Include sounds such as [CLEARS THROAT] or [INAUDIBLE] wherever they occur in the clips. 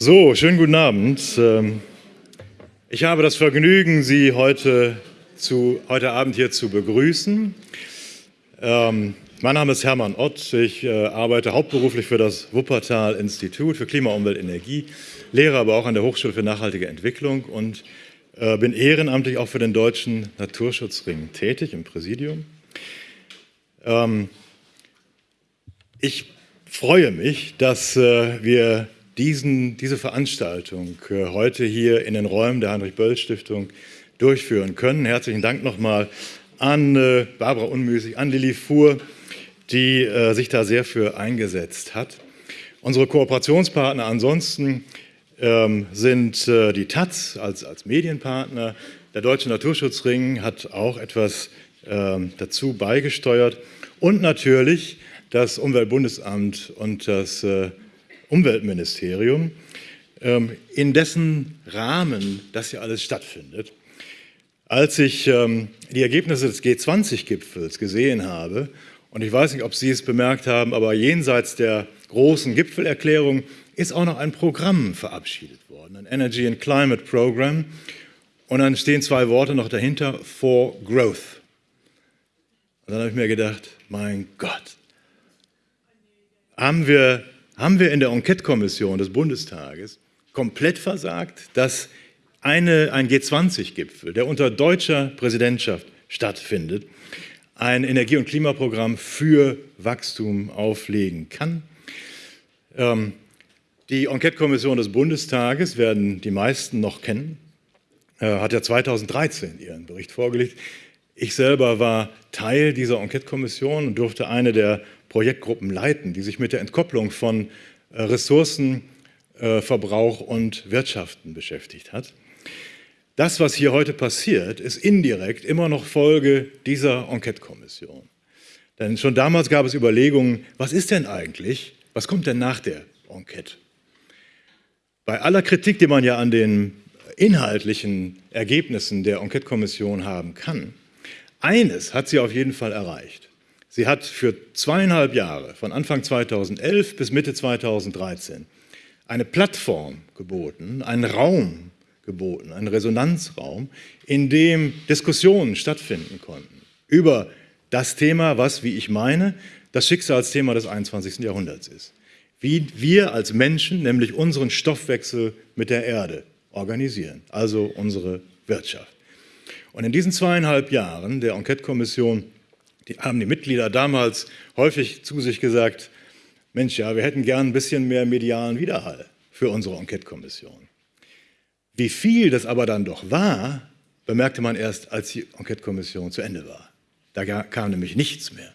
So, schönen guten Abend. Ähm, ich habe das Vergnügen, Sie heute, zu, heute Abend hier zu begrüßen. Ähm, mein Name ist Hermann Ott. Ich äh, arbeite hauptberuflich für das Wuppertal-Institut für Klima, Umwelt, Energie, lehre aber auch an der Hochschule für nachhaltige Entwicklung und äh, bin ehrenamtlich auch für den Deutschen Naturschutzring tätig im Präsidium. Ähm, ich freue mich, dass äh, wir diesen, diese Veranstaltung äh, heute hier in den Räumen der Heinrich-Böll-Stiftung durchführen können. Herzlichen Dank nochmal an äh, Barbara Unmüßig, an Lilly Fuhr, die äh, sich da sehr für eingesetzt hat. Unsere Kooperationspartner ansonsten ähm, sind die Taz als, als Medienpartner. Der Deutsche Naturschutzring hat auch etwas ähm, dazu beigesteuert. Und natürlich das Umweltbundesamt und das Umweltministerium, ähm, in dessen Rahmen das hier alles stattfindet. Als ich ähm, die Ergebnisse des G20-Gipfels gesehen habe, und ich weiß nicht, ob Sie es bemerkt haben, aber jenseits der großen Gipfelerklärung ist auch noch ein Programm verabschiedet worden, ein Energy and Climate Program. Und dann stehen zwei Worte noch dahinter, for Growth. Und dann habe ich mir gedacht, mein Gott, haben wir haben wir in der Enquete-Kommission des Bundestages komplett versagt, dass eine, ein G20-Gipfel, der unter deutscher Präsidentschaft stattfindet, ein Energie- und Klimaprogramm für Wachstum auflegen kann. Ähm, die Enquete-Kommission des Bundestages werden die meisten noch kennen, äh, hat ja 2013 ihren Bericht vorgelegt. Ich selber war Teil dieser Enquete-Kommission und durfte eine der Projektgruppen leiten, die sich mit der Entkopplung von äh, Ressourcenverbrauch und Wirtschaften beschäftigt hat. Das, was hier heute passiert, ist indirekt immer noch Folge dieser Enquete-Kommission. Denn schon damals gab es Überlegungen, was ist denn eigentlich, was kommt denn nach der Enquete? Bei aller Kritik, die man ja an den inhaltlichen Ergebnissen der Enquete-Kommission haben kann, eines hat sie auf jeden Fall erreicht. Sie hat für zweieinhalb Jahre, von Anfang 2011 bis Mitte 2013, eine Plattform geboten, einen Raum geboten, einen Resonanzraum, in dem Diskussionen stattfinden konnten über das Thema, was, wie ich meine, das Schicksalsthema des 21. Jahrhunderts ist. Wie wir als Menschen nämlich unseren Stoffwechsel mit der Erde organisieren, also unsere Wirtschaft. Und in diesen zweieinhalb Jahren der Enquete-Kommission die haben die Mitglieder damals häufig zu sich gesagt, Mensch, ja, wir hätten gern ein bisschen mehr medialen Widerhall für unsere Enquete-Kommission. Wie viel das aber dann doch war, bemerkte man erst, als die Enquete-Kommission zu Ende war. Da kam nämlich nichts mehr.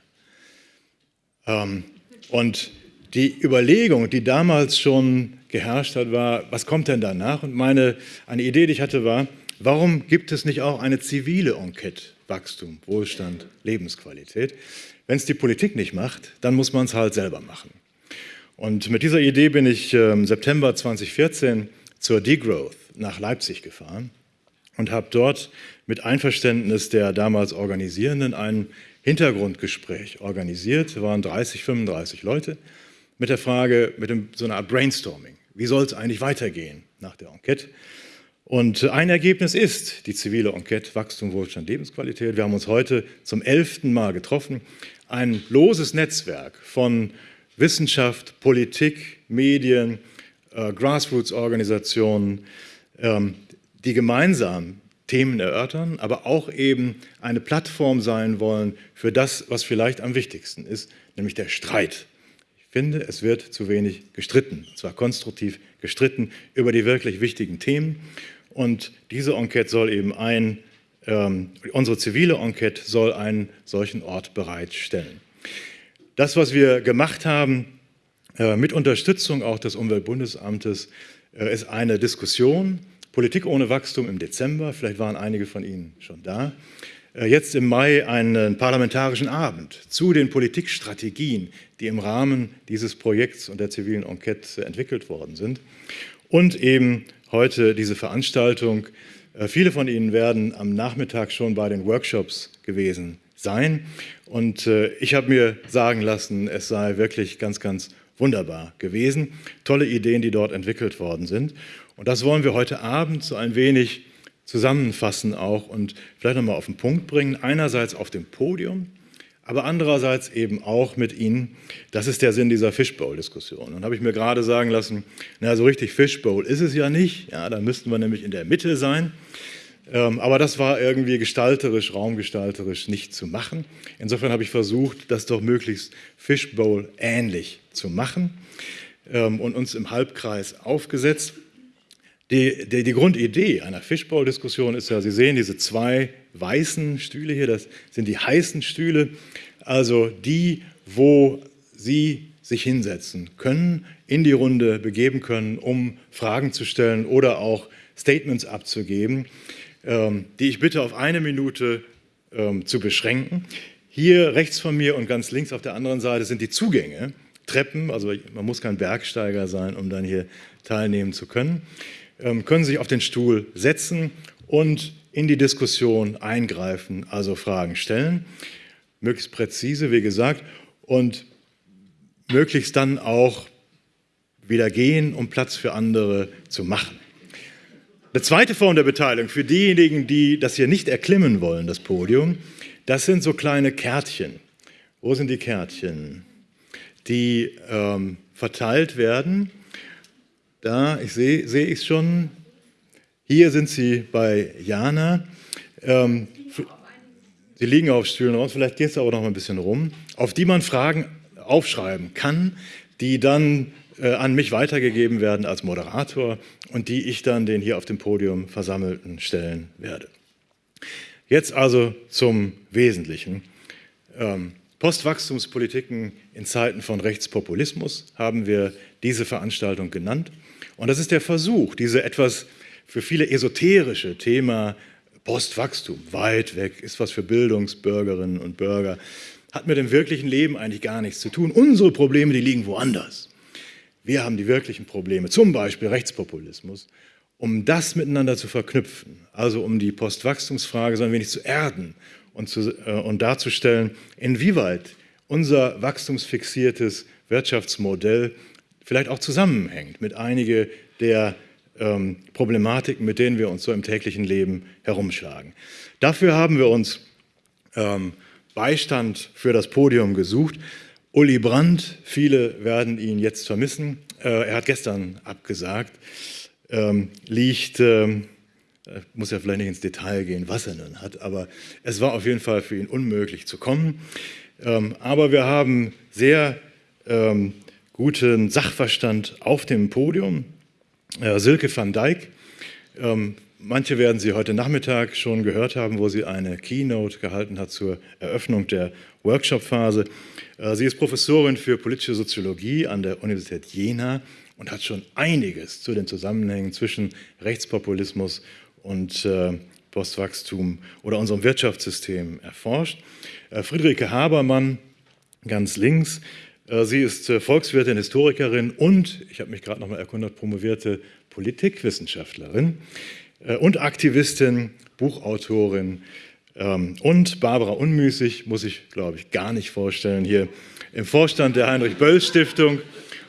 Ähm, und die Überlegung, die damals schon geherrscht hat, war, was kommt denn danach? Und meine, eine Idee, die ich hatte, war, warum gibt es nicht auch eine zivile Enquete Wachstum, Wohlstand, Lebensqualität. Wenn es die Politik nicht macht, dann muss man es halt selber machen. Und mit dieser Idee bin ich im ähm, September 2014 zur Degrowth nach Leipzig gefahren und habe dort mit Einverständnis der damals Organisierenden ein Hintergrundgespräch organisiert. Es waren 30, 35 Leute mit der Frage, mit dem, so einer Art Brainstorming. Wie soll es eigentlich weitergehen nach der Enquete? Und ein Ergebnis ist die zivile Enquete Wachstum, Wohlstand, Lebensqualität. Wir haben uns heute zum elften Mal getroffen. Ein loses Netzwerk von Wissenschaft, Politik, Medien, äh, Grassroots-Organisationen, ähm, die gemeinsam Themen erörtern, aber auch eben eine Plattform sein wollen für das, was vielleicht am wichtigsten ist, nämlich der Streit. Finde, es wird zu wenig gestritten, zwar konstruktiv gestritten über die wirklich wichtigen Themen. Und diese Enquete soll eben ein, ähm, unsere zivile Enquete soll einen solchen Ort bereitstellen. Das, was wir gemacht haben, äh, mit Unterstützung auch des Umweltbundesamtes, äh, ist eine Diskussion, Politik ohne Wachstum im Dezember, vielleicht waren einige von Ihnen schon da, äh, jetzt im Mai einen parlamentarischen Abend zu den Politikstrategien, die im Rahmen dieses Projekts und der zivilen Enquete entwickelt worden sind und eben heute diese Veranstaltung. Äh, viele von Ihnen werden am Nachmittag schon bei den Workshops gewesen sein. Und äh, ich habe mir sagen lassen, es sei wirklich ganz, ganz wunderbar gewesen. Tolle Ideen, die dort entwickelt worden sind. Und das wollen wir heute Abend so ein wenig zusammenfassen auch und vielleicht nochmal auf den Punkt bringen. Einerseits auf dem Podium, aber andererseits eben auch mit Ihnen. Das ist der Sinn dieser Fishbowl-Diskussion. Und habe ich mir gerade sagen lassen, na, so richtig Fishbowl ist es ja nicht. Ja, da müssten wir nämlich in der Mitte sein. Ähm, aber das war irgendwie gestalterisch, raumgestalterisch nicht zu machen. Insofern habe ich versucht, das doch möglichst Fishbowl ähnlich zu machen ähm, und uns im Halbkreis aufgesetzt. Die, die, die Grundidee einer Fishbowl-Diskussion ist ja, Sie sehen diese zwei weißen Stühle hier, das sind die heißen Stühle, also die, wo Sie sich hinsetzen können, in die Runde begeben können, um Fragen zu stellen oder auch Statements abzugeben, ähm, die ich bitte auf eine Minute ähm, zu beschränken. Hier rechts von mir und ganz links auf der anderen Seite sind die Zugänge, Treppen, also man muss kein Bergsteiger sein, um dann hier teilnehmen zu können. Ähm, können sich auf den Stuhl setzen und in die Diskussion eingreifen, also Fragen stellen, möglichst präzise, wie gesagt, und möglichst dann auch wieder gehen, um Platz für andere zu machen. Eine zweite Form der Beteiligung für diejenigen, die das hier nicht erklimmen wollen, das Podium, das sind so kleine Kärtchen. Wo sind die Kärtchen? Die ähm, verteilt werden da, ich sehe seh ich schon. Hier sind sie bei Jana. Ähm, sie liegen auf Stühlen raus, vielleicht geht es aber noch mal ein bisschen rum, auf die man Fragen aufschreiben kann, die dann äh, an mich weitergegeben werden als Moderator und die ich dann den hier auf dem Podium Versammelten stellen werde. Jetzt also zum Wesentlichen. Ähm, Postwachstumspolitiken in Zeiten von Rechtspopulismus haben wir diese Veranstaltung genannt. Und das ist der Versuch, diese etwas für viele esoterische Thema Postwachstum, weit weg, ist was für Bildungsbürgerinnen und Bürger, hat mit dem wirklichen Leben eigentlich gar nichts zu tun. Unsere Probleme, die liegen woanders. Wir haben die wirklichen Probleme, zum Beispiel Rechtspopulismus, um das miteinander zu verknüpfen, also um die Postwachstumsfrage so ein wenig zu erden und, zu, äh, und darzustellen, inwieweit unser wachstumsfixiertes Wirtschaftsmodell vielleicht auch zusammenhängt mit einigen der ähm, Problematiken, mit denen wir uns so im täglichen Leben herumschlagen. Dafür haben wir uns ähm, Beistand für das Podium gesucht. Uli Brandt, viele werden ihn jetzt vermissen. Äh, er hat gestern abgesagt, ähm, liegt, äh, muss ja vielleicht nicht ins Detail gehen, was er nun hat, aber es war auf jeden Fall für ihn unmöglich zu kommen. Ähm, aber wir haben sehr ähm, guten Sachverstand auf dem Podium. Äh, Silke van Dijk, ähm, manche werden Sie heute Nachmittag schon gehört haben, wo sie eine Keynote gehalten hat zur Eröffnung der Workshop-Phase. Äh, sie ist Professorin für politische Soziologie an der Universität Jena und hat schon einiges zu den Zusammenhängen zwischen Rechtspopulismus und äh, Postwachstum oder unserem Wirtschaftssystem erforscht. Äh, Friederike Habermann, ganz links, äh, sie ist Volkswirtin, Historikerin und, ich habe mich gerade noch mal erkundigt, promovierte Politikwissenschaftlerin und Aktivistin, Buchautorin ähm, und Barbara Unmüßig, muss ich glaube ich gar nicht vorstellen, hier im Vorstand der Heinrich-Böll-Stiftung,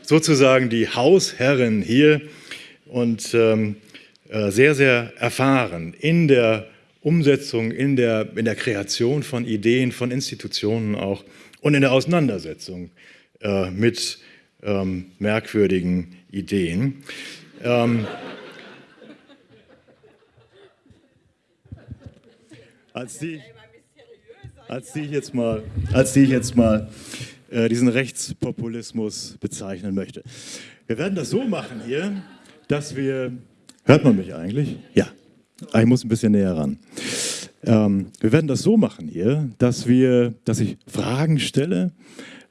sozusagen die Hausherrin hier und ähm, sehr, sehr erfahren in der Umsetzung, in der, in der Kreation von Ideen, von Institutionen auch und in der Auseinandersetzung äh, mit ähm, merkwürdigen Ideen. Ähm, als die, als die ich jetzt mal, als die ich jetzt mal äh, diesen Rechtspopulismus bezeichnen möchte. Wir werden das so machen hier, dass wir, hört man mich eigentlich? Ja, ah, ich muss ein bisschen näher ran. Ähm, wir werden das so machen hier, dass, wir, dass ich Fragen stelle,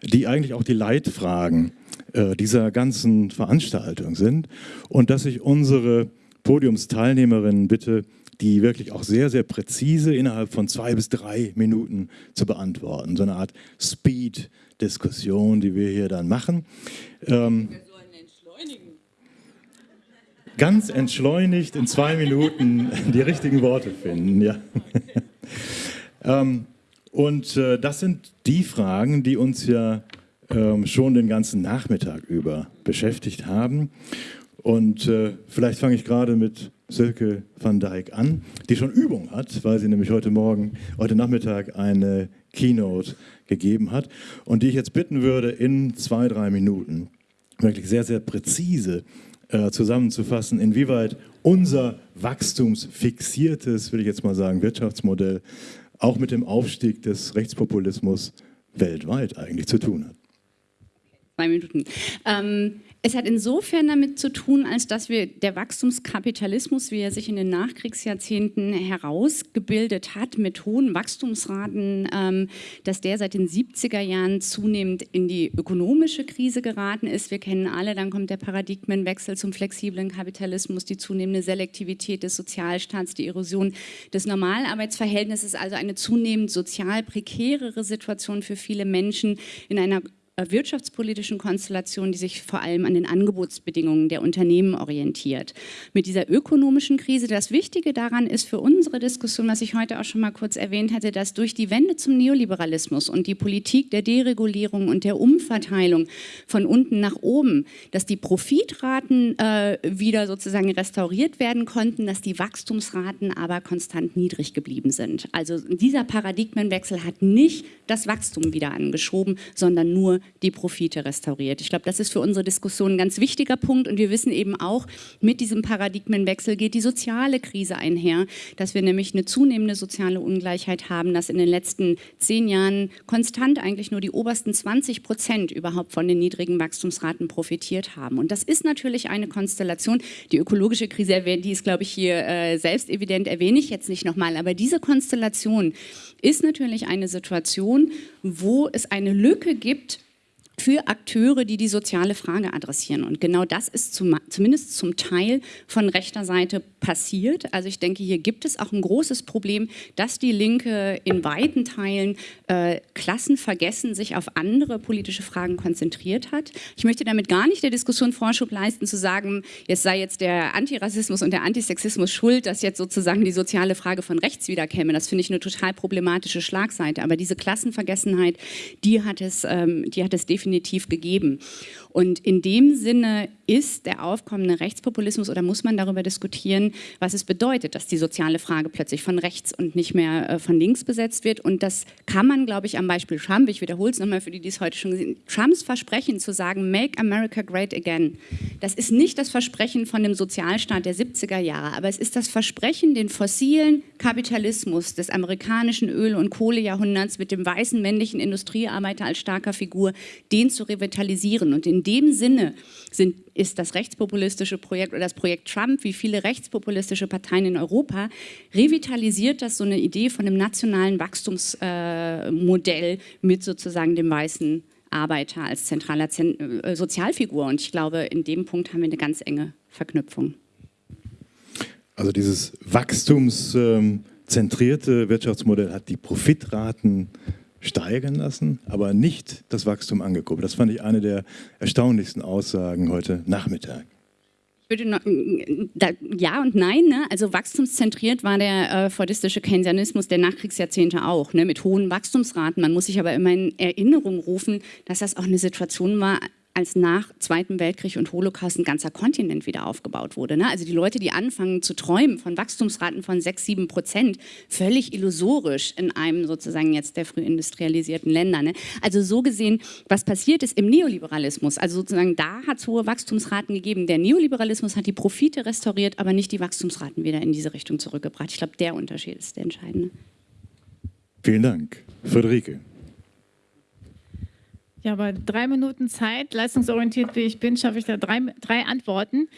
die eigentlich auch die Leitfragen äh, dieser ganzen Veranstaltung sind und dass ich unsere Podiumsteilnehmerinnen bitte, die wirklich auch sehr, sehr präzise innerhalb von zwei bis drei Minuten zu beantworten. So eine Art Speed-Diskussion, die wir hier dann machen. Ähm, ganz entschleunigt in zwei Minuten die richtigen Worte finden. Ja. ähm, und äh, das sind die Fragen, die uns ja ähm, schon den ganzen Nachmittag über beschäftigt haben. Und äh, vielleicht fange ich gerade mit Silke van Dijk an, die schon Übung hat, weil sie nämlich heute Morgen, heute Nachmittag eine Keynote gegeben hat und die ich jetzt bitten würde, in zwei, drei Minuten wirklich sehr, sehr präzise äh, zusammenzufassen, inwieweit unser wachstumsfixiertes, will ich jetzt mal sagen, Wirtschaftsmodell auch mit dem Aufstieg des Rechtspopulismus weltweit eigentlich zu tun hat. Zwei Minuten. Ähm, es hat insofern damit zu tun, als dass wir der Wachstumskapitalismus, wie er sich in den Nachkriegsjahrzehnten herausgebildet hat, mit hohen Wachstumsraten, ähm, dass der seit den 70er Jahren zunehmend in die ökonomische Krise geraten ist. Wir kennen alle, dann kommt der Paradigmenwechsel zum flexiblen Kapitalismus, die zunehmende Selektivität des Sozialstaats, die Erosion des Normalarbeitsverhältnisses, also eine zunehmend sozial prekärere Situation für viele Menschen in einer wirtschaftspolitischen Konstellation, die sich vor allem an den Angebotsbedingungen der Unternehmen orientiert. Mit dieser ökonomischen Krise, das Wichtige daran ist für unsere Diskussion, was ich heute auch schon mal kurz erwähnt hatte, dass durch die Wende zum Neoliberalismus und die Politik der Deregulierung und der Umverteilung von unten nach oben, dass die Profitraten äh, wieder sozusagen restauriert werden konnten, dass die Wachstumsraten aber konstant niedrig geblieben sind. Also dieser Paradigmenwechsel hat nicht das Wachstum wieder angeschoben, sondern nur die Profite restauriert. Ich glaube, das ist für unsere Diskussion ein ganz wichtiger Punkt und wir wissen eben auch, mit diesem Paradigmenwechsel geht die soziale Krise einher, dass wir nämlich eine zunehmende soziale Ungleichheit haben, dass in den letzten zehn Jahren konstant eigentlich nur die obersten 20 Prozent überhaupt von den niedrigen Wachstumsraten profitiert haben. Und das ist natürlich eine Konstellation, die ökologische Krise, die ist, glaube ich, hier äh, selbst evident, erwähne ich jetzt nicht nochmal, aber diese Konstellation ist natürlich eine Situation, wo es eine Lücke gibt für Akteure, die die soziale Frage adressieren. Und genau das ist zum, zumindest zum Teil von rechter Seite passiert. Also ich denke, hier gibt es auch ein großes Problem, dass die Linke in weiten Teilen äh, Klassenvergessen sich auf andere politische Fragen konzentriert hat. Ich möchte damit gar nicht der Diskussion Vorschub leisten, zu sagen, jetzt sei jetzt der Antirassismus und der Antisexismus schuld, dass jetzt sozusagen die soziale Frage von rechts wiederkäme. Das finde ich eine total problematische Schlagseite. Aber diese Klassenvergessenheit, die hat es, ähm, die hat es definitiv definitiv gegeben. Und in dem Sinne ist der aufkommende Rechtspopulismus oder muss man darüber diskutieren, was es bedeutet, dass die soziale Frage plötzlich von rechts und nicht mehr äh, von links besetzt wird. Und das kann man, glaube ich, am Beispiel Trump, ich wiederhole es nochmal für die, die es heute schon gesehen haben, Trumps Versprechen zu sagen, make America great again, das ist nicht das Versprechen von dem Sozialstaat der 70er Jahre, aber es ist das Versprechen, den fossilen Kapitalismus des amerikanischen Öl- und Kohlejahrhunderts mit dem weißen männlichen Industriearbeiter als starker Figur, den zu revitalisieren. Und in dem Sinne sind, ist das rechtspopulistische Projekt oder das Projekt Trump, wie viele rechtspopulistische Parteien in Europa, revitalisiert das so eine Idee von einem nationalen Wachstumsmodell äh, mit sozusagen dem weißen Arbeiter als zentraler Zen äh, Sozialfigur. Und ich glaube, in dem Punkt haben wir eine ganz enge Verknüpfung. Also dieses wachstumszentrierte Wirtschaftsmodell hat die Profitraten steigern lassen, aber nicht das Wachstum angekurbelt. Das fand ich eine der erstaunlichsten Aussagen heute Nachmittag. Noch, da, ja und nein. Ne? Also wachstumszentriert war der äh, fordistische Keynesianismus der Nachkriegsjahrzehnte auch, ne? mit hohen Wachstumsraten. Man muss sich aber immer in Erinnerung rufen, dass das auch eine Situation war, als nach Zweiten Weltkrieg und Holocaust ein ganzer Kontinent wieder aufgebaut wurde. Ne? Also die Leute, die anfangen zu träumen von Wachstumsraten von 6, 7 Prozent, völlig illusorisch in einem sozusagen jetzt der früh industrialisierten Länder. Ne? Also so gesehen, was passiert ist im Neoliberalismus, also sozusagen da hat es hohe Wachstumsraten gegeben. Der Neoliberalismus hat die Profite restauriert, aber nicht die Wachstumsraten wieder in diese Richtung zurückgebracht. Ich glaube, der Unterschied ist der entscheidende. Vielen Dank. Friederike. Ja, bei drei Minuten Zeit, leistungsorientiert wie ich bin, schaffe ich da drei, drei Antworten.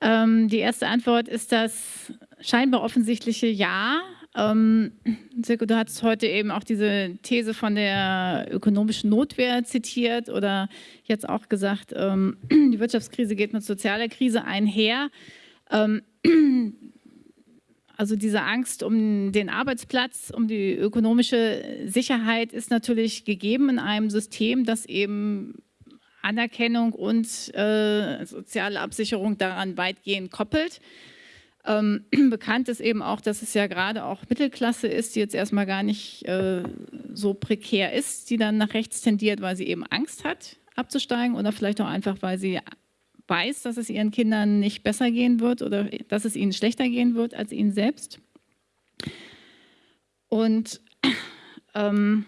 Ähm, die erste Antwort ist das scheinbar offensichtliche Ja. Ähm, Silke, du hast heute eben auch diese These von der ökonomischen Notwehr zitiert oder jetzt auch gesagt, ähm, [CLEARS THROAT] die Wirtschaftskrise geht mit sozialer Krise einher. Ähm, [CLEARS THROAT] also diese Angst um den Arbeitsplatz, um die ökonomische Sicherheit ist natürlich gegeben in einem System, das eben Anerkennung und äh, soziale Absicherung daran weitgehend koppelt. Ähm, [CLEARS THROAT] bekannt ist eben auch, dass es ja gerade auch Mittelklasse ist, die jetzt erstmal gar nicht äh, so prekär ist, die dann nach rechts tendiert, weil sie eben Angst hat, abzusteigen oder vielleicht auch einfach, weil sie weiß, dass es ihren Kindern nicht besser gehen wird oder dass es ihnen schlechter gehen wird als ihnen selbst. Und ähm,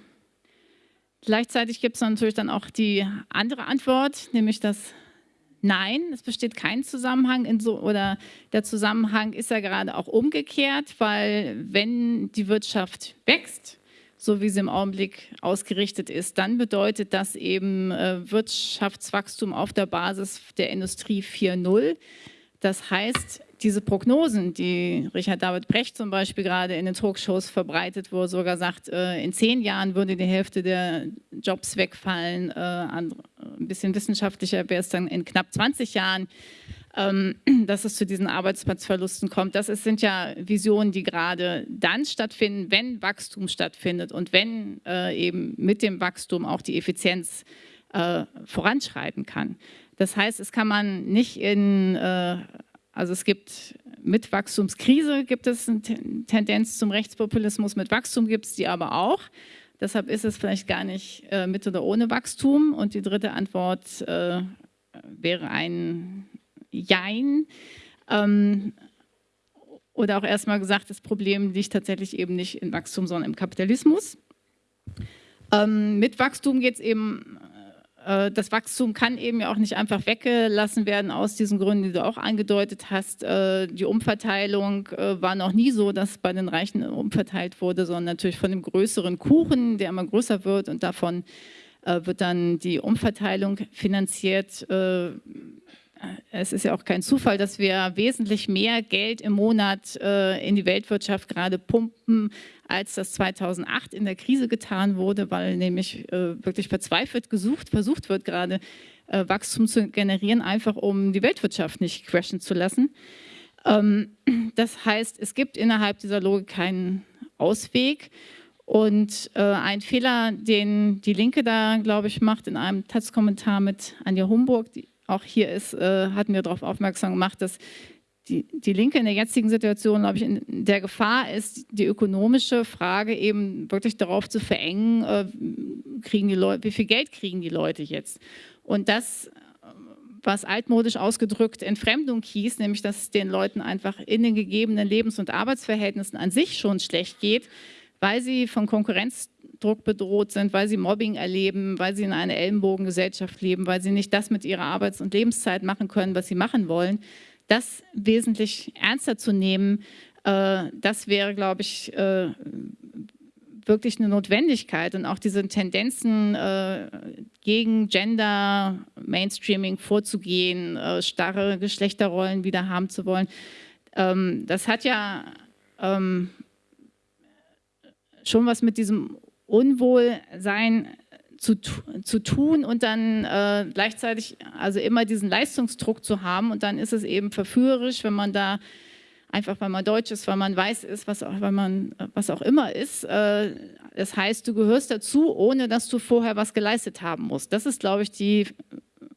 gleichzeitig gibt es natürlich dann auch die andere Antwort, nämlich dass Nein, es besteht kein Zusammenhang so, oder der Zusammenhang ist ja gerade auch umgekehrt, weil wenn die Wirtschaft wächst, so wie sie im Augenblick ausgerichtet ist, dann bedeutet das eben äh, Wirtschaftswachstum auf der Basis der Industrie 4.0. Das heißt, diese Prognosen, die Richard David Brecht zum Beispiel gerade in den Talkshows verbreitet, wo er sogar sagt, äh, in zehn Jahren würde die Hälfte der Jobs wegfallen, äh, ein bisschen wissenschaftlicher wäre es dann in knapp 20 Jahren, ähm, [CLEARS THROAT] dass es zu diesen Arbeitsplatzverlusten kommt. Das sind ja Visionen, die gerade dann stattfinden, wenn Wachstum stattfindet und wenn äh, eben mit dem Wachstum auch die Effizienz voranschreiten kann. Das heißt, es kann man nicht in also es gibt mit Wachstumskrise gibt es eine Tendenz zum Rechtspopulismus, mit Wachstum gibt es die aber auch. Deshalb ist es vielleicht gar nicht äh, mit oder ohne Wachstum. Und die dritte Antwort äh, wäre ein Jein. Ähm, oder auch erstmal gesagt, das Problem liegt tatsächlich eben nicht in Wachstum, sondern im Kapitalismus. Ähm, mit Wachstum geht es eben das Wachstum kann eben ja auch nicht einfach weggelassen werden aus diesen Gründen, die du auch angedeutet hast. Äh, die Umverteilung äh, war noch nie so, dass bei den Reichen umverteilt wurde, sondern natürlich von dem größeren Kuchen, der immer größer wird und davon wird dann die Umverteilung finanziert. Es ist ja auch kein Zufall, dass wir wesentlich mehr Geld im Monat in die Weltwirtschaft gerade pumpen, als das 2008 in der Krise getan wurde, weil nämlich äh, wirklich verzweifelt gesucht, versucht wird, gerade äh, Wachstum zu generieren, einfach um die Weltwirtschaft nicht crashen zu lassen. Ähm, das heißt, es gibt innerhalb dieser Logik keinen Ausweg. Und äh, ein Fehler, den die Linke da, glaube ich, macht in einem Taz-Kommentar mit Anja Homburg, die auch hier ist, äh, hat mir darauf aufmerksam gemacht, dass die, die Linke in der jetzigen Situation, glaube ich, in der Gefahr ist, die ökonomische Frage eben wirklich darauf zu verengen, äh, kriegen die Leute, wie viel Geld kriegen die Leute jetzt? Und das, was altmodisch ausgedrückt Entfremdung hieß, nämlich dass es den Leuten einfach in den gegebenen Lebens- und Arbeitsverhältnissen an sich schon schlecht geht, weil sie von Konkurrenzdruck bedroht sind, weil sie Mobbing erleben, weil sie in einer Ellenbogengesellschaft leben, weil sie nicht das mit ihrer Arbeits- und Lebenszeit machen können, was sie machen wollen das wesentlich ernster zu nehmen, äh, das wäre, glaube ich, äh, wirklich eine Notwendigkeit und auch diese Tendenzen äh, gegen Gender, Mainstreaming vorzugehen, starre Geschlechterrollen wieder haben zu wollen. Ähm, das hat ja ähm, schon was mit diesem Unwohlsein zu, zu tun und dann äh, gleichzeitig also immer diesen Leistungsdruck zu haben und dann ist es eben verführerisch, wenn man da einfach, weil man deutsch ist, weil man weiß ist, was auch, weil man, was auch immer ist. Äh, das heißt, du gehörst dazu, ohne dass du vorher was geleistet haben musst. Das ist, glaube ich, die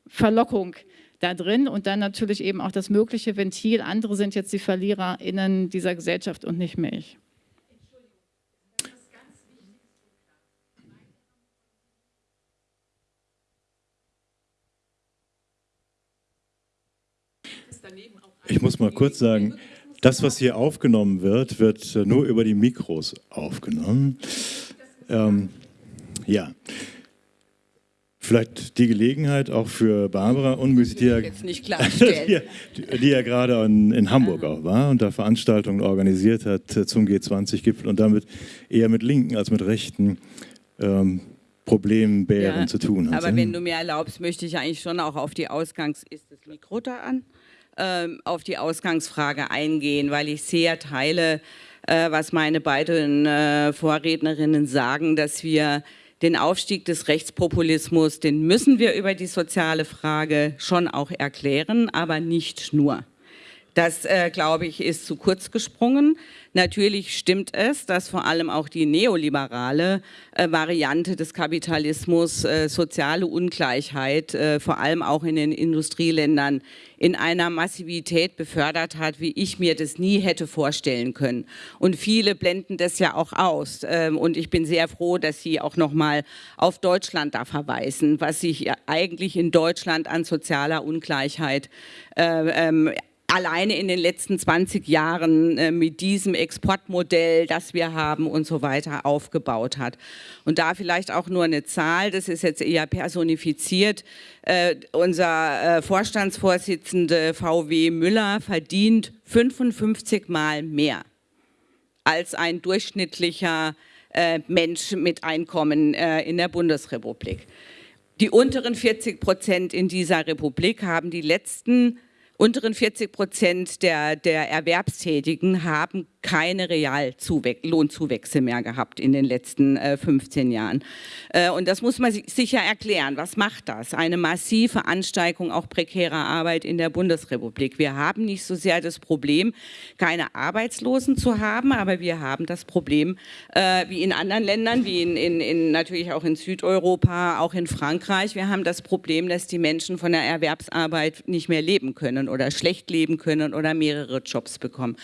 Verlockung da drin und dann natürlich eben auch das mögliche Ventil. Andere sind jetzt die VerliererInnen dieser Gesellschaft und nicht mehr ich. Ich muss mal kurz sagen, das, was hier aufgenommen wird, wird äh, nur über die Mikros aufgenommen. Ähm, ja. Vielleicht die Gelegenheit auch für Barbara Unmüßig, die [LAUGHS] ja, die, die ja gerade in, in Hamburg auch war und da Veranstaltungen organisiert hat äh, zum G20-Gipfel und damit eher mit linken als mit rechten ähm, Problembären ja, zu tun hat. Aber wenn du mir erlaubst, möchte ich eigentlich schon auch auf die Ausgangs... Ist das Mikro da an? Ähm, auf die Ausgangsfrage eingehen, weil ich sehr teile, äh, was meine beiden äh, Vorrednerinnen sagen, dass wir den Aufstieg des Rechtspopulismus, den müssen wir über die soziale Frage schon auch erklären, aber nicht nur. Das, äh, glaube ich, ist zu kurz gesprungen. Natürlich stimmt es, dass vor allem auch die neoliberale äh, Variante des Kapitalismus äh, soziale Ungleichheit, äh, vor allem auch in den Industrieländern, in einer Massivität befördert hat, wie ich mir das nie hätte vorstellen können. Und viele blenden das ja auch aus. Ähm, und ich bin sehr froh, dass Sie auch nochmal auf Deutschland da verweisen, was sich eigentlich in Deutschland an sozialer Ungleichheit äh, ähm, alleine in den letzten 20 Jahren äh, mit diesem Exportmodell, das wir haben und so weiter aufgebaut hat. Und da vielleicht auch nur eine Zahl, das ist jetzt eher personifiziert. Äh, unser äh, Vorstandsvorsitzende VW Müller verdient 55 Mal mehr als ein durchschnittlicher äh, Mensch mit Einkommen äh, in der Bundesrepublik. Die unteren 40 Prozent in dieser Republik haben die letzten unteren 40 Prozent der, der Erwerbstätigen haben keine Reallohnzuwächse mehr gehabt in den letzten äh, 15 Jahren. Äh, und das muss man sich ja erklären. Was macht das? Eine massive Ansteigung auch prekärer Arbeit in der Bundesrepublik. Wir haben nicht so sehr das Problem, keine Arbeitslosen zu haben, aber wir haben das Problem, äh, wie in anderen Ländern, wie in, in, in, natürlich auch in Südeuropa, auch in Frankreich, wir haben das Problem, dass die Menschen von der Erwerbsarbeit nicht mehr leben können oder schlecht leben können oder mehrere Jobs bekommen.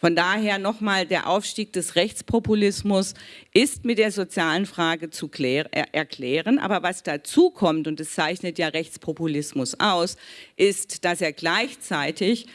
Von daher nochmal, der Aufstieg des Rechtspopulismus ist mit der sozialen Frage zu erklären. Aber was dazu kommt, und das zeichnet ja Rechtspopulismus aus, ist, dass er gleichzeitig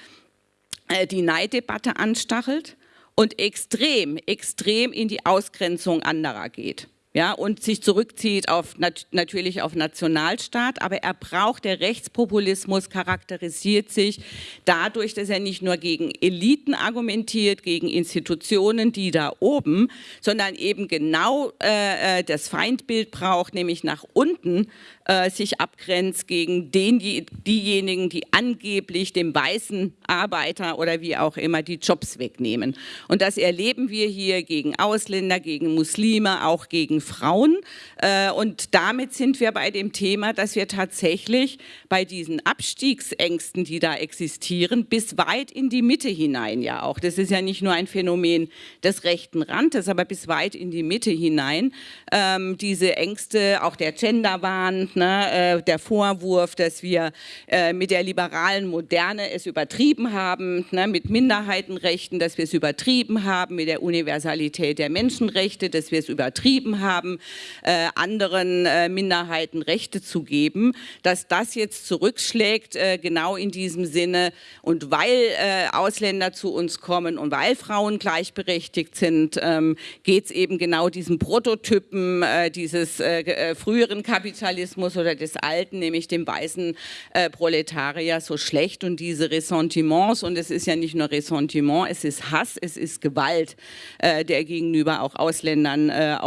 äh, die Neiddebatte anstachelt und extrem, extrem in die Ausgrenzung anderer geht ja, und sich zurückzieht auf nat natürlich auf Nationalstaat, aber er braucht, der Rechtspopulismus charakterisiert sich dadurch, dass er nicht nur gegen Eliten argumentiert, gegen Institutionen, die da oben, sondern eben genau äh, äh das Feindbild braucht, nämlich nach unten äh, sich abgrenzt gegen den, die, diejenigen, die angeblich dem weißen Arbeiter oder wie auch immer die Jobs wegnehmen. Und das erleben wir hier gegen Ausländer, gegen Muslime, auch gegen Frauen. Äh, und damit sind wir bei dem Thema, dass wir tatsächlich bei diesen Abstiegsängsten, die da existieren, bis weit in die Mitte hinein ja auch. Das ist ja nicht nur ein Phänomen des rechten Randes, aber bis weit in die Mitte hinein. Ähm, diese Ängste, auch der Genderwahn, ne, äh, der Vorwurf, dass wir äh, mit der liberalen Moderne es übertrieben haben, ne, mit Minderheitenrechten, dass wir es übertrieben haben, mit der Universalität der Menschenrechte, dass wir es übertrieben haben, äh, anderen äh, Minderheiten Rechte zu geben, dass das jetzt zurückschlägt, äh, genau in diesem Sinne. Und weil äh, Ausländer zu uns kommen und weil Frauen gleichberechtigt sind, ähm, geht es eben genau diesen Prototypen dieses früheren Kapitalismus oder des Alten, nämlich dem weißen äh, Proletarier, so schlecht und diese Ressentiments, und es ist ja nicht nur Ressentiment, es ist Hass, es ist Gewalt, äh, der gegenüber auch Ausländern äh,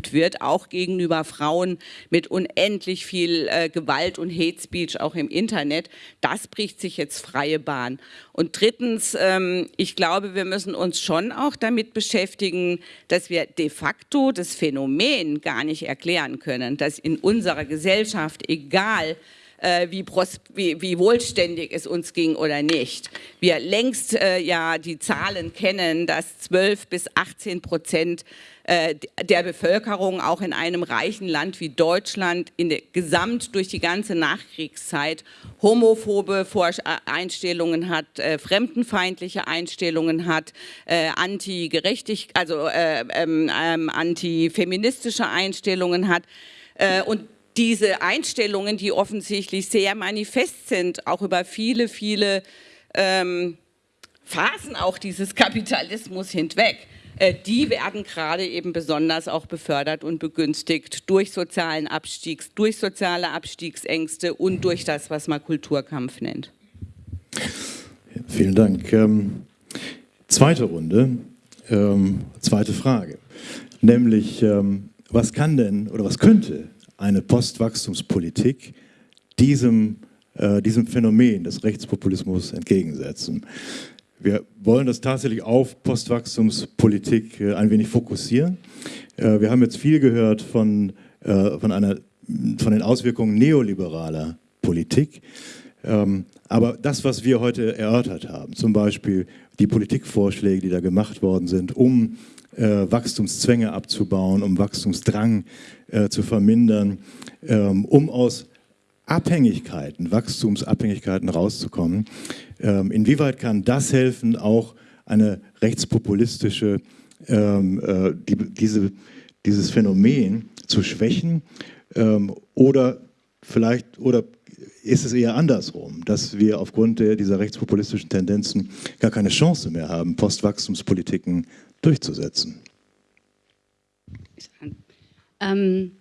ausgeübt wird, auch gegenüber Frauen mit unendlich viel äh, Gewalt und Hate Speech auch im Internet, das bricht sich jetzt freie Bahn. Und drittens, ähm, ich glaube, wir müssen uns schon auch damit beschäftigen, dass wir de facto das Phänomen gar nicht erklären können, dass in unserer Gesellschaft, egal äh, wie, wie, wie, wohlständig es uns ging oder nicht. Wir längst äh, ja die Zahlen kennen, dass 12 bis 18 Prozent äh, der Bevölkerung auch in einem reichen Land wie Deutschland in der, gesamt durch die ganze Nachkriegszeit homophobe Einstellungen hat, äh, fremdenfeindliche Einstellungen hat, äh, anti-gerechtig, also äh, ähm, ähm, antifeministische Einstellungen hat und diese Einstellungen, die offensichtlich sehr manifest sind, auch über viele, viele ähm, Phasen auch dieses Kapitalismus hinweg, äh, die werden gerade eben besonders auch befördert und begünstigt durch sozialen Abstiegs, durch soziale Abstiegsängste und durch das, was man Kulturkampf nennt. Vielen Dank. Ähm, zweite Runde, ähm, zweite Frage, nämlich ähm, was kann denn oder was könnte eine Postwachstumspolitik diesem, äh, diesem Phänomen des Rechtspopulismus entgegensetzen. Wir wollen das tatsächlich auf Postwachstumspolitik äh, ein wenig fokussieren. Äh, wir haben jetzt viel gehört von, äh, von, einer, von den Auswirkungen neoliberaler Politik. Ähm, aber das, was wir heute erörtert haben, zum Beispiel die Politikvorschläge, die da gemacht worden sind, um äh, Wachstumszwänge abzubauen, um Wachstumsdrang äh, zu vermindern, ähm, um aus Abhängigkeiten, Wachstumsabhängigkeiten rauszukommen. Ähm, inwieweit kann das helfen, auch eine rechtspopulistische, ähm, äh, die, diese, dieses Phänomen zu schwächen ähm, oder vielleicht oder ist es eher andersrum, dass wir aufgrund der, dieser rechtspopulistischen Tendenzen gar keine Chance mehr haben, Postwachstumspolitiken durchzusetzen? Ähm,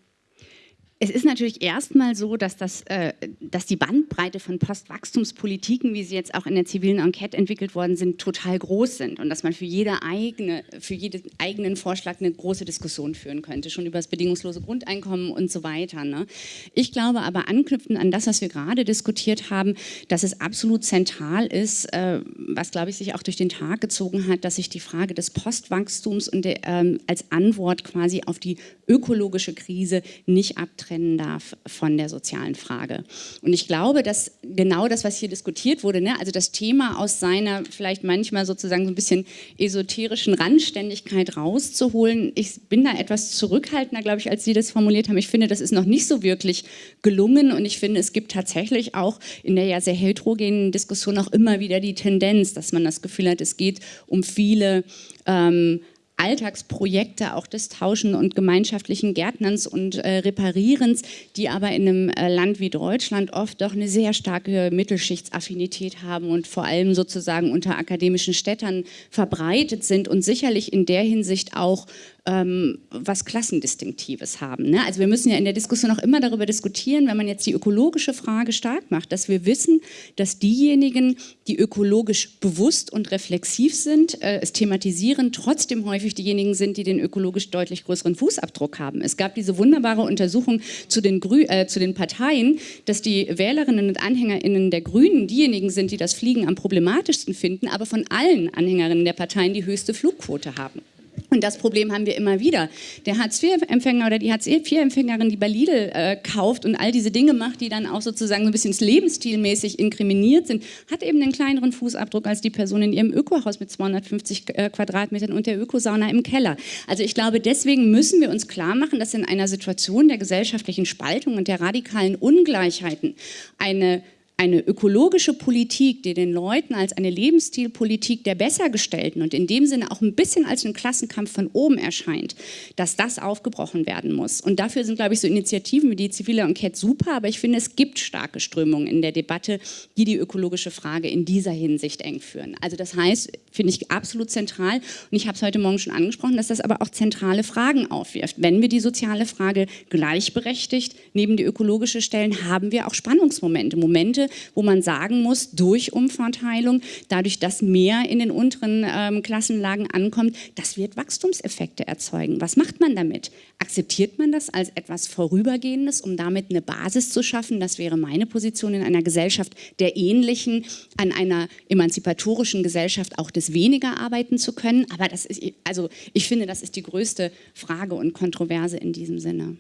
es ist natürlich erstmal so, dass, das, äh, dass die Bandbreite von Postwachstumspolitiken, wie sie jetzt auch in der zivilen Enquete entwickelt worden sind, total groß sind und dass man für, jede eigene, für jeden eigenen Vorschlag eine große Diskussion führen könnte, schon über das bedingungslose Grundeinkommen und so weiter. Ne? Ich glaube aber anknüpfend an das, was wir gerade diskutiert haben, dass es absolut zentral ist, äh, was glaube ich sich auch durch den Tag gezogen hat, dass sich die Frage des Postwachstums und der, ähm, als Antwort quasi auf die ökologische Krise nicht abtrennt trennen darf von der sozialen Frage. Und ich glaube, dass genau das, was hier diskutiert wurde, ne, also das Thema aus seiner vielleicht manchmal sozusagen so ein bisschen esoterischen Randständigkeit rauszuholen, ich bin da etwas zurückhaltender, glaube ich, als Sie das formuliert haben. Ich finde, das ist noch nicht so wirklich gelungen und ich finde, es gibt tatsächlich auch in der ja sehr heterogenen Diskussion auch immer wieder die Tendenz, dass man das Gefühl hat, es geht um viele ähm, Alltagsprojekte auch des Tauschen und gemeinschaftlichen Gärtnerns und äh, Reparierens, die aber in einem äh, Land wie Deutschland oft doch eine sehr starke Mittelschichtsaffinität haben und vor allem sozusagen unter akademischen Städtern verbreitet sind und sicherlich in der Hinsicht auch ähm, was Klassendistinktives haben. Ne? Also wir müssen ja in der Diskussion auch immer darüber diskutieren, wenn man jetzt die ökologische Frage stark macht, dass wir wissen, dass diejenigen, die ökologisch bewusst und reflexiv sind, äh, es thematisieren, trotzdem häufig diejenigen sind, die den ökologisch deutlich größeren Fußabdruck haben. Es gab diese wunderbare Untersuchung zu den, Grü äh, zu den Parteien, dass die Wählerinnen und AnhängerInnen der Grünen diejenigen sind, die das Fliegen am problematischsten finden, aber von allen Anhängerinnen der Parteien die höchste Flugquote haben. Und das Problem haben wir immer wieder. Der Hartz-IV-Empfänger oder die Hartz-IV-Empfängerin, die bei Lidl äh, kauft und all diese Dinge macht, die dann auch sozusagen so ein bisschen lebensstilmäßig inkriminiert sind, hat eben einen kleineren Fußabdruck als die Person in ihrem Ökohaus mit 250 äh, Quadratmetern und der Ökosauna im Keller. Also ich glaube, deswegen müssen wir uns klar machen, dass in einer Situation der gesellschaftlichen Spaltung und der radikalen Ungleichheiten eine eine ökologische Politik, die den Leuten als eine Lebensstilpolitik der Bessergestellten und in dem Sinne auch ein bisschen als ein Klassenkampf von oben erscheint, dass das aufgebrochen werden muss. Und dafür sind, glaube ich, so Initiativen wie die zivile Enquete super, aber ich finde, es gibt starke Strömungen in der Debatte, die die ökologische Frage in dieser Hinsicht eng führen. Also das heißt, finde ich absolut zentral und ich habe es heute Morgen schon angesprochen, dass das aber auch zentrale Fragen aufwirft. Wenn wir die soziale Frage gleichberechtigt neben die ökologische stellen, haben wir auch Spannungsmomente, Momente, wo man sagen muss, durch Umverteilung, dadurch, dass mehr in den unteren ähm, Klassenlagen ankommt, das wird Wachstumseffekte erzeugen. Was macht man damit? Akzeptiert man das als etwas Vorübergehendes, um damit eine Basis zu schaffen? Das wäre meine Position in einer Gesellschaft der Ähnlichen, an einer emanzipatorischen Gesellschaft auch des Weniger arbeiten zu können. Aber das ist, also ich finde, das ist die größte Frage und Kontroverse in diesem Sinne.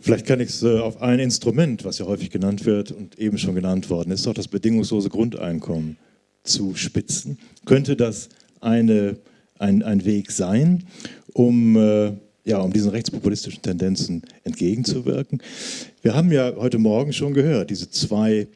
Vielleicht kann ich es äh, auf ein Instrument, was ja häufig genannt wird und eben schon genannt worden ist, auch das bedingungslose Grundeinkommen zu spitzen. Könnte das eine, ein, ein Weg sein, um, äh, ja, um diesen rechtspopulistischen Tendenzen entgegenzuwirken? Wir haben ja heute Morgen schon gehört, diese zwei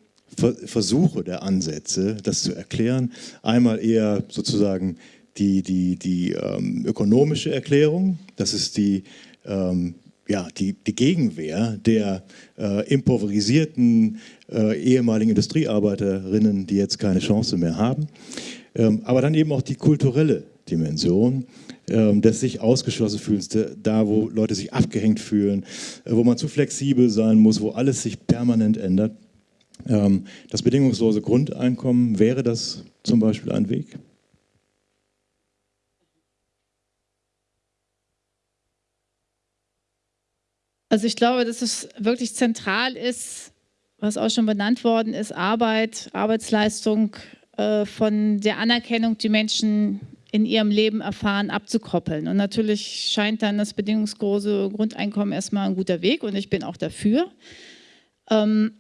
Versuche der Ansätze, das zu erklären. Einmal eher sozusagen die, die, die ähm, ökonomische Erklärung, das ist die ähm, ja, die, die Gegenwehr der äh, impoverisierten äh, ehemaligen Industriearbeiterinnen, die jetzt keine Chance mehr haben. Ähm, aber dann eben auch die kulturelle Dimension ähm, des sich ausgeschlossen fühlens, da wo Leute sich abgehängt fühlen, äh, wo man zu flexibel sein muss, wo alles sich permanent ändert. Ähm, das bedingungslose Grundeinkommen, wäre das zum Beispiel ein Weg? Also ich glaube, dass es wirklich zentral ist, was auch schon benannt worden ist, Arbeit, Arbeitsleistung äh, von der Anerkennung, die Menschen in ihrem Leben erfahren, abzukoppeln. Und natürlich scheint dann das bedingungslose Grundeinkommen erstmal ein guter Weg und ich bin auch dafür. Ähm,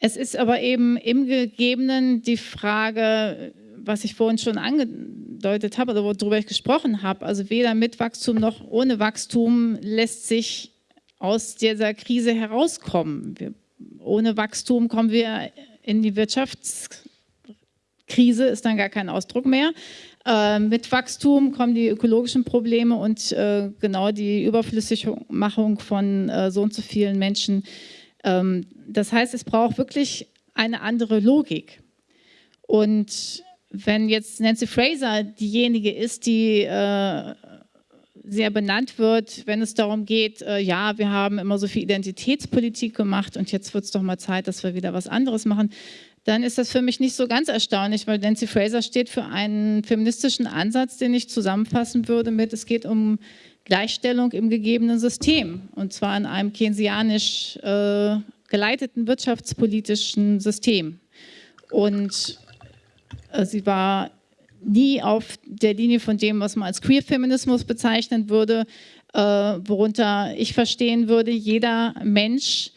es ist aber eben im Gegebenen die Frage, was ich vorhin schon angedeutet habe oder worüber ich gesprochen habe, also weder mit Wachstum noch ohne Wachstum lässt sich aus dieser Krise herauskommen. Wir, ohne Wachstum kommen wir in die Wirtschaftskrise, ist dann gar kein Ausdruck mehr. Äh, mit Wachstum kommen die ökologischen Probleme und äh, genau die Überflüssigmachung von äh, so und so vielen Menschen. Ähm, das heißt, es braucht wirklich eine andere Logik. Und wenn jetzt Nancy Fraser diejenige ist, die äh, sehr benannt wird, wenn es darum geht, äh, ja, wir haben immer so viel Identitätspolitik gemacht und jetzt wird es doch mal Zeit, dass wir wieder was anderes machen, dann ist das für mich nicht so ganz erstaunlich, weil Nancy Fraser steht für einen feministischen Ansatz, den ich zusammenfassen würde mit, es geht um Gleichstellung im gegebenen System und zwar in einem keynesianisch äh, geleiteten wirtschaftspolitischen System. Und sie war nie auf der Linie von dem, was man als Queer-Feminismus bezeichnen würde, äh, worunter ich verstehen würde, jeder Mensch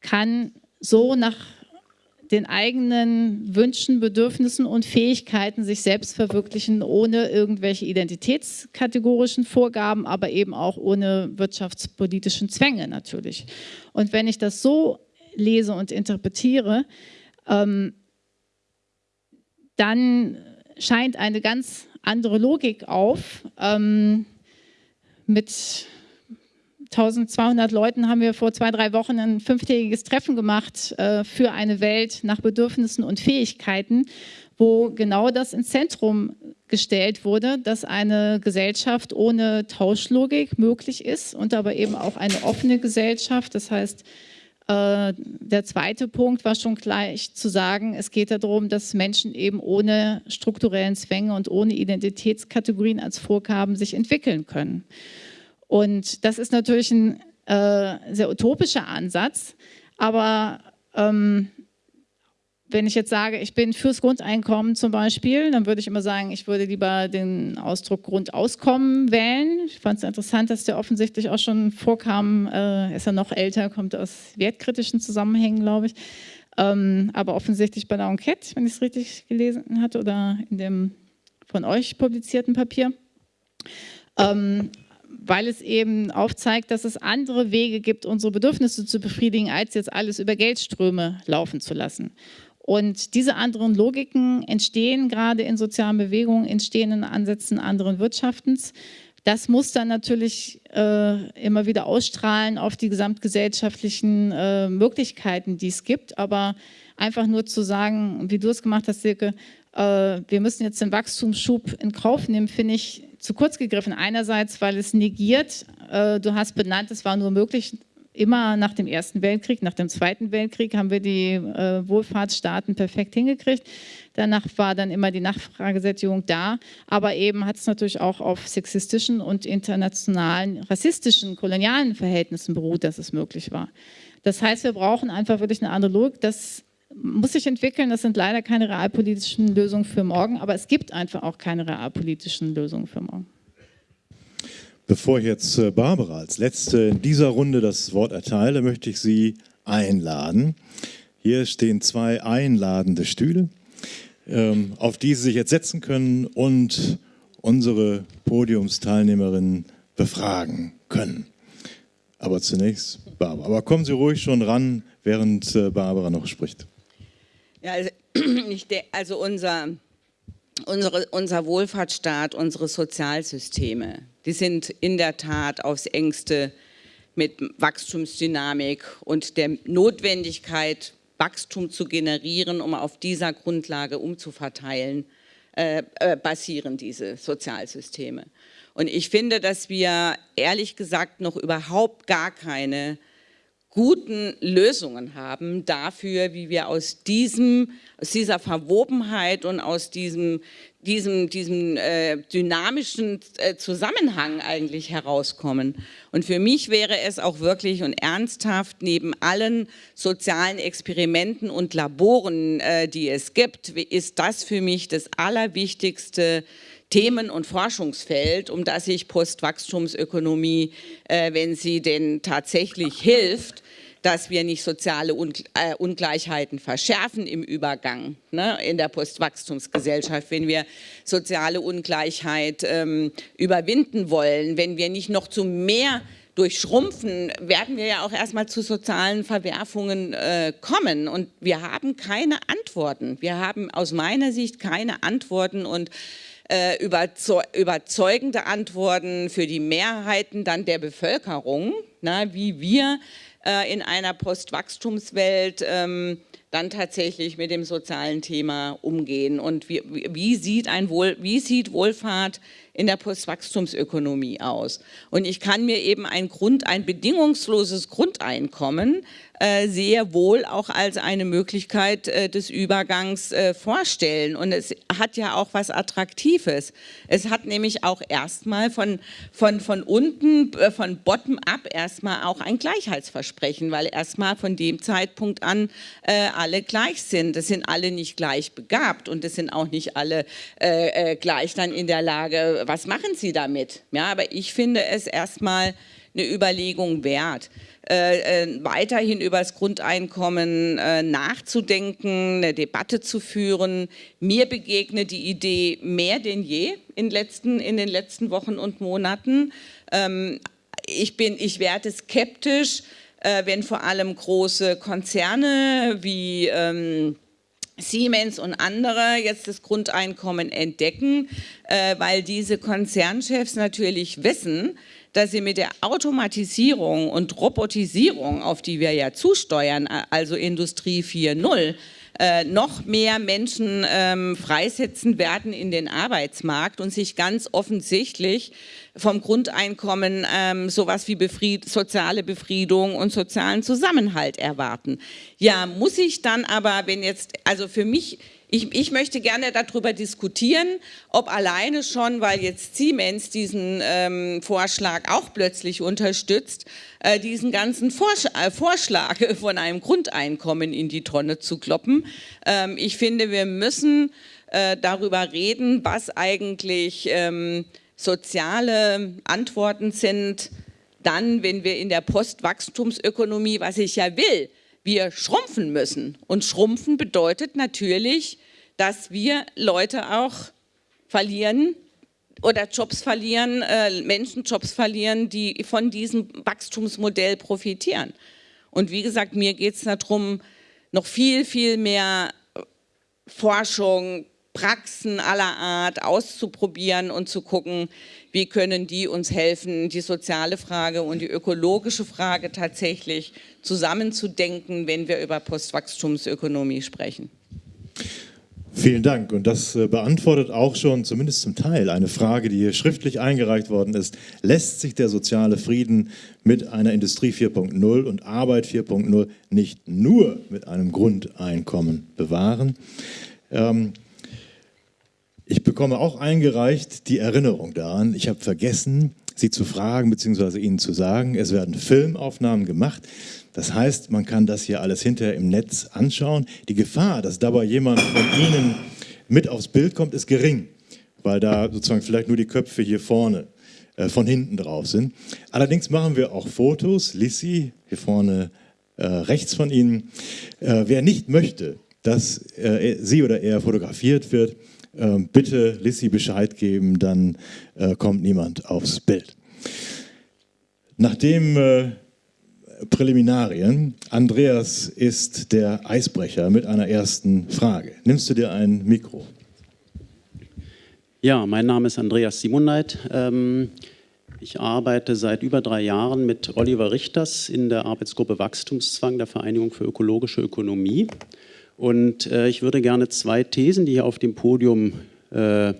kann so nach den eigenen Wünschen, Bedürfnissen und Fähigkeiten sich selbst verwirklichen, ohne irgendwelche identitätskategorischen Vorgaben, aber eben auch ohne wirtschaftspolitischen Zwänge natürlich. Und wenn ich das so lese und interpretiere, ähm, dann scheint eine ganz andere Logik auf. Ähm, mit 1200 Leuten haben wir vor zwei, drei Wochen ein fünftägiges Treffen gemacht äh, für eine Welt nach Bedürfnissen und Fähigkeiten, wo genau das ins Zentrum gestellt wurde, dass eine Gesellschaft ohne Tauschlogik möglich ist und aber eben auch eine offene Gesellschaft. Das heißt, der zweite Punkt war schon gleich zu sagen, es geht darum, dass Menschen eben ohne strukturellen Zwänge und ohne Identitätskategorien als Vorgaben sich entwickeln können. Und das ist natürlich ein äh, sehr utopischer Ansatz, aber ähm, wenn ich jetzt sage, ich bin fürs Grundeinkommen zum Beispiel, dann würde ich immer sagen, ich würde lieber den Ausdruck Grundauskommen wählen. Ich fand es interessant, dass der offensichtlich auch schon vorkam, äh, ist ja noch älter, kommt aus wertkritischen Zusammenhängen, glaube ich. Ähm, aber offensichtlich bei der Enquete, wenn ich es richtig gelesen hatte, oder in dem von euch publizierten Papier. Ähm, weil es eben aufzeigt, dass es andere Wege gibt, unsere Bedürfnisse zu befriedigen, als jetzt alles über Geldströme laufen zu lassen. Und diese anderen Logiken entstehen gerade in sozialen Bewegungen, entstehen in Ansätzen anderen Wirtschaftens. Das muss dann natürlich äh, immer wieder ausstrahlen auf die gesamtgesellschaftlichen äh, Möglichkeiten, die es gibt. Aber einfach nur zu sagen, wie du es gemacht hast, Silke, äh, wir müssen jetzt den Wachstumsschub in Kauf nehmen, finde ich zu kurz gegriffen. Einerseits, weil es negiert, äh, du hast benannt, es war nur möglich immer nach dem Ersten Weltkrieg, nach dem Zweiten Weltkrieg haben wir die äh, Wohlfahrtsstaaten perfekt hingekriegt. Danach war dann immer die Nachfragesättigung da, aber eben hat es natürlich auch auf sexistischen und internationalen, rassistischen, kolonialen Verhältnissen beruht, dass es möglich war. Das heißt, wir brauchen einfach wirklich eine andere Logik. Das muss sich entwickeln, das sind leider keine realpolitischen Lösungen für morgen, aber es gibt einfach auch keine realpolitischen Lösungen für morgen. Bevor ich jetzt äh, Barbara als Letzte in dieser Runde das Wort erteile, möchte ich Sie einladen. Hier stehen zwei einladende Stühle, ähm, auf die Sie sich jetzt setzen können und unsere Podiumsteilnehmerinnen befragen können. Aber zunächst Barbara. Aber kommen Sie ruhig schon ran, während äh, Barbara noch spricht. Ja, also, [CLEARS THROAT] also unser, unsere, unser Wohlfahrtsstaat, unsere Sozialsysteme, die sind in der Tat aufs engste mit Wachstumsdynamik und der Notwendigkeit, Wachstum zu generieren, um auf dieser Grundlage umzuverteilen, äh, äh, basieren diese Sozialsysteme. Und ich finde, dass wir ehrlich gesagt noch überhaupt gar keine guten Lösungen haben dafür, wie wir aus, diesem, aus dieser Verwobenheit und aus diesem, diesem, diesem äh, dynamischen äh, Zusammenhang eigentlich herauskommen. Und für mich wäre es auch wirklich und ernsthaft, neben allen sozialen Experimenten und Laboren, äh, die es gibt, ist das für mich das allerwichtigste Themen- und Forschungsfeld, um das sich Postwachstumsökonomie, äh, wenn sie denn tatsächlich hilft, dass wir nicht soziale äh, Ungleichheiten verschärfen im Übergang ne, in der Postwachstumsgesellschaft, wenn wir soziale Ungleichheit ähm, überwinden wollen, wenn wir nicht noch zu mehr durch Schrumpfen werden wir ja auch erstmal zu sozialen Verwerfungen äh, kommen. Und wir haben keine Antworten. Wir haben aus meiner Sicht keine Antworten und äh, überzeugende Antworten für die Mehrheiten dann der Bevölkerung, na, wie wir äh, in einer Postwachstumswelt ähm, dann tatsächlich mit dem sozialen Thema umgehen und wie, wie, sieht, ein Wohl, wie sieht Wohlfahrt in der Postwachstumsökonomie aus. Und ich kann mir eben ein, Grund, ein bedingungsloses Grundeinkommen sehr wohl auch als eine Möglichkeit äh, des Übergangs äh, vorstellen. Und es hat ja auch was Attraktives. Es hat nämlich auch erstmal von, von, von unten, von bottom-up erstmal auch ein Gleichheitsversprechen, weil erstmal von dem Zeitpunkt an alle gleich sind. Es sind alle nicht gleich begabt und es sind auch nicht alle gleich dann in der Lage, was machen sie damit? Ja, aber ich finde es erstmal eine Überlegung wert. Äh, äh, weiterhin über das Grundeinkommen äh, nachzudenken, eine Debatte zu führen. Mir begegnet die Idee mehr denn je in, letzten, in den letzten Wochen und Monaten. Ähm, ich, bin, ich werde skeptisch, äh, wenn vor allem große Konzerne wie ähm, Siemens und andere jetzt das Grundeinkommen entdecken, äh, weil diese Konzernchefs natürlich wissen, dass sie mit der Automatisierung und Robotisierung, auf die wir ja zusteuern, also Industrie 4.0, äh, noch mehr Menschen ähm, freisetzen werden in den Arbeitsmarkt und sich ganz offensichtlich vom Grundeinkommen ähm, sowas wie Befried soziale Befriedung und sozialen Zusammenhalt erwarten. Ja, muss ich dann aber, wenn jetzt, also für mich ich, ich, möchte gerne darüber diskutieren, ob alleine schon, weil jetzt Siemens diesen ähm, Vorschlag auch plötzlich unterstützt, äh, diesen ganzen Vorsch äh, Vorschlag [LAUGHS] von einem Grundeinkommen in die Tonne zu kloppen. Ähm, ich finde, wir müssen äh, darüber reden, was eigentlich ähm, soziale Antworten sind, dann, wenn wir in der Postwachstumsökonomie, was ich ja will, wir schrumpfen müssen. Und schrumpfen bedeutet natürlich, dass wir Leute auch verlieren oder Jobs verlieren, äh, Menschen Jobs verlieren, die von diesem Wachstumsmodell profitieren. Und wie gesagt, mir geht es darum, noch viel, viel mehr Forschung, Praxen aller Art auszuprobieren und zu gucken, wie können die uns helfen, die soziale Frage und die ökologische Frage tatsächlich zusammenzudenken, wenn wir über Postwachstumsökonomie sprechen. Vielen Dank. Und das äh, beantwortet auch schon zumindest zum Teil eine Frage, die hier schriftlich eingereicht worden ist. Lässt sich der soziale Frieden mit einer Industrie 4.0 und Arbeit 4.0 nicht nur mit einem Grundeinkommen bewahren? Ähm, ich bekomme auch eingereicht die Erinnerung daran, ich habe vergessen, Sie zu fragen bzw. Ihnen zu sagen, es werden Filmaufnahmen gemacht. Das heißt, man kann das hier alles hinterher im Netz anschauen. Die Gefahr, dass dabei jemand von Ihnen mit aufs Bild kommt, ist gering, weil da sozusagen vielleicht nur die Köpfe hier vorne äh, von hinten drauf sind. Allerdings machen wir auch Fotos. Lissy, hier vorne äh, rechts von Ihnen. Äh, wer nicht möchte, dass äh, sie oder er fotografiert wird, bitte Lissy Bescheid geben, dann äh, kommt niemand aufs Bild. Nachdem äh, Präliminarien, Andreas ist der Eisbrecher mit einer ersten Frage. Nimmst du dir ein Mikro? Ja, mein Name ist Andreas Simoneit. Ähm, ich arbeite seit über drei Jahren mit Oliver Richters in der Arbeitsgruppe Wachstumszwang der Vereinigung für ökologische Ökonomie. Und äh, ich würde gerne zwei Thesen, die hier auf dem Podium äh,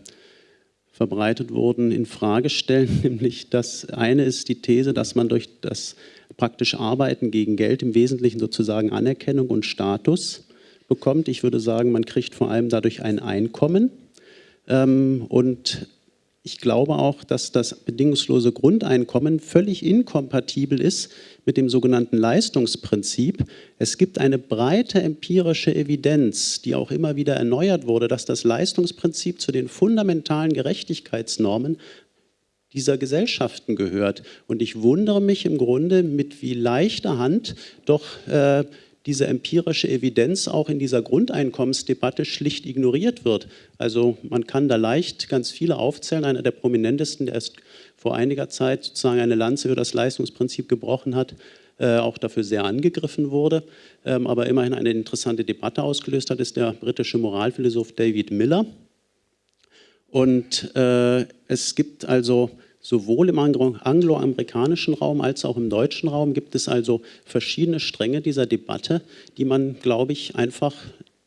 verbreitet wurden, in Frage stellen. [LAUGHS] Nämlich das eine ist die These, dass man durch das praktische Arbeiten gegen Geld im Wesentlichen sozusagen Anerkennung und Status bekommt. Ich würde sagen, man kriegt vor allem dadurch ein Einkommen. Ähm, und ich glaube auch, dass das bedingungslose Grundeinkommen völlig inkompatibel ist mit dem sogenannten Leistungsprinzip. Es gibt eine breite empirische Evidenz, die auch immer wieder erneuert wurde, dass das Leistungsprinzip zu den fundamentalen Gerechtigkeitsnormen dieser Gesellschaften gehört. Und ich wundere mich im Grunde, mit wie leichter Hand doch äh, diese empirische Evidenz auch in dieser Grundeinkommensdebatte schlicht ignoriert wird. Also man kann da leicht ganz viele aufzählen. Einer der prominentesten, der erst vor einiger Zeit sozusagen eine Lanze für das Leistungsprinzip gebrochen hat, äh, auch dafür sehr angegriffen wurde, ähm, aber immerhin eine interessante Debatte ausgelöst hat, ist der britische Moralphilosoph David Miller. Und äh, es gibt also sowohl im angloamerikanischen Raum als auch im deutschen Raum gibt es also verschiedene Stränge dieser Debatte, die man, glaube ich, einfach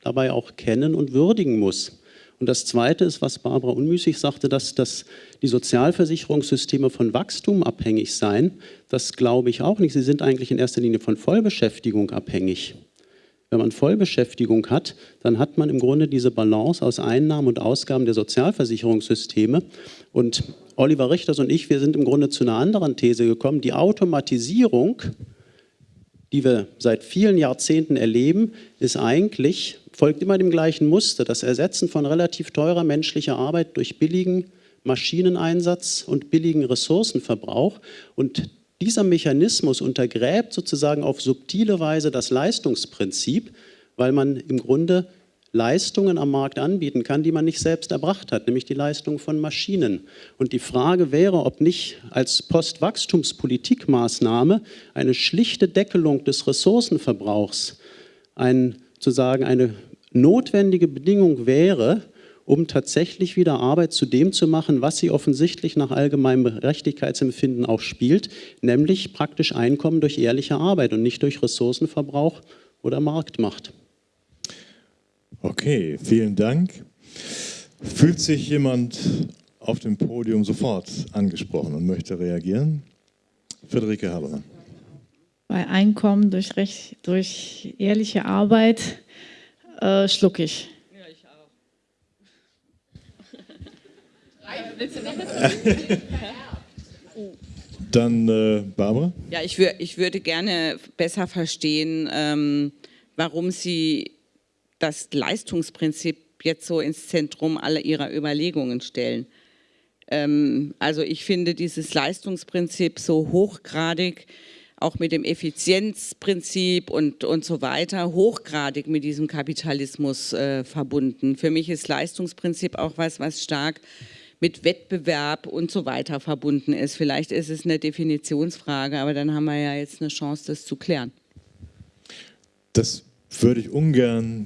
dabei auch kennen und würdigen muss. Und das Zweite ist, was Barbara unmüßig sagte, dass, dass die Sozialversicherungssysteme von Wachstum abhängig seien. Das glaube ich auch nicht. Sie sind eigentlich in erster Linie von Vollbeschäftigung abhängig. Wenn man Vollbeschäftigung hat, dann hat man im Grunde diese Balance aus Einnahmen und Ausgaben der Sozialversicherungssysteme. Und Oliver Richters und ich, wir sind im Grunde zu einer anderen These gekommen. Die Automatisierung, die wir seit vielen Jahrzehnten erleben, ist eigentlich, folgt immer dem gleichen Muster. Das Ersetzen von relativ teurer menschlicher Arbeit durch billigen Maschineneinsatz und billigen Ressourcenverbrauch. Und dieser Mechanismus untergräbt sozusagen auf subtile Weise das Leistungsprinzip, weil man im Grunde Leistungen am Markt anbieten kann, die man nicht selbst erbracht hat, nämlich die Leistung von Maschinen. Und die Frage wäre, ob nicht als Postwachstumspolitikmaßnahme eine schlichte Deckelung des Ressourcenverbrauchs ein, zu sagen, eine notwendige Bedingung wäre, um tatsächlich wieder Arbeit zu dem zu machen, was sie offensichtlich nach allgemeinem Gerechtigkeitsempfinden auch spielt, nämlich praktisch Einkommen durch ehrliche Arbeit und nicht durch Ressourcenverbrauch oder Marktmacht. Okay, vielen Dank. Fühlt sich jemand auf dem Podium sofort angesprochen und möchte reagieren? Friederike Habermann. Bei Einkommen durch, Recht, durch ehrliche Arbeit äh, schluck ich. Du noch was Dann äh, Barbara? Ja, ich, wür ich würde gerne besser verstehen, ähm, warum Sie das Leistungsprinzip jetzt so ins Zentrum aller Ihrer Überlegungen stellen. Ähm, also ich finde dieses Leistungsprinzip so hochgradig, auch mit dem Effizienzprinzip und, und so weiter, hochgradig mit diesem Kapitalismus äh, verbunden. Für mich ist Leistungsprinzip auch was, was stark mit Wettbewerb und so weiter verbunden ist. Vielleicht ist es eine Definitionsfrage, aber dann haben wir ja jetzt eine Chance, das zu klären. Das würde ich ungern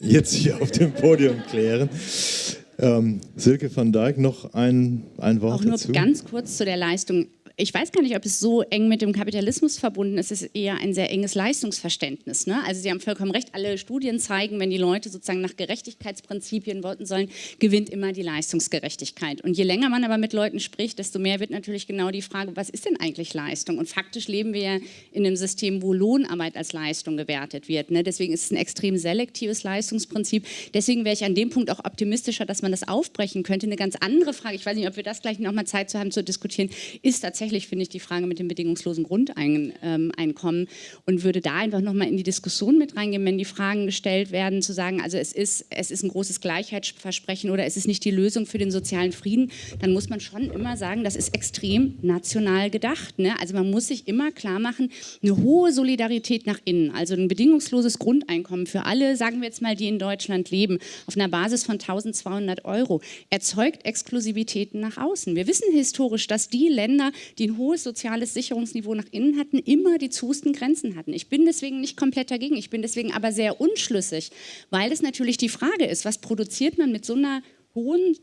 jetzt hier auf dem Podium klären. Ähm, Silke van Dijk, noch ein, ein Wort Auch nur dazu? ganz kurz zu der Leistung ich weiß gar nicht, ob es so eng mit dem Kapitalismus verbunden ist. Es ist eher ein sehr enges Leistungsverständnis. Ne? Also Sie haben vollkommen recht, alle Studien zeigen, wenn die Leute sozusagen nach Gerechtigkeitsprinzipien wollten sollen, gewinnt immer die Leistungsgerechtigkeit. Und je länger man aber mit Leuten spricht, desto mehr wird natürlich genau die Frage, was ist denn eigentlich Leistung? Und faktisch leben wir ja in einem System, wo Lohnarbeit als Leistung gewertet wird. Ne? Deswegen ist es ein extrem selektives Leistungsprinzip. Deswegen wäre ich an dem Punkt auch optimistischer, dass man das aufbrechen könnte. Eine ganz andere Frage, ich weiß nicht, ob wir das gleich nochmal Zeit zu haben zu diskutieren, ist tatsächlich tatsächlich, finde ich, die Frage mit dem bedingungslosen Grundeinkommen und würde da einfach nochmal in die Diskussion mit reingehen, wenn die Fragen gestellt werden, zu sagen, also es ist, es ist ein großes Gleichheitsversprechen oder es ist nicht die Lösung für den sozialen Frieden, dann muss man schon immer sagen, das ist extrem national gedacht. Ne? Also man muss sich immer klar machen, eine hohe Solidarität nach innen, also ein bedingungsloses Grundeinkommen für alle, sagen wir jetzt mal, die in Deutschland leben, auf einer Basis von 1200 Euro, erzeugt Exklusivitäten nach außen. Wir wissen historisch, dass die Länder, die ein hohes soziales Sicherungsniveau nach innen hatten, immer die zusten Grenzen hatten. Ich bin deswegen nicht komplett dagegen, ich bin deswegen aber sehr unschlüssig, weil es natürlich die Frage ist, was produziert man mit so einer hohen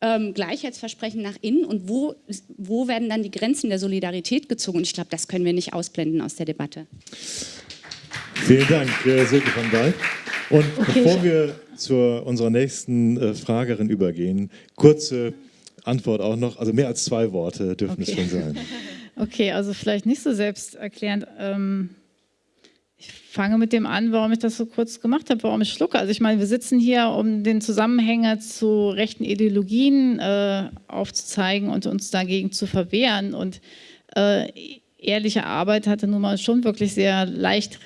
ähm, Gleichheitsversprechen nach innen und wo, wo werden dann die Grenzen der Solidarität gezogen? Und ich glaube, das können wir nicht ausblenden aus der Debatte. Vielen Dank, äh, Silke von Dijk. Und okay. bevor wir zu unserer nächsten äh, Fragerin übergehen, kurze Antwort auch noch, also mehr als zwei Worte dürfen okay. es schon sein. [LAUGHS] Okay, also vielleicht nicht so selbsterklärend. Ähm, ich fange mit dem an, warum ich das so kurz gemacht habe, warum ich schlucke. Also ich meine, wir sitzen hier, um den Zusammenhänge zu rechten Ideologien äh, aufzuzeigen und uns dagegen zu verwehren. Und äh, ehrliche Arbeit hatte nun mal schon wirklich sehr leicht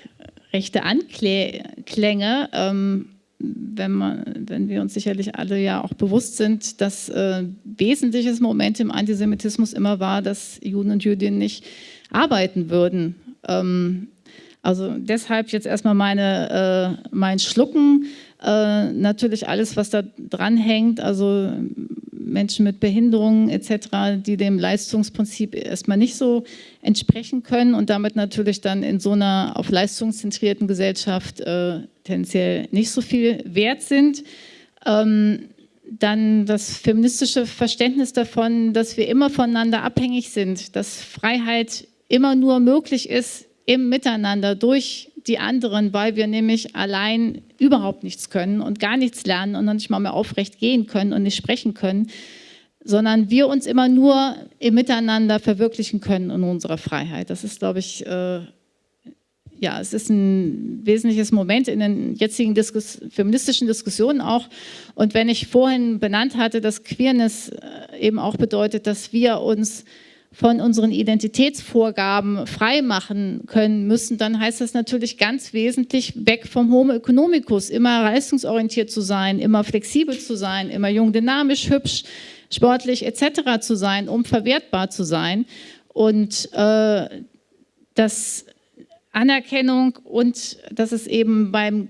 rechte Anklänge. Ähm, wenn, man, wenn wir uns sicherlich alle ja auch bewusst sind, dass äh, wesentliches Moment im Antisemitismus immer war, dass Juden und Jüdinnen nicht arbeiten würden. Ähm, also deshalb jetzt erstmal meine, äh, mein Schlucken, äh, natürlich alles, was da dran hängt, also Menschen mit Behinderungen etc., die dem Leistungsprinzip erstmal nicht so entsprechen können und damit natürlich dann in so einer auf leistungszentrierten Gesellschaft äh, tendenziell nicht so viel wert sind. Ähm, dann das feministische Verständnis davon, dass wir immer voneinander abhängig sind, dass Freiheit immer nur möglich ist im Miteinander durch die anderen, weil wir nämlich allein überhaupt nichts können und gar nichts lernen und noch nicht mal mehr aufrecht gehen können und nicht sprechen können, sondern wir uns immer nur im Miteinander verwirklichen können in unserer Freiheit. Das ist, glaube ich, äh, ja, es ist ein wesentliches Moment in den jetzigen Diskus feministischen Diskussionen auch. Und wenn ich vorhin benannt hatte, dass Queerness äh, eben auch bedeutet, dass wir uns von unseren Identitätsvorgaben freimachen können müssen, dann heißt das natürlich ganz wesentlich weg vom Homo economicus, immer leistungsorientiert zu sein, immer flexibel zu sein, immer jung, dynamisch, hübsch, sportlich etc. zu sein, um verwertbar zu sein. Und äh, das Anerkennung und dass es eben beim,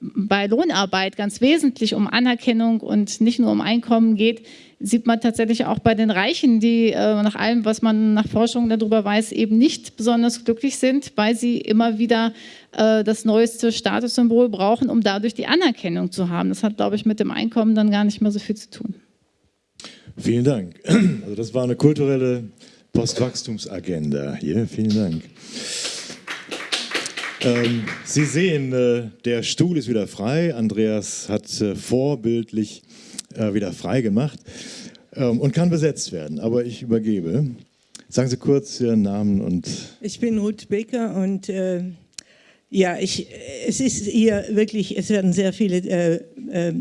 bei Lohnarbeit ganz wesentlich um Anerkennung und nicht nur um Einkommen geht, sieht man tatsächlich auch bei den Reichen, die äh, nach allem, was man nach Forschung darüber weiß, eben nicht besonders glücklich sind, weil sie immer wieder äh, das neueste Statussymbol brauchen, um dadurch die Anerkennung zu haben. Das hat, glaube ich, mit dem Einkommen dann gar nicht mehr so viel zu tun. Vielen Dank. [CLEARS THROAT] Also das war eine kulturelle Postwachstumsagenda hier. Vielen Dank. Ähm, Sie sehen, äh, der Stuhl ist wieder frei. Andreas hat äh, vorbildlich äh, wieder frei gemacht ähm, und kann besetzt werden. Aber ich übergebe. Sagen Sie kurz Ihren Namen und... Ich bin Ruth Becker und äh, ja, ich, es ist hier wirklich, es werden sehr viele äh, äh,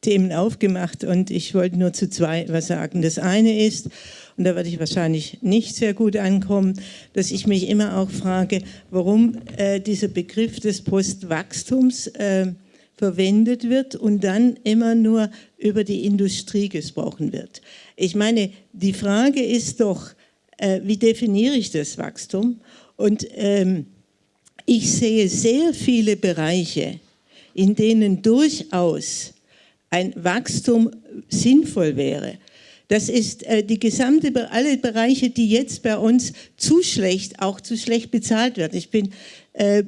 Themen aufgemacht und ich wollte nur zu zwei was sagen. Das eine ist, und da werde ich wahrscheinlich nicht sehr gut ankommen, dass ich mich immer auch frage, warum äh, dieser Begriff des Postwachstums äh, verwendet wird und dann immer nur über die Industrie gesprochen wird. Ich meine, die Frage ist doch, äh, wie definiere ich das Wachstum? Und ähm, ich sehe sehr viele Bereiche, in denen durchaus ein Wachstum sinnvoll wäre. Das ist äh, die gesamte, alle Bereiche, die jetzt bei uns zu schlecht, auch zu schlecht bezahlt werden. Ich bin äh,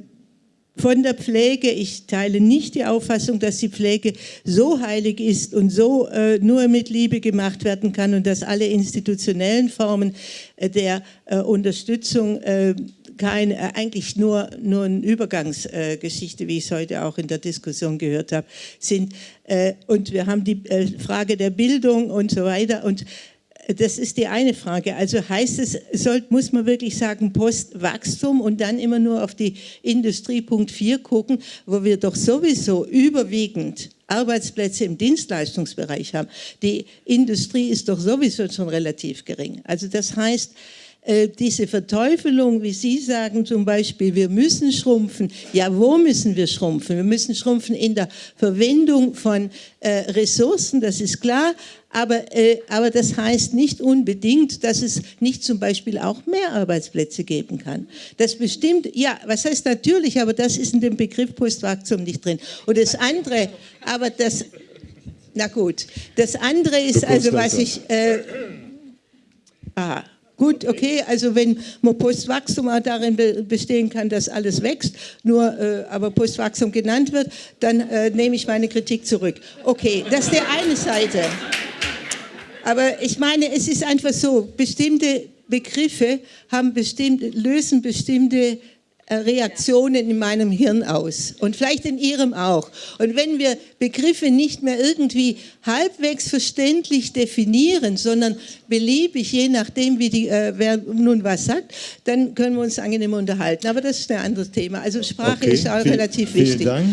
von der Pflege. Ich teile nicht die Auffassung, dass die Pflege so heilig ist und so äh, nur mit Liebe gemacht werden kann und dass alle institutionellen Formen äh, der äh, Unterstützung äh, kein, äh, eigentlich nur, nur eine Übergangsgeschichte, wie ich es heute auch in der Diskussion gehört habe, sind. Äh, und wir haben die Frage der Bildung und so weiter. Und das ist die eine Frage. Also heißt es, soll, muss man wirklich sagen, Postwachstum und dann immer nur auf die Industrie Punkt 4 gucken, wo wir doch sowieso überwiegend Arbeitsplätze im Dienstleistungsbereich haben. Die Industrie ist doch sowieso schon relativ gering. Also das heißt, diese Verteufelung, wie Sie sagen zum Beispiel, wir müssen schrumpfen. Ja, wo müssen wir schrumpfen? Wir müssen schrumpfen in der Verwendung von äh, Ressourcen, das ist klar, aber, äh, aber das heißt nicht unbedingt, dass es nicht zum Beispiel auch mehr Arbeitsplätze geben kann. Das bestimmt, ja, was heißt natürlich, aber das ist in dem Begriff Postwachstum nicht drin. Und das andere, aber das, na gut, das andere ist also, was ich, äh, aha, Gut, okay, also wenn man Postwachstum auch darin bestehen kann, dass alles wächst, nur äh, aber Postwachstum genannt wird, dann äh, nehme ich meine Kritik zurück. Okay, das ist der eine Seite. Aber ich meine, es ist einfach so, bestimmte Begriffe haben bestimmt, lösen bestimmte Reaktionen in meinem Hirn aus und vielleicht in Ihrem auch. Und wenn wir Begriffe nicht mehr irgendwie halbwegs verständlich definieren, sondern beliebig, je nachdem, wie die, äh, wer nun was sagt, dann können wir uns angenehm unterhalten. Aber das ist ein anderes Thema. Also Sprache okay, ist auch viel, relativ wichtig. Vielen Dank.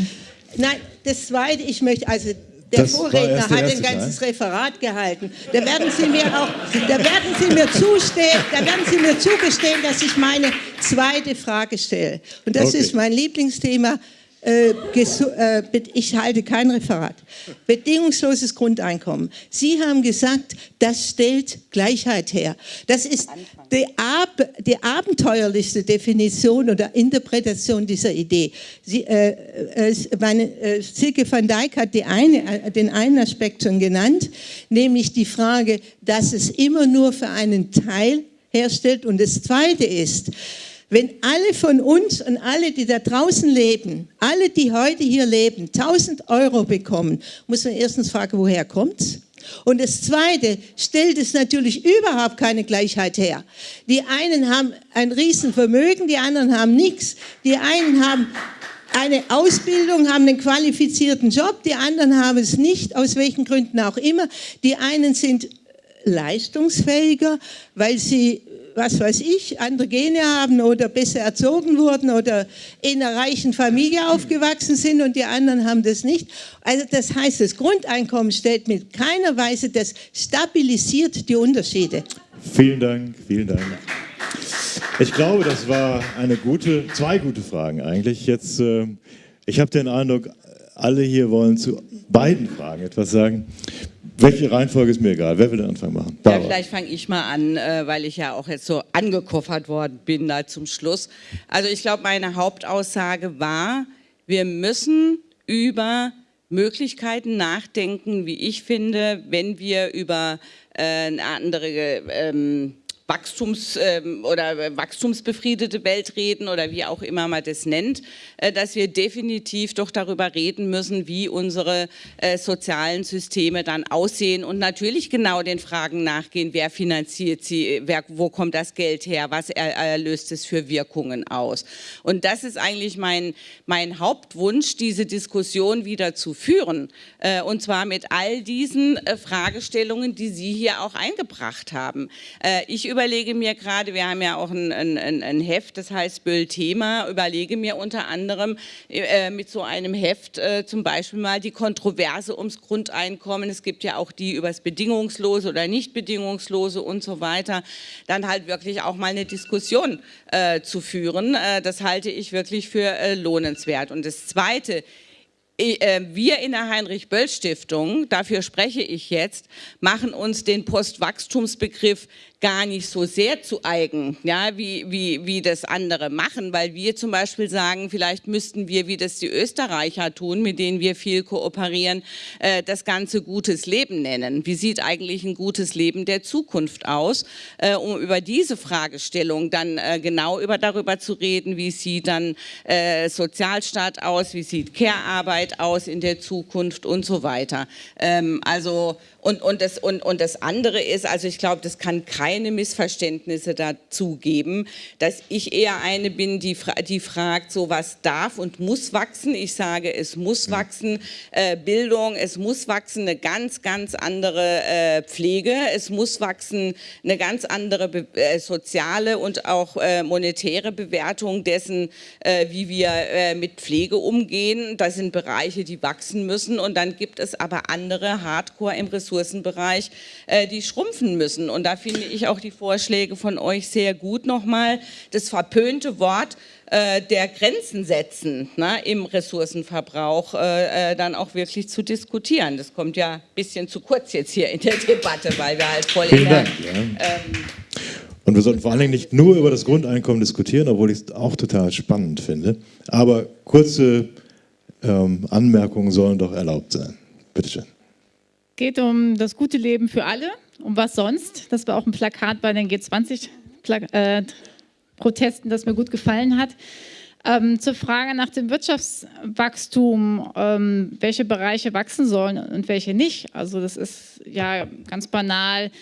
Nein, das Zweite, ich möchte, also der das Vorredner hat ein ganzes Teil. Referat gehalten. Da werden Sie mir auch, da werden Sie mir zustehen, da werden Sie mir zugestehen, dass ich meine zweite Frage stelle. Und das okay. ist mein Lieblingsthema. Äh, äh, ich halte kein Referat. Bedingungsloses Grundeinkommen. Sie haben gesagt, das stellt Gleichheit her. Das ist die, ab, die abenteuerlichste Definition oder Interpretation dieser Idee. Sie, äh, äh, meine, äh, Silke van Dijk hat eine, den einen Aspekt schon genannt, nämlich die Frage, dass es immer nur für einen Teil herstellt. Und das Zweite ist, wenn alle von uns und alle, die da draußen leben, alle, die heute hier leben, 1000 Euro bekommen, muss man erstens fragen, woher kommt's? Und das Zweite stellt es natürlich überhaupt keine Gleichheit her. Die einen haben ein Riesenvermögen, die anderen haben nichts. Die einen haben eine Ausbildung, haben einen qualifizierten Job, die anderen haben es nicht, aus welchen Gründen auch immer. Die einen sind leistungsfähiger, weil sie was weiß ich, andere Gene haben oder besser erzogen wurden oder in einer reichen Familie aufgewachsen sind und die anderen haben das nicht. Also das heißt, das Grundeinkommen stellt mit keiner Weise, das stabilisiert die Unterschiede. Vielen Dank, vielen Dank. Ich glaube, das war eine gute, zwei gute Fragen eigentlich. Jetzt, äh, ich habe den Eindruck, alle hier wollen zu beiden Fragen etwas sagen. Welche Reihenfolge ist mir egal. Wer will den Anfang machen? Ja, vielleicht fange ich mal an, äh, weil ich ja auch jetzt so angekoffert worden bin da zum Schluss. Also ich glaube, meine Hauptaussage war, wir müssen über Möglichkeiten nachdenken, wie ich finde, wenn wir über äh, eine andere ähm, Wachstums- ähm, oder wachstumsbefriedete Welt reden oder wie auch immer man das nennt, äh, dass wir definitiv doch darüber reden müssen, wie unsere äh, sozialen Systeme dann aussehen und natürlich genau den Fragen nachgehen, wer finanziert sie, wer, wo kommt das Geld her, was löst es für Wirkungen aus. Und das ist eigentlich mein, mein Hauptwunsch, diese Diskussion wieder zu führen äh, und zwar mit all diesen Fragestellungen, die Sie hier auch eingebracht haben. Ich überlege mir gerade, wir haben ja auch ein, ein, ein Heft, das heißt Böll-Thema, überlege mir unter anderem äh, mit so einem Heft äh, zum Beispiel mal die Kontroverse ums Grundeinkommen. Es gibt ja auch die über das Bedingungslose oder nicht Bedingungslose und so weiter. Dann halt wirklich auch mal eine Diskussion äh, zu führen. Äh, das halte ich wirklich für äh, lohnenswert. Und das Zweite, äh, wir in der Heinrich-Böll-Stiftung, dafür spreche ich jetzt, machen uns den Postwachstumsbegriff gar nicht so sehr zu eigen, ja, wie, wie, wie das andere machen, weil wir zum Beispiel sagen, vielleicht müssten wir, wie das die Österreicher tun, mit denen wir viel kooperieren, äh, das Ganze gutes Leben nennen. Wie sieht eigentlich ein gutes Leben der Zukunft aus, äh, um über diese Fragestellung dann äh, genau über, darüber zu reden, wie sieht dann äh, Sozialstaat aus, wie sieht Care-Arbeit aus in der Zukunft und so weiter. Ähm, also und, und, das, und, und das andere ist, also ich glaube, das kann keine Missverständnisse dazu geben, dass ich eher eine bin, die, die fragt, so was darf und muss wachsen. Ich sage, es muss wachsen, äh, Bildung, es muss wachsen, eine ganz, ganz andere äh, Pflege, es muss wachsen, eine ganz andere äh, soziale und auch äh, monetäre Bewertung dessen, äh, wie wir äh, mit Pflege umgehen. Das sind Bereiche, die wachsen müssen und dann gibt es aber andere Hardcore im Ressourcen Ressourcenbereich, die schrumpfen müssen. Und da finde ich auch die Vorschläge von euch sehr gut nochmal. Das verpönte Wort äh, der Grenzen setzen ne, im Ressourcenverbrauch äh, äh, dann auch wirklich zu diskutieren. Das kommt ja ein bisschen zu kurz jetzt hier in der Debatte, weil wir halt voll Vielen in der, Dank, ja. ähm, und wir sollten vor allen Dingen nicht nur über das Grundeinkommen diskutieren, obwohl ich es auch total spannend finde. Aber kurze ähm, Anmerkungen sollen doch erlaubt sein. Bitte schön geht um das gute Leben für alle. Um was sonst? Das war auch ein Plakat bei den G20-Protesten, das mir gut gefallen hat. Ähm, zur Frage nach dem Wirtschaftswachstum, ähm, welche Bereiche wachsen sollen und welche nicht. Also das ist ja ganz banal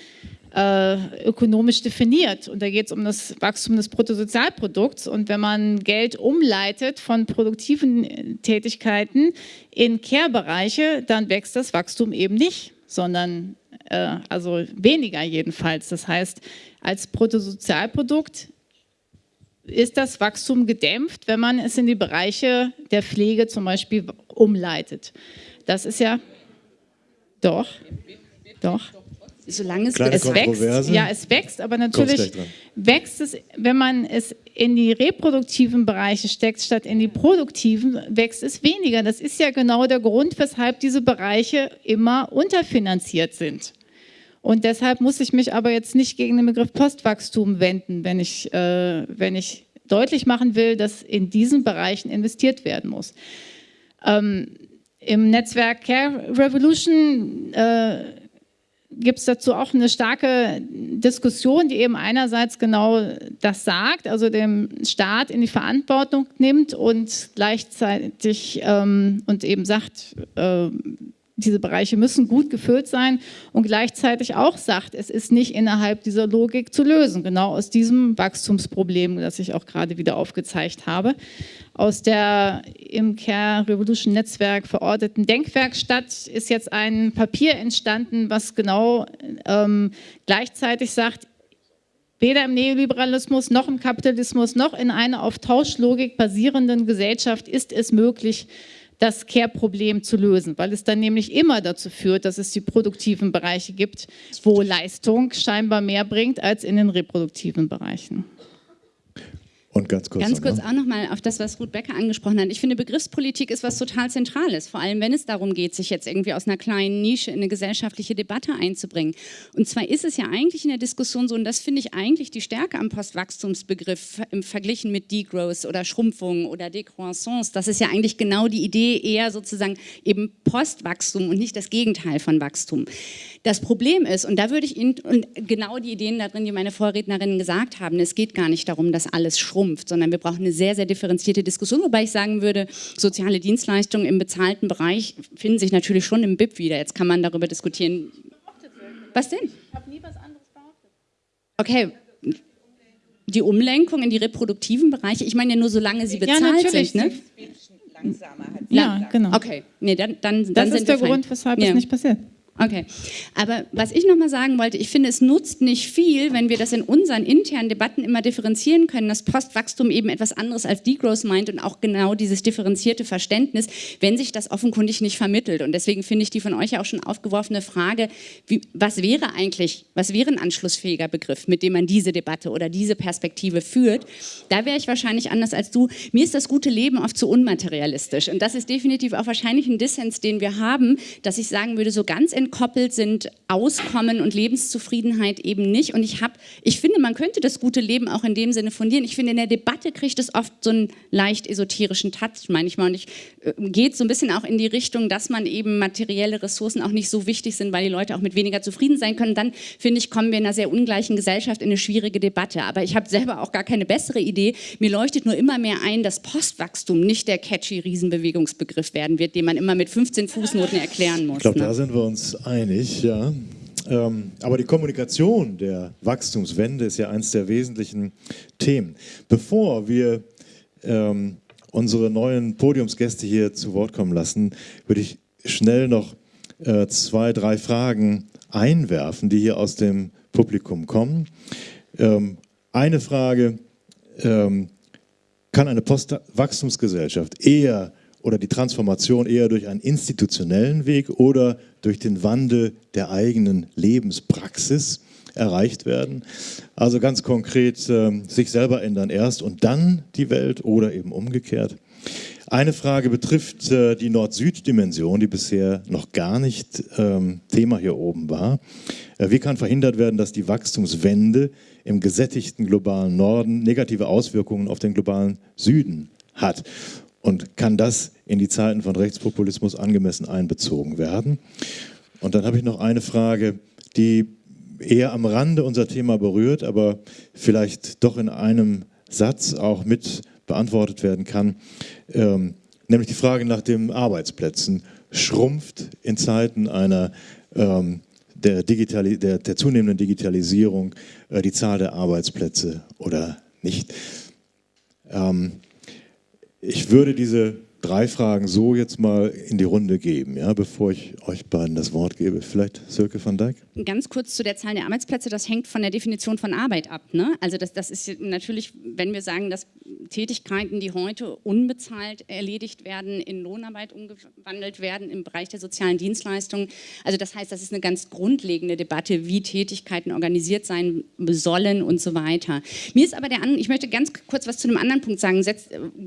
äh, ökonomisch definiert. Und da geht es um das Wachstum des Bruttosozialprodukts. Und wenn man Geld umleitet von produktiven Tätigkeiten in Care-Bereiche, dann wächst das Wachstum eben nicht, sondern äh, also weniger jedenfalls. Das heißt, als Bruttosozialprodukt ist das Wachstum gedämpft, wenn man es in die Bereiche der Pflege zum Beispiel umleitet. Das ist ja doch, doch. Solange es, es wächst, ja, es wächst, aber natürlich wächst es, wenn man es in die reproduktiven Bereiche steckt, statt in die produktiven, wächst es weniger. Das ist ja genau der Grund, weshalb diese Bereiche immer unterfinanziert sind. Und deshalb muss ich mich aber jetzt nicht gegen den Begriff Postwachstum wenden, wenn ich, äh, wenn ich deutlich machen will, dass in diesen Bereichen investiert werden muss. Ähm, Im Netzwerk Care Revolution äh, gibt es dazu auch eine starke Diskussion, die eben einerseits genau das sagt, also dem Staat in die Verantwortung nimmt und gleichzeitig ähm, und eben sagt, äh, diese Bereiche müssen gut gefüllt sein und gleichzeitig auch sagt, es ist nicht innerhalb dieser Logik zu lösen, genau aus diesem Wachstumsproblem, das ich auch gerade wieder aufgezeigt habe. Aus der im Care Revolution Netzwerk verorteten Denkwerkstatt ist jetzt ein Papier entstanden, was genau ähm, gleichzeitig sagt, weder im Neoliberalismus noch im Kapitalismus noch in einer auf Tauschlogik basierenden Gesellschaft ist es möglich, das Care-Problem zu lösen, weil es dann nämlich immer dazu führt, dass es die produktiven Bereiche gibt, wo Leistung scheinbar mehr bringt als in den reproduktiven Bereichen. Und ganz kurz. Ganz noch, kurz auch nochmal auf das, was Ruth Becker angesprochen hat. Ich finde, Begriffspolitik ist was total Zentrales, vor allem wenn es darum geht, sich jetzt irgendwie aus einer kleinen Nische in eine gesellschaftliche Debatte einzubringen. Und zwar ist es ja eigentlich in der Diskussion so, und das finde ich eigentlich die Stärke am Postwachstumsbegriff im Verglichen mit Degrowth oder Schrumpfung oder Decroissance. Das ist ja eigentlich genau die Idee, eher sozusagen eben Postwachstum und nicht das Gegenteil von Wachstum. Das Problem ist, und da würde ich Ihnen, und genau die Ideen da drin, die meine Vorrednerinnen gesagt haben, es geht gar nicht darum, dass alles schrumpft, sondern wir brauchen eine sehr, sehr differenzierte Diskussion, wobei ich sagen würde, soziale Dienstleistungen im bezahlten Bereich finden sich natürlich schon im BIP wieder. Jetzt kann man darüber diskutieren. Was denn? Ich habe nie was anderes behauptet. Okay. Die Umlenkung in die reproduktiven Bereiche, ich meine ja nur, solange sie bezahlt natürlich. sind. Ne? Langsamer hat Ja, genau. Okay, nee, dann, dann, dann Das ist der. Grund, weshalb Ja. es nicht passiert. Okay, aber was ich nochmal sagen wollte, ich finde, es nutzt nicht viel, wenn wir das in unseren internen Debatten immer differenzieren können, dass Postwachstum eben etwas anderes als Degrowth meint und auch genau dieses differenzierte Verständnis, wenn sich das offenkundig nicht vermittelt. Und deswegen finde ich die von euch ja auch schon aufgeworfene Frage, wie, was wäre eigentlich, was wäre ein anschlussfähiger Begriff, mit dem man diese Debatte oder diese Perspektive führt? Da wäre ich wahrscheinlich anders als du. Mir ist das gute Leben oft zu unmaterialistisch. Und das ist definitiv auch wahrscheinlich ein Dissens, den wir haben, dass ich sagen würde, so ganz entkoppelt sind Auskommen und Lebenszufriedenheit eben nicht. Und ich habe, ich finde, man könnte das gute Leben auch in dem Sinne fundieren. Ich finde, in der Debatte kriegt es oft so einen leicht esoterischen Touch manchmal. Und ich äh, geht so ein bisschen auch in die Richtung, dass man eben materielle Ressourcen auch nicht so wichtig sind, weil die Leute auch mit weniger zufrieden sein können. Dann finde ich, kommen wir in einer sehr ungleichen Gesellschaft in eine schwierige Debatte. Aber ich habe selber auch gar keine bessere Idee. Mir leuchtet nur immer mehr ein, dass Postwachstum nicht der catchy Riesenbewegungsbegriff werden wird, den man immer mit 15 Fußnoten erklären muss. Ich glaube, ne? da sind wir uns einig, ja. Ähm, aber die Kommunikation der Wachstumswende ist ja eines der wesentlichen Themen. Bevor wir ähm, unsere neuen Podiumsgäste hier zu Wort kommen lassen, würde ich schnell noch äh, zwei, drei Fragen einwerfen, die hier aus dem Publikum kommen. Ähm, eine Frage, ähm, kann eine Postwachstumsgesellschaft eher oder die Transformation eher durch einen institutionellen Weg oder durch den Wandel der eigenen Lebenspraxis erreicht werden. Also ganz konkret ähm, sich selber ändern erst und dann die Welt oder eben umgekehrt. Eine Frage betrifft äh, die Nord-Süd-Dimension, die bisher noch gar nicht ähm, Thema hier oben war. Äh, wie kann verhindert werden, dass die Wachstumswende im gesättigten globalen Norden negative Auswirkungen auf den globalen Süden hat? Und kann das in die Zeiten von Rechtspopulismus angemessen einbezogen werden? Und dann habe ich noch eine Frage, die eher am Rande unser Thema berührt, aber vielleicht doch in einem Satz auch mit beantwortet werden kann, ähm, nämlich die Frage nach den Arbeitsplätzen. Schrumpft in Zeiten einer ähm, der, Digitali der, der zunehmenden Digitalisierung äh, die Zahl der Arbeitsplätze oder nicht? Ähm, ich würde diese drei Fragen so jetzt mal in die Runde geben, ja, bevor ich euch beiden das Wort gebe. Vielleicht Silke van Dijk? Ganz kurz zu der Zahl der Arbeitsplätze, das hängt von der Definition von Arbeit ab. Ne? Also das, das ist natürlich, wenn wir sagen, das Tätigkeiten, die heute unbezahlt erledigt werden, in Lohnarbeit umgewandelt werden im Bereich der sozialen Dienstleistungen. Also das heißt, das ist eine ganz grundlegende Debatte, wie Tätigkeiten organisiert sein sollen und so weiter. Mir ist aber der, ich möchte ganz kurz was zu einem anderen Punkt sagen.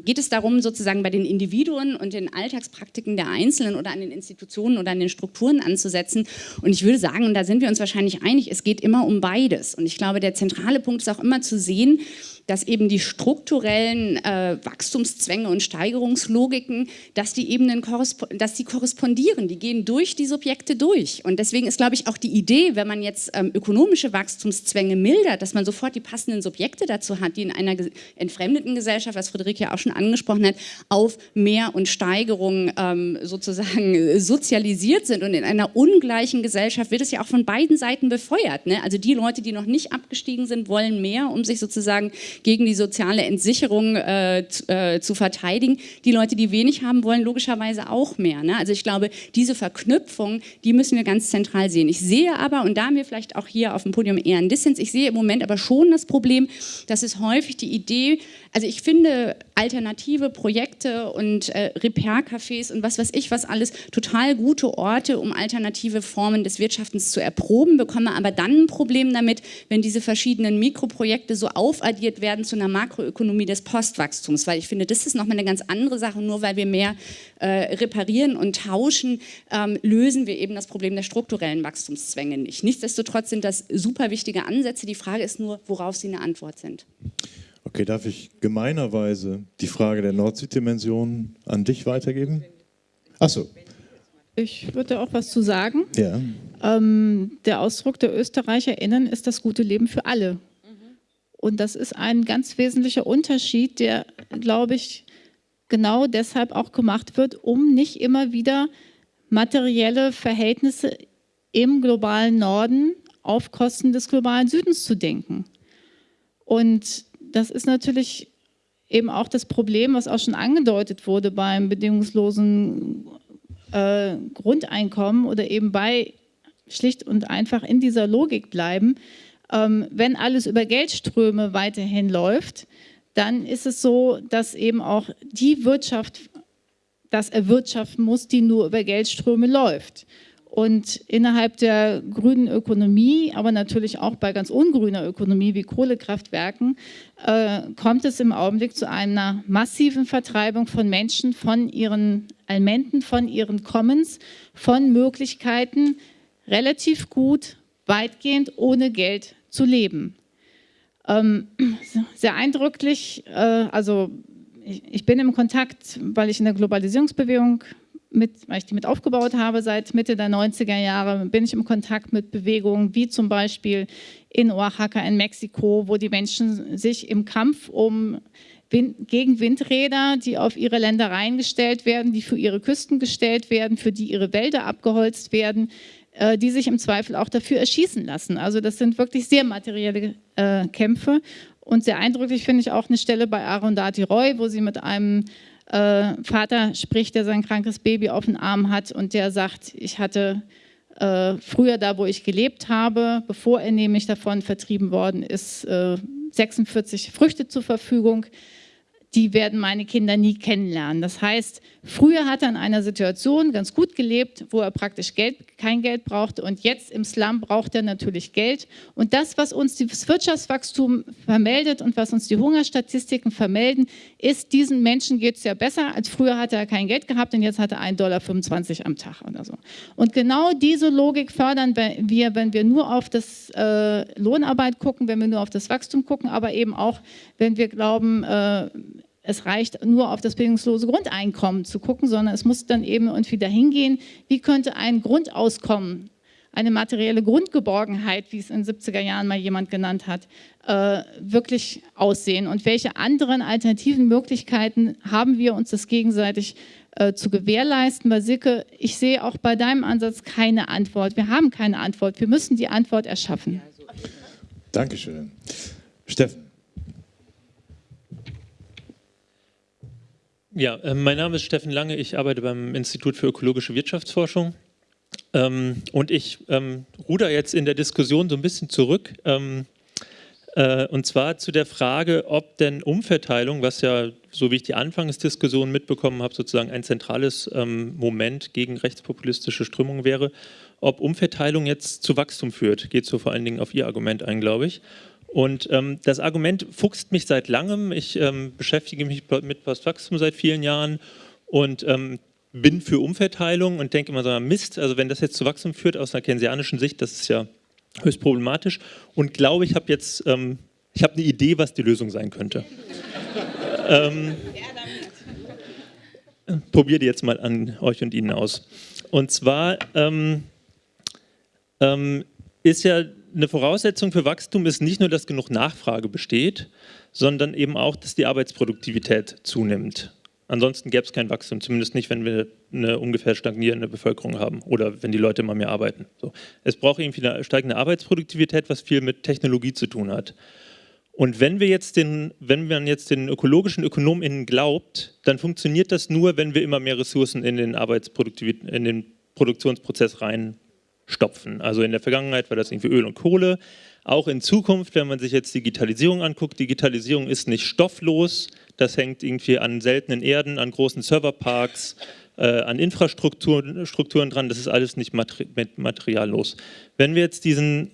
geht es darum, sozusagen bei den Individuen und den Alltagspraktiken der Einzelnen oder an den Institutionen oder an den Strukturen anzusetzen? Und ich würde sagen, und da sind wir uns wahrscheinlich einig, es geht immer um beides. Und ich glaube, der zentrale Punkt ist auch immer zu sehen, dass eben die strukturellen äh, Wachstumszwänge und Steigerungslogiken, dass die Ebenen dass die korrespondieren, die gehen durch die Subjekte durch. Und deswegen ist, glaube ich, auch die Idee, wenn man jetzt ähm, ökonomische Wachstumszwänge mildert, dass man sofort die passenden Subjekte dazu hat, die in einer entfremdeten Gesellschaft, was Friederike ja auch schon angesprochen hat, auf Mehr und Steigerung ähm, sozusagen sozialisiert sind. Und in einer ungleichen Gesellschaft wird es ja auch von beiden Seiten befeuert. Ne? Also die Leute, die noch nicht abgestiegen sind, wollen mehr, um sich sozusagen gegen die soziale Entsicherung äh, äh, zu verteidigen. Die Leute, die wenig haben wollen, logischerweise auch mehr. Ne? Also ich glaube, diese Verknüpfung, die müssen wir ganz zentral sehen. Ich sehe aber, und da haben wir vielleicht auch hier auf dem Podium eher einen Dissens, ich sehe im Moment aber schon das Problem, dass es häufig die Idee, also ich finde alternative Projekte und äh, Repair-Cafés und was weiß ich was alles total gute Orte, um alternative Formen des Wirtschaftens zu erproben, bekomme aber dann ein Problem damit, wenn diese verschiedenen Mikroprojekte so aufaddiert werden, zu einer Makroökonomie des Postwachstums, weil ich finde, das ist nochmal eine ganz andere Sache. Nur weil wir mehr äh, reparieren und tauschen, ähm, lösen wir eben das Problem der strukturellen Wachstumszwänge nicht. Nichtsdestotrotz sind das super wichtige Ansätze. Die Frage ist nur, worauf sie eine Antwort sind. Okay, darf ich gemeinerweise die Frage der Nord-Süd-Dimension an dich weitergeben? Achso. Ich würde auch was zu sagen. Ja. Ähm, der Ausdruck der ÖsterreicherInnen ist das gute Leben für alle. Und das ist ein ganz wesentlicher Unterschied, der, glaube ich, genau deshalb auch gemacht wird, um nicht immer wieder materielle Verhältnisse im globalen Norden auf Kosten des globalen Südens zu denken. Und das ist natürlich eben auch das Problem, was auch schon angedeutet wurde beim bedingungslosen äh, Grundeinkommen oder eben bei schlicht und einfach in dieser Logik bleiben, ähm, wenn alles über Geldströme weiterhin läuft, dann ist es so, dass eben auch die Wirtschaft das erwirtschaften muss, die nur über Geldströme läuft. Und innerhalb der grünen Ökonomie, aber natürlich auch bei ganz ungrüner Ökonomie wie Kohlekraftwerken, äh, kommt es im Augenblick zu einer massiven Vertreibung von Menschen von ihren Almenten, von ihren Commons, von Möglichkeiten, relativ gut, weitgehend ohne Geld zu leben. Ähm, sehr eindrücklich, äh, also ich, ich, bin im Kontakt, weil ich in der Globalisierungsbewegung mit, weil ich die mit aufgebaut habe seit Mitte der 90er Jahre, bin ich im Kontakt mit Bewegungen wie zum Beispiel in Oaxaca in Mexiko, wo die Menschen sich im Kampf um Wind, gegen Windräder, die auf ihre Ländereien gestellt werden, die für ihre Küsten gestellt werden, für die ihre Wälder abgeholzt werden, äh, die sich im Zweifel auch dafür erschießen lassen. Also das sind wirklich sehr materielle äh, Kämpfe und sehr eindrücklich finde ich auch eine Stelle bei Arundhati Roy, wo sie mit einem äh, Vater spricht, der sein krankes Baby auf den Arm hat und der sagt, ich hatte äh, früher da, wo ich gelebt habe, bevor er nämlich davon vertrieben worden ist, 46 äh, Früchte zur Verfügung die werden meine Kinder nie kennenlernen. Das heißt, früher hat er in einer Situation ganz gut gelebt, wo er praktisch Geld, kein Geld brauchte und jetzt im Slum braucht er natürlich Geld. Und das, was uns das Wirtschaftswachstum vermeldet und was uns die Hungerstatistiken vermelden, ist, diesen Menschen geht es ja besser, als früher hat er kein Geld gehabt und jetzt hat er 1,25 Dollar am Tag oder so. Und genau diese Logik fördern wir, wenn wir nur auf das äh, Lohnarbeit gucken, wenn wir nur auf das Wachstum gucken, aber eben auch, wenn wir glauben, äh, es reicht nur auf das bedingungslose Grundeinkommen zu gucken, sondern es muss dann eben irgendwie dahin gehen, wie könnte ein Grundauskommen, eine materielle Grundgeborgenheit, wie es in den 70er Jahren mal jemand genannt hat, äh, wirklich aussehen und welche anderen alternativen Möglichkeiten haben wir uns das gegenseitig äh, zu gewährleisten. Bei Silke, ich sehe auch bei deinem Ansatz keine Antwort. Wir haben keine Antwort. Wir müssen die Antwort erschaffen. Dankeschön. Steffen. Ja, äh, mein Name ist Steffen Lange, ich arbeite beim Institut für ökologische Wirtschaftsforschung ähm, und ich ähm, ruder jetzt in der Diskussion so ein bisschen zurück. Ähm, Äh, und zwar zu der Frage, ob denn Umverteilung, was ja, so wie ich die Anfangsdiskussion mitbekommen habe, sozusagen ein zentrales ähm, Moment gegen rechtspopulistische Strömungen wäre, ob Umverteilung jetzt zu Wachstum führt. Geht so vor allen Dingen auf Ihr Argument ein, glaube ich. Und ähm, das Argument fuchst mich seit langem. Ich ähm, beschäftige mich mit Postwachstum seit vielen Jahren und ähm, bin für Umverteilung und denke immer so, Mist, also wenn das jetzt zu Wachstum führt aus einer keynesianischen Sicht, das ist ja höchst problematisch und glaube, ich habe jetzt, ähm, ich habe eine Idee, was die Lösung sein könnte. [LAUGHS] ähm, probiere die jetzt mal an euch und Ihnen aus. Und zwar ähm, ähm, ist ja eine Voraussetzung für Wachstum ist nicht nur, dass genug Nachfrage besteht, sondern eben auch, dass die Arbeitsproduktivität zunimmt. Ansonsten gäbe es kein Wachstum, zumindest nicht, wenn wir eine ungefähr stagnierende Bevölkerung haben oder wenn die Leute immer mehr arbeiten. So. Es braucht irgendwie eine steigende Arbeitsproduktivität, was viel mit Technologie zu tun hat. Und wenn wir jetzt den, wenn man jetzt den ökologischen ÖkonomInnen glaubt, dann funktioniert das nur, wenn wir immer mehr Ressourcen in den Arbeitsproduktivität, in den Produktionsprozess reinstopfen. Also in der Vergangenheit war das irgendwie Öl und Kohle. Auch in Zukunft, wenn man sich jetzt Digitalisierung anguckt, Digitalisierung ist nicht stofflos, das hängt irgendwie an seltenen Erden, an großen Serverparks, äh, an Infrastrukturen Strukturen dran. Das ist alles nicht materi materiallos. Wenn wir jetzt diesen,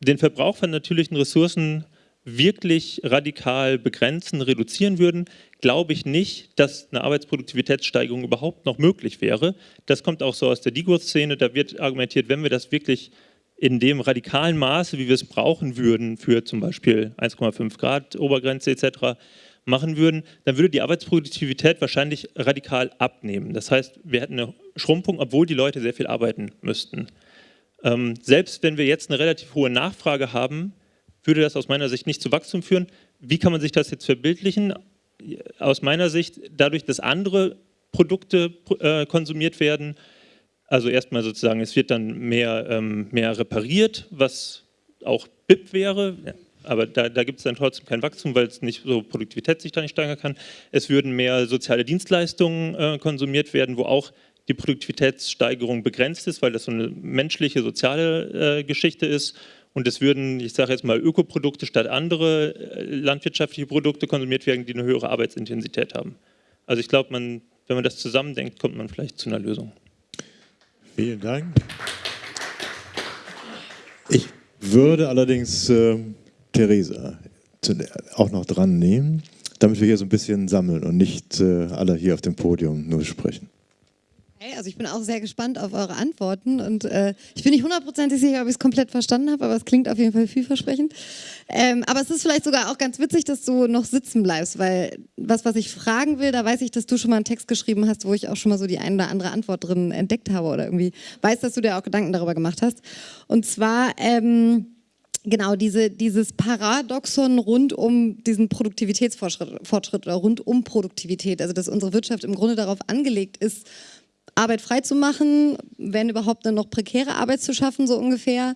den Verbrauch von natürlichen Ressourcen wirklich radikal begrenzen, reduzieren würden, glaube ich nicht, dass eine Arbeitsproduktivitätssteigerung überhaupt noch möglich wäre. Das kommt auch so aus der Degrowth-Szene. Da wird argumentiert, wenn wir das wirklich in dem radikalen Maße, wie wir es brauchen würden, für zum Beispiel 1,5 Grad Obergrenze etc., machen würden, dann würde die Arbeitsproduktivität wahrscheinlich radikal abnehmen. Das heißt, wir hätten eine Schrumpfung, obwohl die Leute sehr viel arbeiten müssten. Ähm, selbst wenn wir jetzt eine relativ hohe Nachfrage haben, würde das aus meiner Sicht nicht zu Wachstum führen. Wie kann man sich das jetzt verbildlichen? Aus meiner Sicht dadurch, dass andere Produkte äh, konsumiert werden. Also erstmal sozusagen, es wird dann mehr, ähm, mehr repariert, was auch BIP wäre. Ja aber da, da gibt es dann trotzdem kein Wachstum, weil es nicht so Produktivität sich da nicht steigern kann. Es würden mehr soziale Dienstleistungen äh, konsumiert werden, wo auch die Produktivitätssteigerung begrenzt ist, weil das so eine menschliche, soziale äh, Geschichte ist. Und es würden, ich sage jetzt mal, Ökoprodukte statt andere äh, landwirtschaftliche Produkte konsumiert werden, die eine höhere Arbeitsintensität haben. Also ich glaube, wenn man das zusammendenkt, kommt man vielleicht zu einer Lösung. Vielen Dank. Ich würde allerdings äh, Theresa auch noch dran nehmen, damit wir hier so ein bisschen sammeln und nicht äh, alle hier auf dem Podium nur sprechen. Hey, also ich bin auch sehr gespannt auf eure Antworten und äh, ich bin nicht hundertprozentig sicher, ob ich es komplett verstanden habe, aber es klingt auf jeden Fall vielversprechend. Ähm, aber es ist vielleicht sogar auch ganz witzig, dass du noch sitzen bleibst, weil was, was ich fragen will, da weiß ich, dass du schon mal einen Text geschrieben hast, wo ich auch schon mal so die eine oder andere Antwort drin entdeckt habe oder irgendwie weiß, dass du dir auch Gedanken darüber gemacht hast. Und zwar... Ähm, genau diese, dieses Paradoxon rund um diesen Produktivitätsfortschritt oder rund um Produktivität, also dass unsere Wirtschaft im Grunde darauf angelegt ist, Arbeit frei zu machen, wenn überhaupt dann noch prekäre Arbeit zu schaffen, so ungefähr.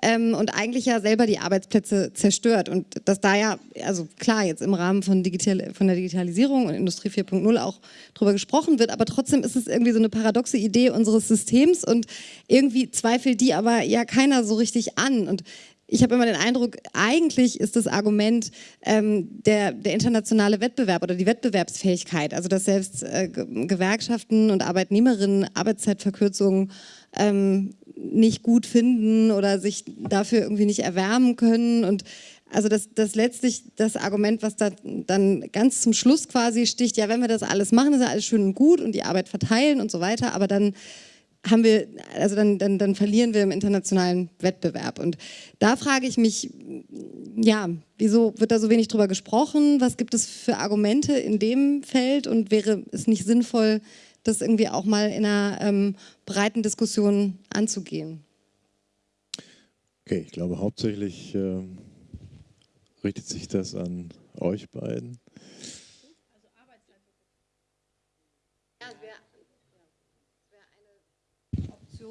Ähm, und eigentlich ja selber die Arbeitsplätze zerstört. Und dass da ja, also klar, jetzt im Rahmen von, Digital, von der Digitalisierung und Industrie 4.0 auch drüber gesprochen wird, aber trotzdem ist es irgendwie so eine paradoxe Idee unseres Systems und irgendwie zweifelt die aber ja keiner so richtig an. Und ich habe immer den Eindruck, eigentlich ist das Argument ähm, der, der, internationale Wettbewerb oder die Wettbewerbsfähigkeit, also dass selbst äh, Gewerkschaften und Arbeitnehmerinnen Arbeitszeitverkürzungen ähm, nicht gut finden oder sich dafür irgendwie nicht erwärmen können und also das, das letztlich das Argument, was da dann ganz zum Schluss quasi sticht, ja, wenn wir das alles machen, ist ja alles schön und gut und die Arbeit verteilen und so weiter, aber dann haben wir, also dann, dann, dann verlieren wir im internationalen Wettbewerb. Und da frage ich mich, ja, wieso wird da so wenig drüber gesprochen? Was gibt es für Argumente in dem Feld? Und wäre es nicht sinnvoll, das irgendwie auch mal in einer ähm, breiten Diskussion anzugehen? Okay, ich glaube hauptsächlich äh, richtet sich das an euch beiden.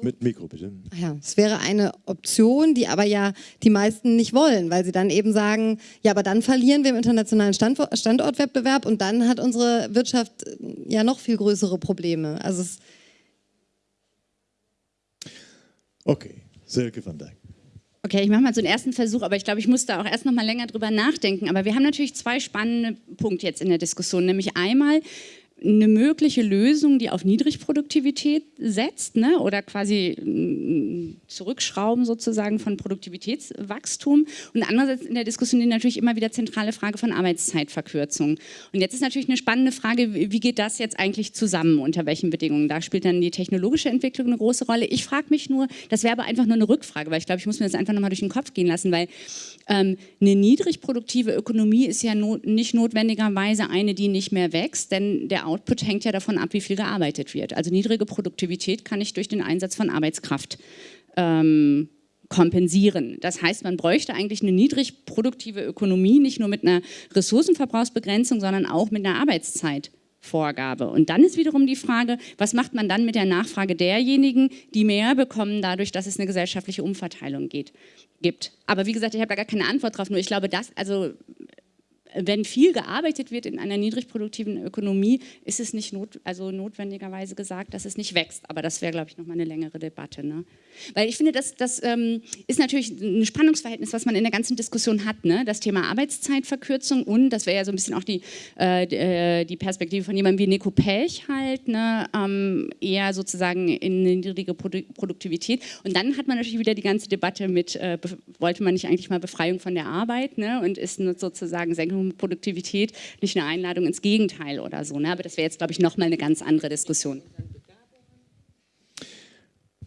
Mit Mikro, bitte. Ja, es wäre eine Option, die aber ja die meisten nicht wollen, weil sie dann eben sagen, ja, aber dann verlieren wir im internationalen Standortwettbewerb und dann hat unsere Wirtschaft äh, ja noch viel größere Probleme. Also okay, Silke van Dijk. Okay, ich mache mal so einen ersten Versuch, aber ich glaube, ich muss da auch erst noch mal länger drüber nachdenken. Aber wir haben natürlich zwei spannende Punkte jetzt in der Diskussion. Nämlich einmal, eine mögliche Lösung, die auf Niedrigproduktivität setzt ne, oder quasi mm, zurückschrauben sozusagen von Produktivitätswachstum und andererseits in der Diskussion die natürlich immer wieder zentrale Frage von Arbeitszeitverkürzung. Und jetzt ist natürlich eine spannende Frage, wie geht das jetzt eigentlich zusammen, unter welchen Bedingungen? Da spielt dann die technologische Entwicklung eine große Rolle. Ich frage mich nur, das wäre aber einfach nur eine Rückfrage, weil ich glaube, ich muss mir das einfach nochmal durch den Kopf gehen lassen, weil ähm, eine niedrigproduktive Ökonomie ist ja not nicht notwendigerweise eine, die nicht mehr wächst, denn der Output hängt ja davon ab, wie viel gearbeitet wird. Also niedrige Produktivität kann ich durch den Einsatz von Arbeitskraft ähm, kompensieren. Das heißt, man bräuchte eigentlich eine niedrig produktive Ökonomie, nicht nur mit einer Ressourcenverbrauchsbegrenzung, sondern auch mit einer Arbeitszeitvorgabe. Und dann ist wiederum die Frage, was macht man dann mit der Nachfrage derjenigen, die mehr bekommen, dadurch, dass es eine gesellschaftliche Umverteilung geht, gibt. Aber wie gesagt, ich habe da gar keine Antwort drauf, nur ich glaube, das, also wenn viel gearbeitet wird in einer niedrigproduktiven Ökonomie, ist es nicht not, also notwendigerweise gesagt, dass es nicht wächst. Aber das wäre, glaube ich, nochmal eine längere Debatte. Ne? Weil ich finde, das, das ähm, ist natürlich ein Spannungsverhältnis, was man in der ganzen Diskussion hat. Ne? Das Thema Arbeitszeitverkürzung und, das wäre ja so ein bisschen auch die, äh, die äh, Perspektive von jemandem wie Nico Pelch halt, ne? ähm, eher sozusagen in eine niedrige Produ Produktivität. Und dann hat man natürlich wieder die ganze Debatte mit, äh, wollte man nicht eigentlich mal Befreiung von der Arbeit ne? und ist sozusagen Senkung Produktivität nicht eine Einladung ins Gegenteil oder so. Ne? Aber das wäre jetzt, glaube ich, nochmal eine ganz andere Diskussion.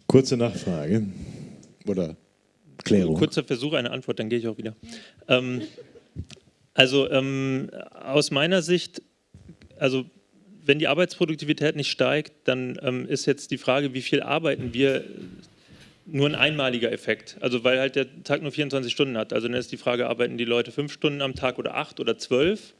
Kurze Nachfrage oder Klärung. Kurzer Versuch, eine Antwort, dann gehe ich auch wieder. Ähm, also ähm, aus meiner Sicht, also wenn die Arbeitsproduktivität nicht steigt, dann ähm, ist jetzt die Frage, wie viel arbeiten wir, nur ein einmaliger Effekt. Also weil halt der Tag nur 24 Stunden hat. Also dann ist die Frage, arbeiten die Leute fünf Stunden am Tag oder acht oder zwölf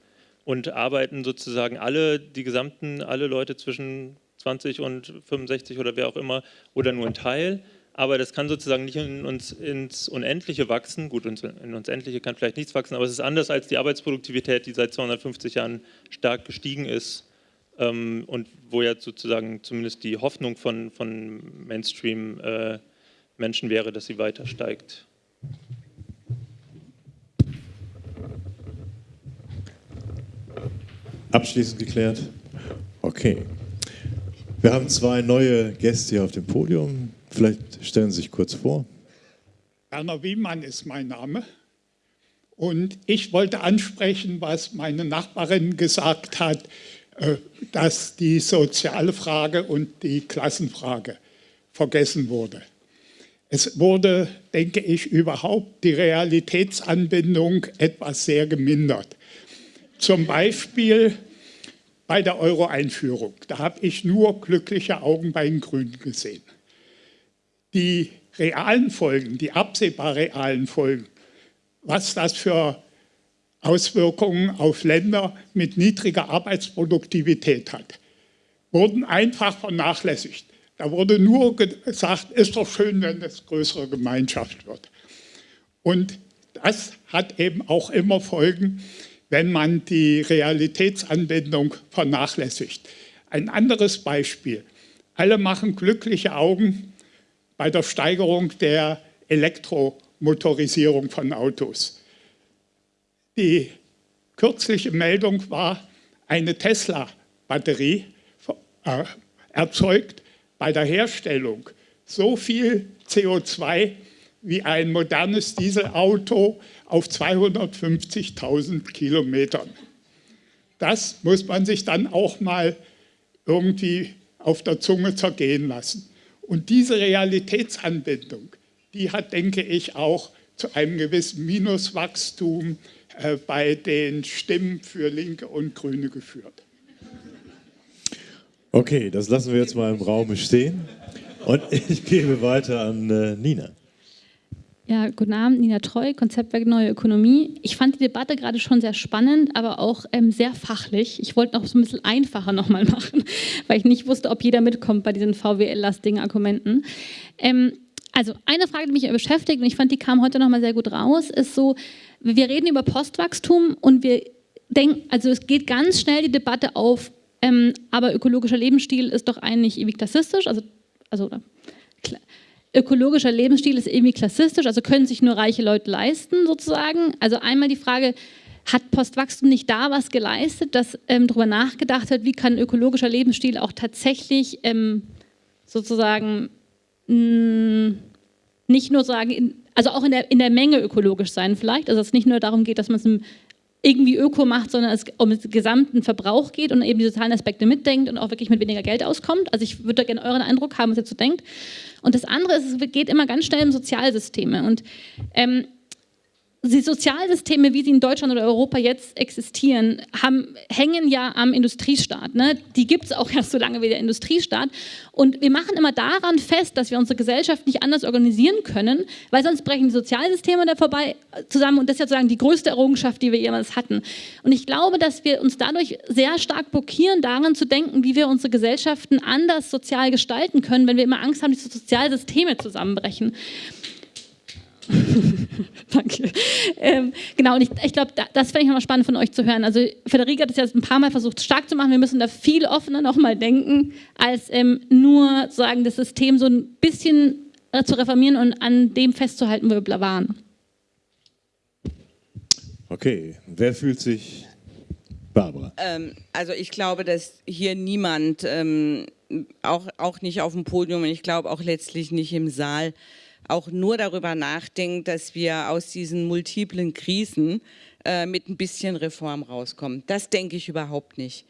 und arbeiten sozusagen alle, die gesamten, alle Leute zwischen 20 und 65 oder wer auch immer oder nur ein Teil. Aber das kann sozusagen nicht in uns, ins Unendliche wachsen. Gut, in uns Endliche kann vielleicht nichts wachsen, aber es ist anders als die Arbeitsproduktivität, die seit 250 Jahren stark gestiegen ist ähm, und wo ja sozusagen zumindest die Hoffnung von, von Mainstream äh, Menschen wäre, dass sie weiter steigt. Abschließend geklärt? Okay. Wir haben zwei neue Gäste hier auf dem Podium. Vielleicht stellen Sie sich kurz vor. Werner Wiemann ist mein Name. Und ich wollte ansprechen, was meine Nachbarin gesagt hat, äh, dass die soziale Frage und die Klassenfrage vergessen wurde. Es wurde, denke ich, überhaupt die Realitätsanbindung etwas sehr gemindert. Zum Beispiel bei der Euro-Einführung. Da habe ich nur glückliche Augen bei den Grünen gesehen. Die realen Folgen, die absehbar realen Folgen, was das für Auswirkungen auf Länder mit niedriger Arbeitsproduktivität hat, wurden einfach vernachlässigt. Da wurde nur gesagt, ist doch schön, wenn es größere Gemeinschaft wird. Und das hat eben auch immer Folgen, wenn man die Realitätsanbindung vernachlässigt. Ein anderes Beispiel. Alle machen glückliche Augen bei der Steigerung der Elektromotorisierung von Autos. Die kürzliche Meldung war, eine Tesla-Batterie äh, erzeugt bei der Herstellung so viel CO2 wie ein modernes Dieselauto auf 250.000 Kilometern. Das muss man sich dann auch mal irgendwie auf der Zunge zergehen lassen. Und diese Realitätsanbindung, die hat, denke ich, auch zu einem gewissen Minuswachstum äh, bei den Stimmen für Linke und Grüne geführt. Okay, das lassen wir jetzt mal im Raum stehen. Und ich gebe weiter an äh, Nina. Ja, guten Abend, Nina Treu, Konzeptwerk Neue Ökonomie. Ich fand die Debatte gerade schon sehr spannend, aber auch ähm, sehr fachlich. Ich wollte noch so ein bisschen einfacher nochmal [LAUGHS] machen, weil ich nicht wusste, ob jeder mitkommt bei diesen VWL-lastigen Argumenten. Ähm, also eine Frage, die mich beschäftigt, und ich fand, die kam heute nochmal sehr gut raus, ist so, wir reden über Postwachstum und wir denken, also es geht ganz schnell die Debatte auf, ähm, aber ökologischer Lebensstil ist doch eigentlich ewig klassistisch, also, also ökologischer Lebensstil ist irgendwie klassistisch, also können sich nur reiche Leute leisten sozusagen. Also einmal die Frage, hat Postwachstum nicht da was geleistet, dass ähm, darüber nachgedacht hat, wie kann ökologischer Lebensstil auch tatsächlich ähm, sozusagen mh, nicht nur sagen, in, also auch in der, in der Menge ökologisch sein vielleicht, also es nicht nur darum geht, dass man es irgendwie öko macht, sondern es um den gesamten Verbrauch geht und eben die sozialen Aspekte mitdenkt und auch wirklich mit weniger Geld auskommt. Also ich würde da gerne euren Eindruck haben, was ihr dazu denkt. Und das andere ist, es geht immer ganz schnell um Sozialsysteme und ähm, die Sozialsysteme, wie sie in Deutschland oder Europa jetzt existieren, haben, hängen ja am Industriestaat. Ne? Die gibt es auch erst so lange wie der Industriestaat. Und wir machen immer daran fest, dass wir unsere Gesellschaft nicht anders organisieren können, weil sonst brechen die Sozialsysteme da vorbei zusammen. Und das ist ja sozusagen die größte Errungenschaft, die wir jemals hatten. Und ich glaube, dass wir uns dadurch sehr stark blockieren, daran zu denken, wie wir unsere Gesellschaften anders sozial gestalten können, wenn wir immer Angst haben, dass die Sozialsysteme zusammenbrechen. [LAUGHS] Danke. Ähm, genau, und ich, ich glaube, da, das fände ich nochmal spannend von euch zu hören. Also Federica hat es jetzt ein paar Mal versucht stark zu machen. Wir müssen da viel offener nochmal denken, als ähm, nur sagen, das System so ein bisschen äh, zu reformieren und an dem festzuhalten, wo wir waren. Okay, wer fühlt sich Barbara? Ähm, also ich glaube, dass hier niemand, ähm, auch, auch nicht auf dem Podium und ich glaube auch letztlich nicht im Saal, auch nur darüber nachdenkt, dass wir aus diesen multiplen Krisen äh, mit ein bisschen Reform rauskommen. Das denke ich überhaupt nicht.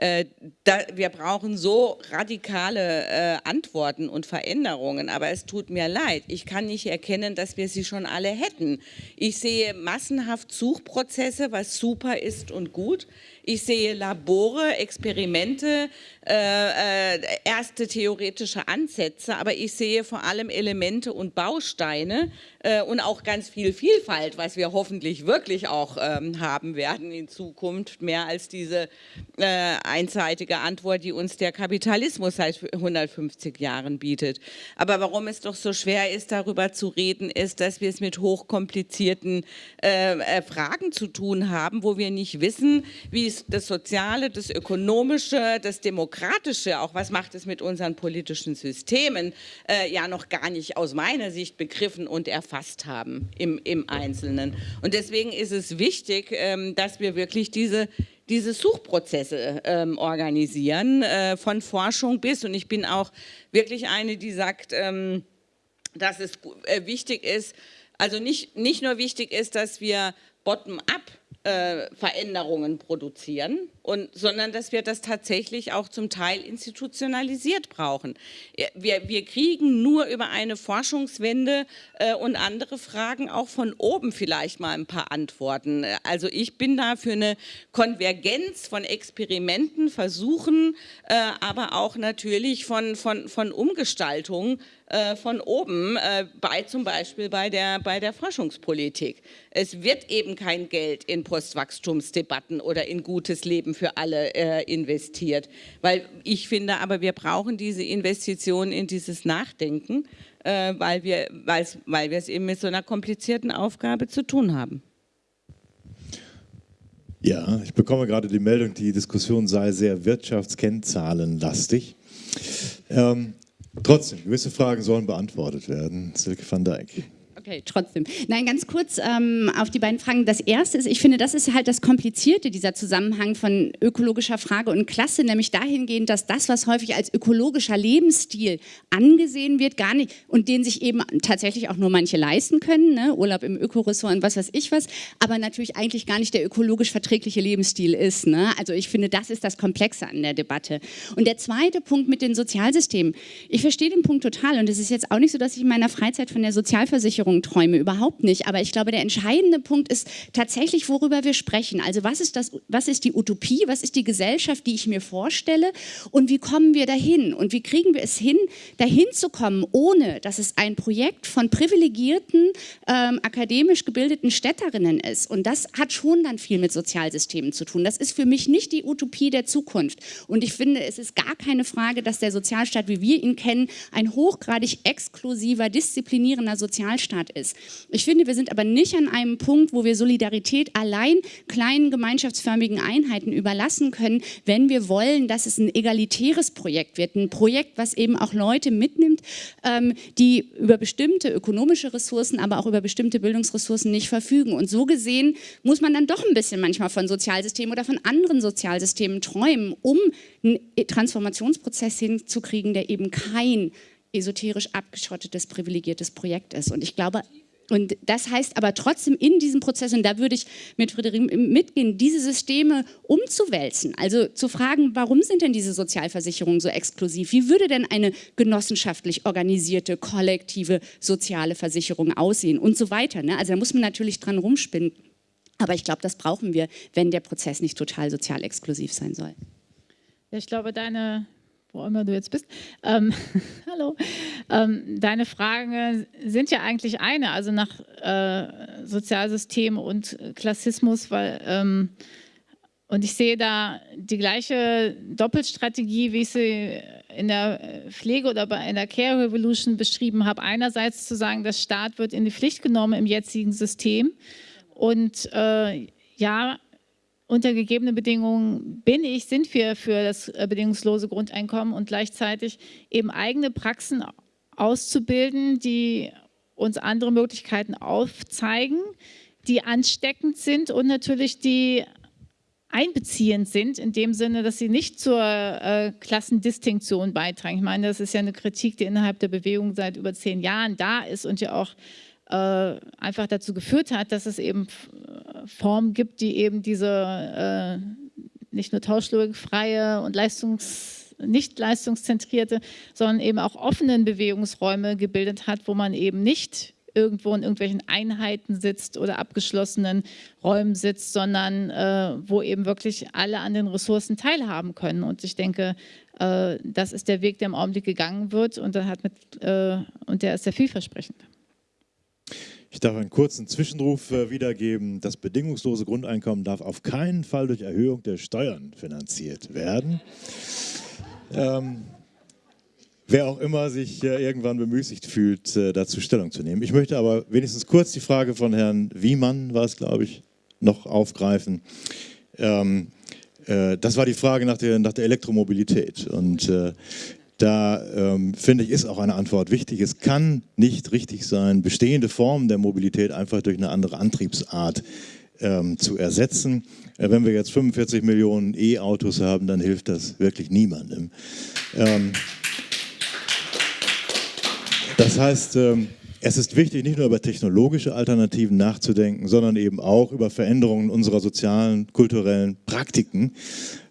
Äh, da, wir brauchen so radikale äh, Antworten und Veränderungen, aber es tut mir leid. Ich kann nicht erkennen, dass wir sie schon alle hätten. Ich sehe massenhaft Suchprozesse, was super ist und gut. Ich sehe Labore, Experimente, äh, äh, erste theoretische Ansätze, aber ich sehe vor allem Elemente und Bausteine äh, und auch ganz viel Vielfalt, was wir hoffentlich wirklich auch ähm, haben werden in Zukunft, mehr als diese äh, einseitige Antwort, die uns der Kapitalismus seit 150 Jahren bietet. Aber warum es doch so schwer ist, darüber zu reden, ist, dass wir es mit hochkomplizierten äh, Fragen zu tun haben, wo wir nicht wissen, wie es das Soziale, das Ökonomische, das Demokratische, auch was macht es mit unseren politischen Systemen, äh, ja noch gar nicht aus meiner Sicht begriffen und erfasst haben im, im Einzelnen. Und deswegen ist es wichtig, ähm, dass wir wirklich diese diese Suchprozesse ähm, organisieren, äh, von Forschung bis, und ich bin auch wirklich eine, die sagt, ähm, dass es äh, wichtig ist, also nicht, nicht nur wichtig ist, dass wir bottom-up äh, Veränderungen produzieren, und, sondern dass wir das tatsächlich auch zum Teil institutionalisiert brauchen. Wir, wir kriegen nur über eine Forschungswende äh, und andere Fragen auch von oben vielleicht mal ein paar Antworten. Also ich bin da für eine Konvergenz von Experimenten, Versuchen, äh, aber auch natürlich von, von, von Umgestaltung äh, von oben, äh, bei zum Beispiel bei der, bei der Forschungspolitik. Es wird eben kein Geld in Postwachstumsdebatten oder in gutes Leben für alle äh, investiert. Weil ich finde aber, wir brauchen diese Investitionen in dieses Nachdenken, äh, weil, wir, weil wir es eben mit so einer komplizierten Aufgabe zu tun haben. Ja, ich bekomme gerade die Meldung, die Diskussion sei sehr wirtschaftskennzahlenlastig. Ähm, trotzdem, gewisse Fragen sollen beantwortet werden. Silke van Dijk. Okay, trotzdem. Nein, ganz kurz ähm, auf die beiden Fragen. Das erste ist, ich finde, das ist halt das Komplizierte, dieser Zusammenhang von ökologischer Frage und Klasse, nämlich dahingehend, dass das, was häufig als ökologischer Lebensstil angesehen wird, gar nicht, und den sich eben tatsächlich auch nur manche leisten können, ne? Urlaub im Ökoressort und was weiß ich was, aber natürlich eigentlich gar nicht der ökologisch verträgliche Lebensstil ist. Ne? Also ich finde, das ist das Komplexe an der Debatte. Und der zweite Punkt mit den Sozialsystemen. Ich verstehe den Punkt total und es ist jetzt auch nicht so, dass ich in meiner Freizeit von der Sozialversicherung Träume, überhaupt nicht. Aber ich glaube, der entscheidende Punkt ist tatsächlich, worüber wir sprechen. Also was ist, das, was ist die Utopie, was ist die Gesellschaft, die ich mir vorstelle und wie kommen wir dahin? Und wie kriegen wir es hin, dahin zu kommen, ohne dass es ein Projekt von privilegierten, ähm, akademisch gebildeten Städterinnen ist. Und das hat schon dann viel mit Sozialsystemen zu tun. Das ist für mich nicht die Utopie der Zukunft. Und ich finde, es ist gar keine Frage, dass der Sozialstaat, wie wir ihn kennen, ein hochgradig exklusiver, disziplinierender Sozialstaat Standard ist. Ich finde, wir sind aber nicht an einem Punkt, wo wir Solidarität allein kleinen gemeinschaftsförmigen Einheiten überlassen können, wenn wir wollen, dass es ein egalitäres Projekt wird, ein Projekt, was eben auch Leute mitnimmt, ähm, die über bestimmte ökonomische Ressourcen, aber auch über bestimmte Bildungsressourcen nicht verfügen. Und so gesehen muss man dann doch ein bisschen manchmal von Sozialsystemen oder von anderen Sozialsystemen träumen, um einen Transformationsprozess hinzukriegen, der eben kein esoterisch abgeschottetes, privilegiertes Projekt ist. Und ich glaube, und das heißt aber trotzdem in diesem Prozess, und da würde ich mit Friederik mitgehen, diese Systeme umzuwälzen. Also zu fragen, warum sind denn diese Sozialversicherungen so exklusiv? Wie würde denn eine genossenschaftlich organisierte, kollektive soziale Versicherung aussehen und so weiter. Ne? Also da muss man natürlich dran rumspinnen. Aber ich glaube, das brauchen wir, wenn der Prozess nicht total sozial exklusiv sein soll. Ich glaube, deine, wo immer du jetzt bist, ähm, [LAUGHS] hallo, ähm, deine Fragen sind ja eigentlich eine, also nach äh, Sozialsystem und Klassismus, weil ähm, und ich sehe da die gleiche Doppelstrategie, wie ich sie in der Pflege oder in der Care Revolution beschrieben habe. Einerseits zu sagen, der Staat wird in die Pflicht genommen im jetzigen System. Und äh, ja, unter gegebenen Bedingungen bin ich, sind wir für das äh, bedingungslose Grundeinkommen und gleichzeitig eben eigene Praxen auszubilden, die uns andere Möglichkeiten aufzeigen, die ansteckend sind und natürlich die einbeziehend sind, in dem Sinne, dass sie nicht zur äh, Klassendistinktion beitragen. Ich meine, das ist ja eine Kritik, die innerhalb der Bewegung seit über zehn Jahren da ist und ja auch einfach dazu geführt hat, dass es eben Formen gibt, die eben diese äh, nicht nur tauschlogikfreie und leistungs nicht leistungszentrierte, sondern eben auch offenen Bewegungsräume gebildet hat, wo man eben nicht irgendwo in irgendwelchen Einheiten sitzt oder abgeschlossenen Räumen sitzt, sondern äh, wo eben wirklich alle an den Ressourcen teilhaben können. Und ich denke, äh, das ist der Weg, der im Augenblick gegangen wird und hat mit, äh, und der ist sehr vielversprechend. Ich darf einen kurzen Zwischenruf äh, wiedergeben. Das bedingungslose Grundeinkommen darf auf keinen Fall durch Erhöhung der Steuern finanziert werden. Ähm, wer auch immer sich äh, irgendwann bemüßigt fühlt, äh, dazu Stellung zu nehmen. Ich möchte aber wenigstens kurz die Frage von Herrn Wiemann, war es glaube ich, noch aufgreifen. Ähm, äh, das war die Frage nach der, nach der Elektromobilität. Und äh, da ähm, finde ich, ist auch eine Antwort wichtig. Es kann nicht richtig sein, bestehende Formen der Mobilität einfach durch eine andere Antriebsart ähm, zu ersetzen. Äh, wenn wir jetzt 45 Millionen E-Autos haben, dann hilft das wirklich niemandem. Ähm, das heißt, ähm, es ist wichtig, nicht nur über technologische Alternativen nachzudenken, sondern eben auch über Veränderungen unserer sozialen, kulturellen Praktiken.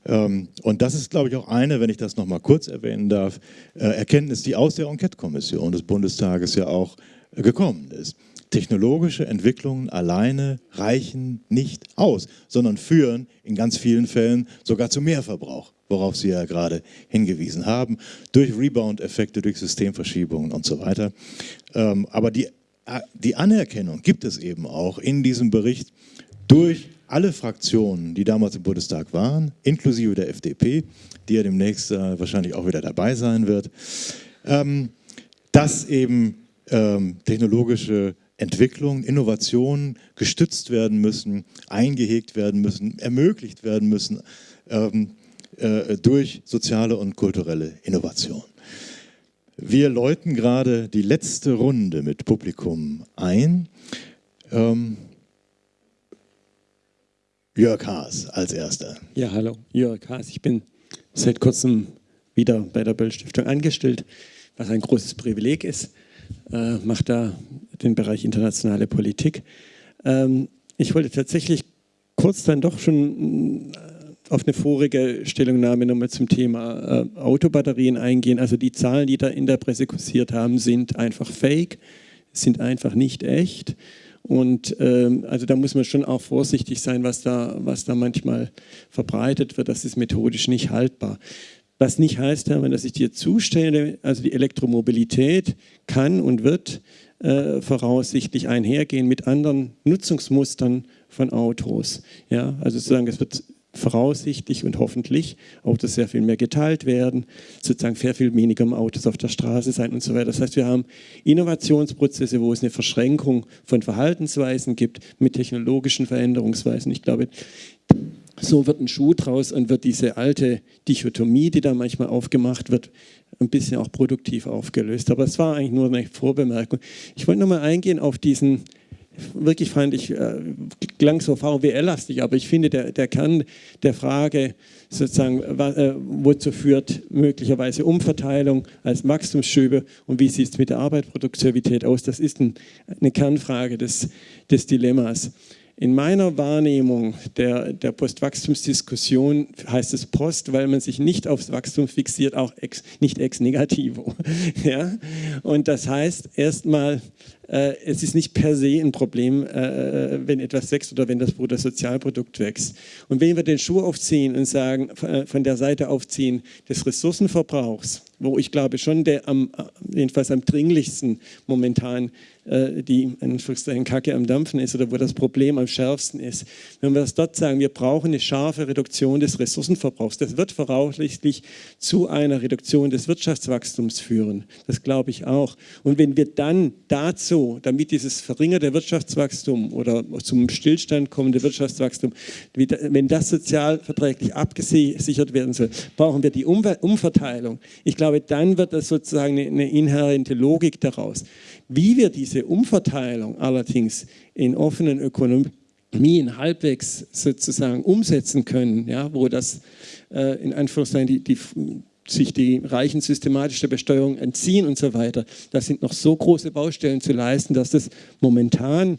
Ähm, und das ist, glaube ich, auch eine, wenn ich das noch mal kurz erwähnen darf, äh, Erkenntnis, die aus der Enquete-Kommission des Bundestages ja auch äh, gekommen ist. Technologische Entwicklungen alleine reichen nicht aus, sondern führen in ganz vielen Fällen sogar zu Mehrverbrauch, worauf Sie ja gerade hingewiesen haben, durch Rebound-Effekte, durch Systemverschiebungen und so weiter. Ähm, aber die, äh, die Anerkennung gibt es eben auch in diesem Bericht durch alle Fraktionen, die damals im Bundestag waren, inklusive der FDP, die ja demnächst äh, wahrscheinlich auch wieder dabei sein wird, ähm, dass eben ähm, technologische Entwicklungen, Innovationen gestützt werden müssen, eingehegt werden müssen, ermöglicht werden müssen ähm, äh, durch soziale und kulturelle Innovation. Wir läuten gerade die letzte Runde mit Publikum ein. Ähm, Jörg Haas als erster. Ja, hallo, Jörg Haas. Ich bin seit kurzem wieder bei der Böll Stiftung angestellt, was ein großes Privileg ist. Äh, mache da den Bereich internationale Politik. Ähm, ich wollte tatsächlich kurz dann doch schon äh, auf eine vorige Stellungnahme nochmal zum Thema äh, Autobatterien eingehen. Also die Zahlen, die da in der Presse kursiert haben, sind einfach fake, sind einfach nicht echt. Und ähm, also da muss man schon auch vorsichtig sein, was da, was da manchmal verbreitet wird. Das ist methodisch nicht haltbar. Was nicht heißt, Hermann, dass ich dir zustelle, also die Elektromobilität kann und wird äh, voraussichtlich einhergehen mit anderen Nutzungsmustern von Autos. Ja, also sozusagen, es wird voraussichtlich und hoffentlich Autos sehr viel mehr geteilt werden, sozusagen sehr viel weniger Autos auf der Straße sein und so weiter. Das heißt, wir haben Innovationsprozesse, wo es eine Verschränkung von Verhaltensweisen gibt mit technologischen Veränderungsweisen. Ich glaube, so wird ein Schuh draus und wird diese alte Dichotomie, die da manchmal aufgemacht wird, ein bisschen auch produktiv aufgelöst. Aber es war eigentlich nur eine Vorbemerkung. Ich wollte nochmal eingehen auf diesen wirklich fand ich, äh, klang so VWL-lastig, aber ich finde, der, der Kern der Frage sozusagen, äh, wozu führt möglicherweise Umverteilung als Wachstumsschübe und wie sieht es mit der Arbeitsproduktivität aus, das ist ein, eine Kernfrage des, des Dilemmas. In meiner Wahrnehmung der, der Postwachstumsdiskussion heißt es Post, weil man sich nicht aufs Wachstum fixiert, auch ex, nicht ex negativo. [LAUGHS] ja? Und das heißt erstmal, es ist nicht per se ein Problem, äh, wenn etwas wächst oder wenn das Bruttosozialprodukt wächst. Und wenn wir den Schuh aufziehen und sagen, äh, von der Seite aufziehen des Ressourcenverbrauchs, wo ich glaube schon der am, jedenfalls am dringlichsten momentan äh, die in Kacke am Dampfen ist oder wo das Problem am schärfsten ist. Wenn wir das dort sagen, wir brauchen eine scharfe Reduktion des Ressourcenverbrauchs, das wird voraussichtlich zu einer Reduktion des Wirtschaftswachstums führen. Das glaube ich auch. Und wenn wir dann dazu, damit dieses verringerte Wirtschaftswachstum oder zum Stillstand kommende Wirtschaftswachstum, wenn das sozialverträglich abgesichert werden soll, brauchen wir die Umverteilung. Ich glaube, dann wird das sozusagen eine inhärente Logik daraus. Wie wir diese Umverteilung allerdings in offenen Ökonomien halbwegs sozusagen umsetzen können, ja, wo das äh, in Anführungszeichen die, die, sich die Reichen systematisch der Besteuerung entziehen und so weiter, das sind noch so große Baustellen zu leisten, dass das momentan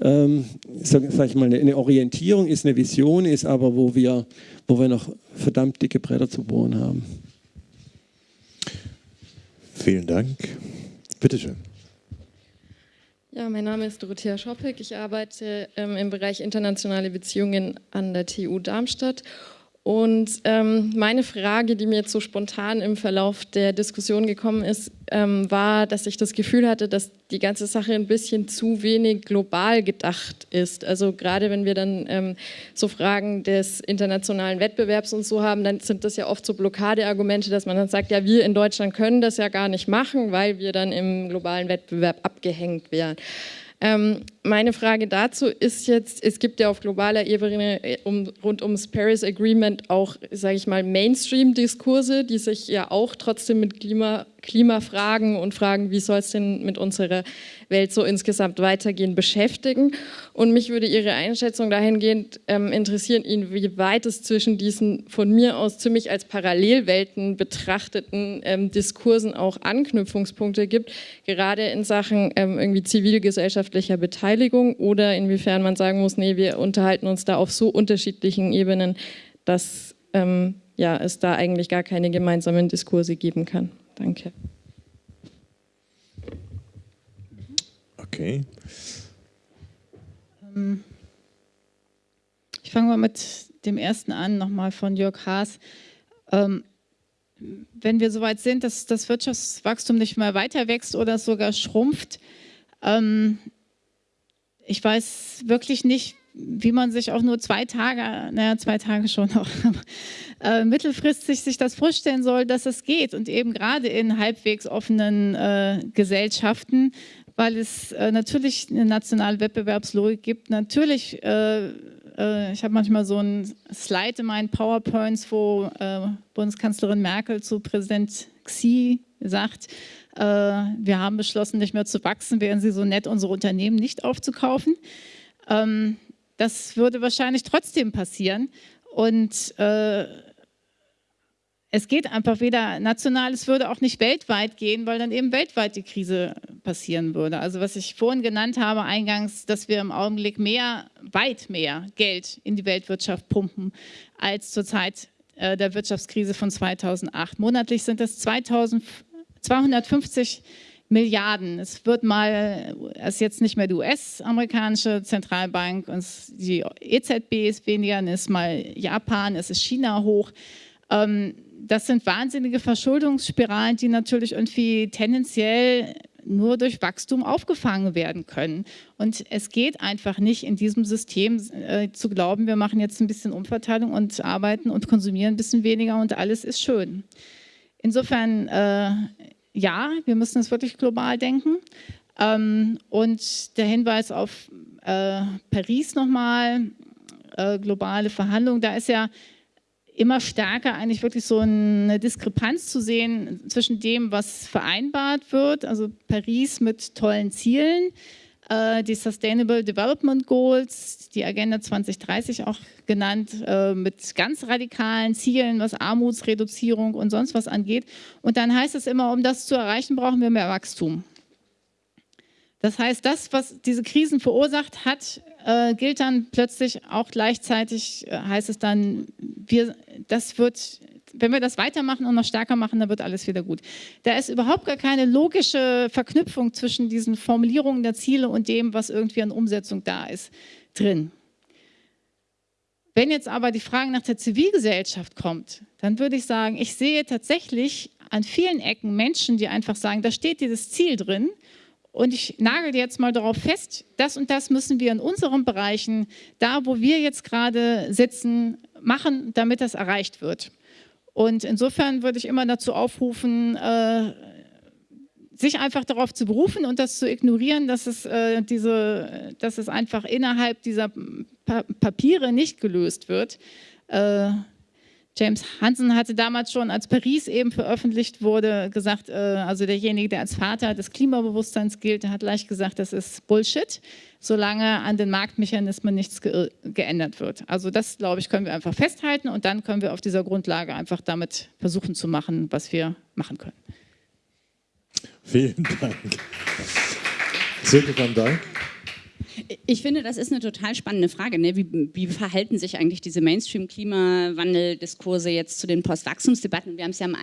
ähm, sag, sag, ich mal, eine Orientierung ist, eine Vision ist, aber wo wir, wo wir noch verdammt dicke Bretter zu bohren haben. Vielen Dank. Bitte schön. Ja, mein Name ist Dorothea Schoppek. Ich arbeite ähm, im Bereich internationale Beziehungen an der TU Darmstadt und ähm, meine Frage, die mir jetzt so spontan im Verlauf der Diskussion gekommen ist, ähm, war, dass ich das Gefühl hatte, dass die ganze Sache ein bisschen zu wenig global gedacht ist. Also gerade wenn wir dann ähm, so Fragen des internationalen Wettbewerbs und so haben, dann sind das ja oft so Blockadeargumente, dass man dann sagt, ja, wir in Deutschland können das ja gar nicht machen, weil wir dann im globalen Wettbewerb abgehängt wären. Ähm, meine Frage dazu ist jetzt, es gibt ja auf globaler Ebene äh, um, rund ums Paris Agreement auch, sage ich mal, Mainstream-Diskurse, die sich ja auch trotzdem mit Klima, Klimafragen und Fragen, wie soll es denn mit unserer Welt so insgesamt weitergehen, beschäftigen. Und mich würde Ihre Einschätzung dahingehend ähm, interessieren, inwieweit es zwischen diesen von mir aus ziemlich als Parallelwelten betrachteten ähm, Diskursen auch Anknüpfungspunkte gibt, gerade in Sachen ähm, irgendwie zivilgesellschaftlicher Beteiligung oder inwiefern man sagen muss, nee, wir unterhalten uns da auf so unterschiedlichen Ebenen, dass ähm, ja, es da eigentlich gar keine gemeinsamen Diskurse geben kann. Danke. Okay. Ähm, ich fange mal mit dem ersten an, nochmal von Jörg Haas. Ähm, wenn wir soweit sind, dass das Wirtschaftswachstum nicht mehr weiter wächst oder sogar schrumpft, ähm, ich weiß wirklich nicht, wie man sich auch nur zwei Tage, naja, zwei Tage schon auch, [LAUGHS] äh, mittelfristig sich das vorstellen soll, dass es geht. Und eben gerade in halbwegs offenen äh, Gesellschaften weil es äh, natürlich eine nationale Wettbewerbslogik gibt. Natürlich, äh, äh, ich habe manchmal so ein Slide in meinen PowerPoints, wo äh, Bundeskanzlerin Merkel zu Präsident Xi sagt, wir haben beschlossen, nicht mehr zu wachsen, wären Sie so nett, unsere Unternehmen nicht aufzukaufen. Ähm, das würde wahrscheinlich trotzdem passieren. Und äh, es geht einfach weder national, es würde auch nicht weltweit gehen, weil dann eben weltweit die Krise passieren würde. Also was ich vorhin genannt habe eingangs, dass wir im Augenblick mehr, weit mehr Geld in die Weltwirtschaft pumpen als zur Zeit äh, der Wirtschaftskrise von 2008. Monatlich sind das 250 Milliarden. Es wird mal, es ist jetzt nicht mehr die US-amerikanische Zentralbank, und die EZB ist weniger, es ist mal Japan, es ist China hoch. Ähm, das sind wahnsinnige Verschuldungsspiralen, die natürlich irgendwie tendenziell nur durch Wachstum aufgefangen werden können. Und es geht einfach nicht in diesem System äh, zu glauben, wir machen jetzt ein bisschen Umverteilung und arbeiten und konsumieren ein bisschen weniger und alles ist schön. Insofern, äh, ja, wir müssen es wirklich global denken. Ähm, und der Hinweis auf äh, Paris nochmal, äh, globale Verhandlungen, da ist ja immer stärker eigentlich wirklich so eine Diskrepanz zu sehen zwischen dem, was vereinbart wird, also Paris mit tollen Zielen, die Sustainable Development Goals, die Agenda 2030 auch genannt, äh, mit ganz radikalen Zielen, was Armutsreduzierung und sonst was angeht. Und dann heißt es immer, um das zu erreichen, brauchen wir mehr Wachstum. Das heißt, das, was diese Krisen verursacht hat, äh, gilt dann plötzlich auch gleichzeitig, äh, heißt es dann, wir, das wird, wenn wir das weitermachen und noch stärker machen, dann wird alles wieder gut. Da ist überhaupt gar keine logische Verknüpfung zwischen diesen Formulierungen der Ziele und dem, was irgendwie an Umsetzung da ist, drin. Wenn jetzt aber die Frage nach der Zivilgesellschaft kommt, dann würde ich sagen, ich sehe tatsächlich an vielen Ecken Menschen, die einfach sagen, da steht dieses Ziel drin, und ich nagel jetzt mal darauf fest, das und das müssen wir in unseren Bereichen, da wo wir jetzt gerade sitzen, machen, damit das erreicht wird. Und insofern würde ich immer dazu aufrufen, äh, sich einfach darauf zu berufen und das zu ignorieren, dass es, äh, diese, dass es einfach innerhalb dieser pa Papiere nicht gelöst wird. Äh, James Hansen hatte damals schon, als Paris eben veröffentlicht wurde, gesagt, äh, also derjenige, der als Vater des Klimabewusstseins gilt, hat leicht gesagt, das ist Bullshit, solange an den Marktmechanismen nichts ge geändert wird. Also das, glaube ich, können wir einfach festhalten und dann können wir auf dieser Grundlage einfach damit versuchen zu machen, was wir machen können. Vielen Dank. Silke van Dank. Ich finde, das ist eine total spannende Frage. Ne? Wie, wie, verhalten sich eigentlich diese Mainstream-Klimawandel-Diskurse jetzt zu den Postwachstumsdebatten? Wir haben es ja am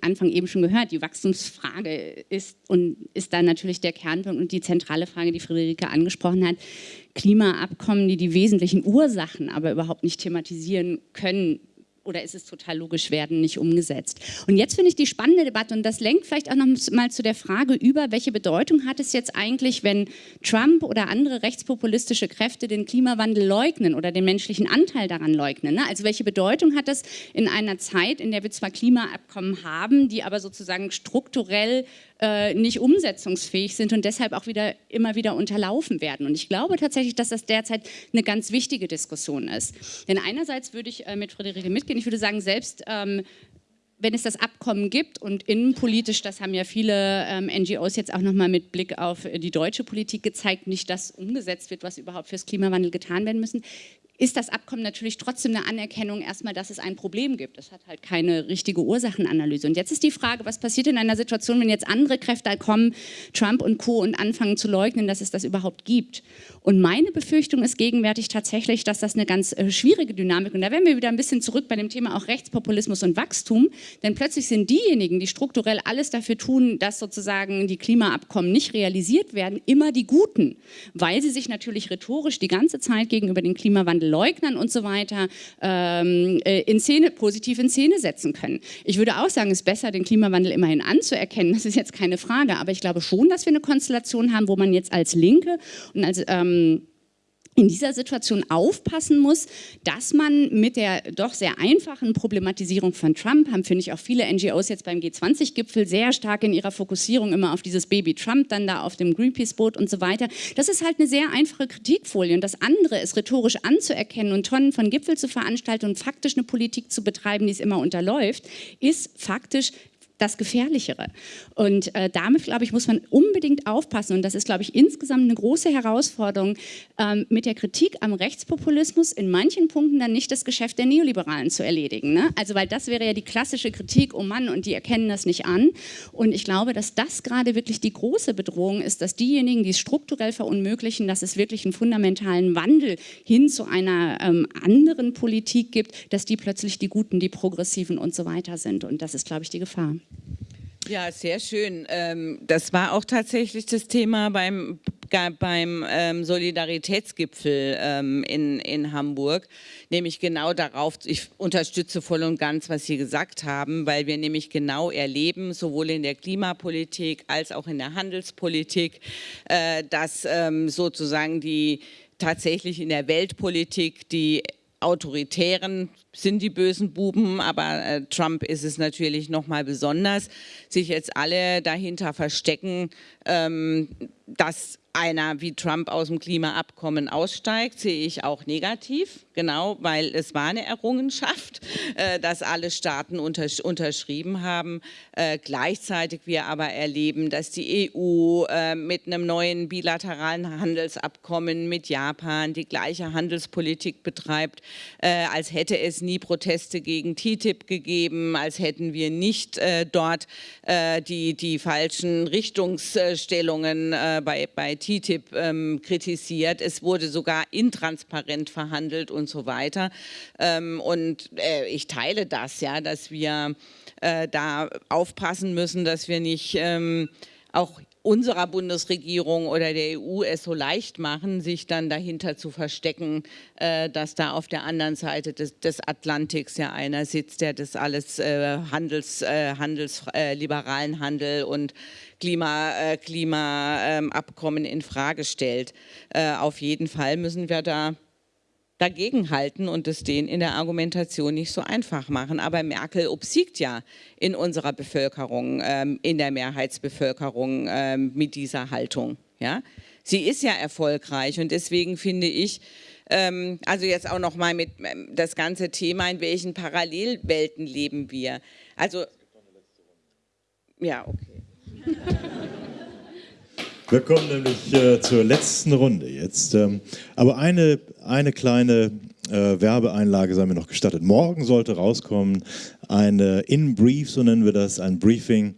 Anfang eben schon gehört. Die Wachstumsfrage ist und ist da natürlich der Kernpunkt und die zentrale Frage, die Friederike angesprochen hat. Klimaabkommen, die die wesentlichen Ursachen aber überhaupt nicht thematisieren können, oder ist es total logisch, werden nicht umgesetzt. Und jetzt finde ich die spannende Debatte, und das lenkt vielleicht auch noch mal zu der Frage über, welche Bedeutung hat es jetzt eigentlich, wenn Trump oder andere rechtspopulistische Kräfte den Klimawandel leugnen oder den menschlichen Anteil daran leugnen. Ne? Also welche Bedeutung hat das in einer Zeit, in der wir zwar Klimaabkommen haben, die aber sozusagen strukturell äh, nicht umsetzungsfähig sind und deshalb auch wieder immer wieder unterlaufen werden. Und ich glaube tatsächlich, dass das derzeit eine ganz wichtige Diskussion ist. Denn einerseits würde ich äh, mit Friederike mitgehen, ich würde sagen, selbst ähm, wenn es das Abkommen gibt und innenpolitisch, das haben ja viele ähm, NGOs jetzt auch nochmal mit Blick auf die deutsche Politik gezeigt, nicht das umgesetzt wird, was überhaupt fürs Klimawandel getan werden müssen, ist das Abkommen natürlich trotzdem eine Anerkennung erstmal, dass es ein Problem gibt. Es hat halt keine richtige Ursachenanalyse. Und jetzt ist die Frage, was passiert in einer Situation, wenn jetzt andere Kräfte kommen, Trump und Co. und anfangen zu leugnen, dass es das überhaupt gibt. Und meine Befürchtung ist gegenwärtig tatsächlich, dass das eine ganz äh, schwierige Dynamik, und da werden wir wieder ein bisschen zurück bei dem Thema auch Rechtspopulismus und Wachstum, denn plötzlich sind diejenigen, die strukturell alles dafür tun, dass sozusagen die Klimaabkommen nicht realisiert werden, immer die Guten, weil sie sich natürlich rhetorisch die ganze Zeit gegenüber dem Klimawandel Leugnern und so weiter ähm, äh, in Szene, positiv in Szene setzen können. Ich würde auch sagen, es ist besser, den Klimawandel immerhin anzuerkennen, das ist jetzt keine Frage, aber ich glaube schon, dass wir eine Konstellation haben, wo man jetzt als Linke und als ähm, in dieser Situation aufpassen muss, dass man mit der doch sehr einfachen Problematisierung von Trump, haben finde ich auch viele NGOs jetzt beim G20-Gipfel sehr stark in ihrer Fokussierung immer auf dieses Baby Trump, dann da auf dem Greenpeace-Boot und so weiter. Das ist halt eine sehr einfache Kritikfolie und das andere ist rhetorisch anzuerkennen und Tonnen von Gipfel zu veranstalten und faktisch eine Politik zu betreiben, die es immer unterläuft, ist faktisch das Gefährlichere. Und äh, damit, glaube ich, muss man unbedingt aufpassen. Und das ist, glaube ich, insgesamt eine große Herausforderung, ähm, mit der Kritik am Rechtspopulismus in manchen Punkten dann nicht das Geschäft der Neoliberalen zu erledigen. Ne? Also, weil das wäre ja die klassische Kritik, oh Mann, und die erkennen das nicht an. Und ich glaube, dass das gerade wirklich die große Bedrohung ist, dass diejenigen, die es strukturell verunmöglichen, dass es wirklich einen fundamentalen Wandel hin zu einer ähm, anderen Politik gibt, dass die plötzlich die Guten, die Progressiven und so weiter sind. Und das ist, glaube ich, die Gefahr. Ja, sehr schön. Ähm, das war auch tatsächlich das Thema beim, beim ähm, Solidaritätsgipfel ähm, in, in Hamburg, nämlich genau darauf, ich unterstütze voll und ganz, was Sie gesagt haben, weil wir nämlich genau erleben, sowohl in der Klimapolitik als auch in der Handelspolitik, äh, dass sozusagen die tatsächlich in der Weltpolitik die Autoritären sind die bösen Buben, aber äh, Trump ist es natürlich noch mal besonders, sich jetzt alle dahinter verstecken, ähm, dass einer wie Trump aus dem Klimaabkommen aussteigt, sehe ich auch negativ, genau, weil es war eine Errungenschaft, [LAUGHS] äh, dass alle Staaten unterschrieben haben. Äh, gleichzeitig wir aber erleben, dass die EU äh, mit einem neuen bilateralen Handelsabkommen mit Japan die gleiche Handelspolitik betreibt, als hätte es nie Proteste gegen TTIP gegeben, als hätten wir nicht dort die, die falschen Richtungsstellungen bei, bei TTIP ähm, kritisiert. Es wurde sogar intransparent verhandelt und so weiter. Ähm, und äh, ich teile das, ja, dass wir äh, da aufpassen müssen, dass wir nicht ähm, auch unserer Bundesregierung oder der EU es so leicht machen, sich dann dahinter zu verstecken, äh, dass da auf der anderen Seite des, des, Atlantiks ja einer sitzt, der das alles äh, Handels, äh, Handels äh, liberalen Handel und Klimaabkommen Klima, ähm, in Frage stellt. Äh, auf jeden Fall müssen wir da dagegenhalten und es denen in der Argumentation nicht so einfach machen. Aber Merkel obsiegt ja in unserer Bevölkerung, ähm, in der Mehrheitsbevölkerung ähm, mit dieser Haltung. Ja? Sie ist ja erfolgreich und deswegen finde ich, ähm, also jetzt auch noch mal mit ähm, das ganze Thema, in welchen Parallelwelten leben wir. Also, ja, okay. [LAUGHS] Wir kommen nämlich äh, zur letzten Runde jetzt. Ähm, aber eine, eine kleine äh, Werbeeinlage sei mir noch gestattet. Morgen sollte rauskommen eine In-Brief, so nennen wir das, ein Briefing